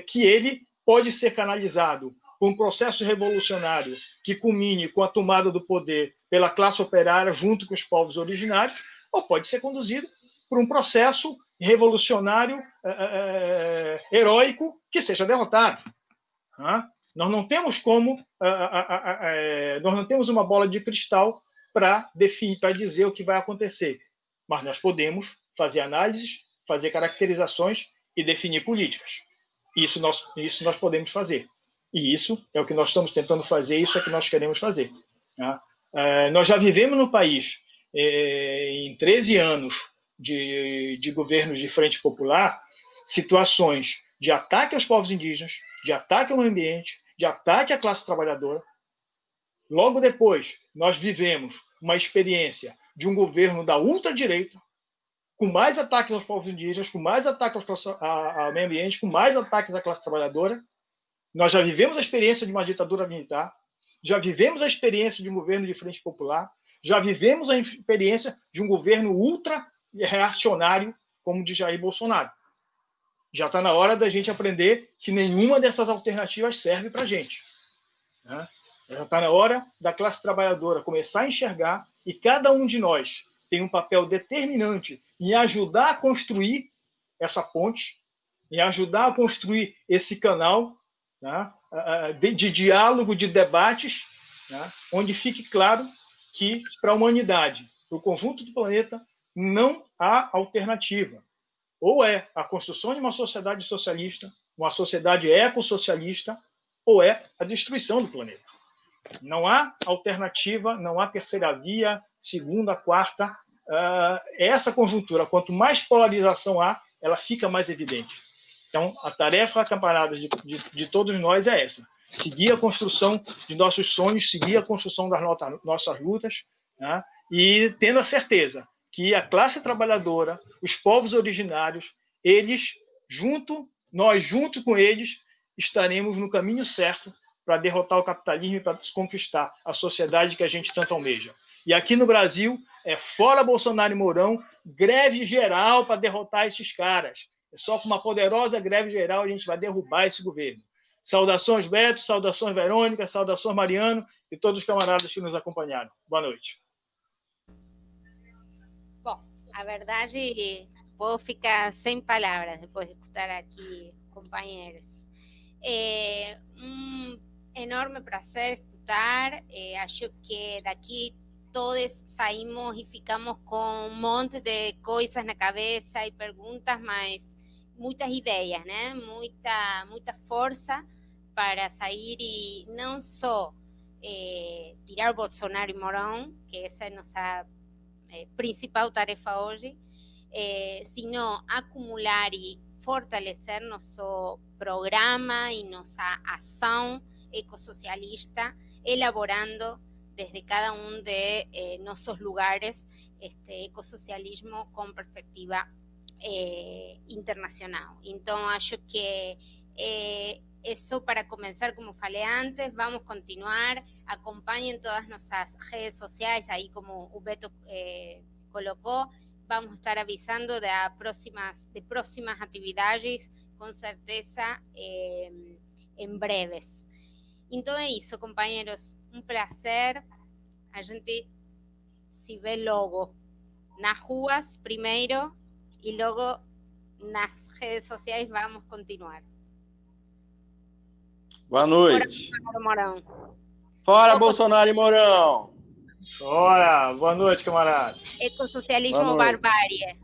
Que ele pode ser canalizado por um processo revolucionário que culmine com a tomada do poder pela classe operária junto com os povos originários, ou pode ser conduzido por um processo revolucionário é, é, heróico que seja derrotado. Nós não temos como, nós não temos uma bola de cristal para definir, para dizer o que vai acontecer, mas nós podemos fazer análises, fazer caracterizações e definir políticas. Isso nós, isso nós podemos fazer. E isso é o que nós estamos tentando fazer, isso é o que nós queremos fazer. É, nós já vivemos no país, é, em 13 anos de, de governos de frente popular, situações de ataque aos povos indígenas, de ataque ao ambiente, de ataque à classe trabalhadora. Logo depois, nós vivemos uma experiência de um governo da ultradireita, com mais ataques aos povos indígenas, com mais ataques ao meio ambiente, com mais ataques à classe trabalhadora. Nós já vivemos a experiência de uma ditadura militar, já vivemos a experiência de um governo de frente popular, já vivemos a experiência de um governo ultra reacionário como de Jair Bolsonaro. Já está na hora da gente aprender que nenhuma dessas alternativas serve para a gente. Né? Já está na hora da classe trabalhadora começar a enxergar e cada um de nós tem um papel determinante em ajudar a construir essa ponte, em ajudar a construir esse canal né, de, de, diálogo, de debates, né, onde fique claro que para a humanidade, para o conjunto do planeta, não há alternativa. Ou é a construção de uma sociedade socialista, uma sociedade ecossocialista, ou é a destruição do planeta. Não há alternativa, não há terceira via, segunda, quarta. Uh, essa conjuntura, quanto mais polarização há, ela fica mais evidente. Então, a tarefa, camaradas, de, de, de todos nós é essa: seguir a construção de nossos sonhos, seguir a construção das nossas lutas, né? e tendo a certeza que a classe trabalhadora, os povos originários, eles, junto, nós, junto com eles, estaremos no caminho certo para derrotar o capitalismo e para conquistar a sociedade que a gente tanto almeja. E aqui no Brasil, é fora Bolsonaro e Mourão, greve geral para derrotar esses caras. É só com uma poderosa greve geral a gente vai derrubar esse governo. Saudações, Beto, saudações, Verônica, saudações, Mariano e todos os camaradas que nos acompanharam. Boa noite. A verdade, vou ficar sem palavras depois de escutar aqui companheiros. É, um enorme prazer escutar. Eh, acho que daqui todos saímos e ficamos com um monte de coisas na cabeça e perguntas, mas muitas ideias, né? Muita, muita força para sair e não só eh, tirar Bolsonaro e Morão, que essa é a nossa eh, principal tarefa hoje, eh, sino acumular e fortalecer nosso programa e nossa ação ecosocialista, elaborando desde cada uno de eh, nuestros lugares este ecosocialismo con perspectiva eh, internacional. Entonces, acho que eh, eso para comenzar, como falei antes, vamos a continuar, acompañen todas nuestras redes sociales, ahí como Ubeto eh, colocó, vamos a estar avisando de próximas, de próximas actividades, con certeza, eh, en breves. Então é isso, companheiros. Um prazer. A gente se vê logo nas ruas primeiro e logo nas redes sociais vamos continuar. Boa noite. Fora, Morão. Fora Bolsonaro e Mourão. Fora. Boa noite, camarada. Ecossocialismo barbárie.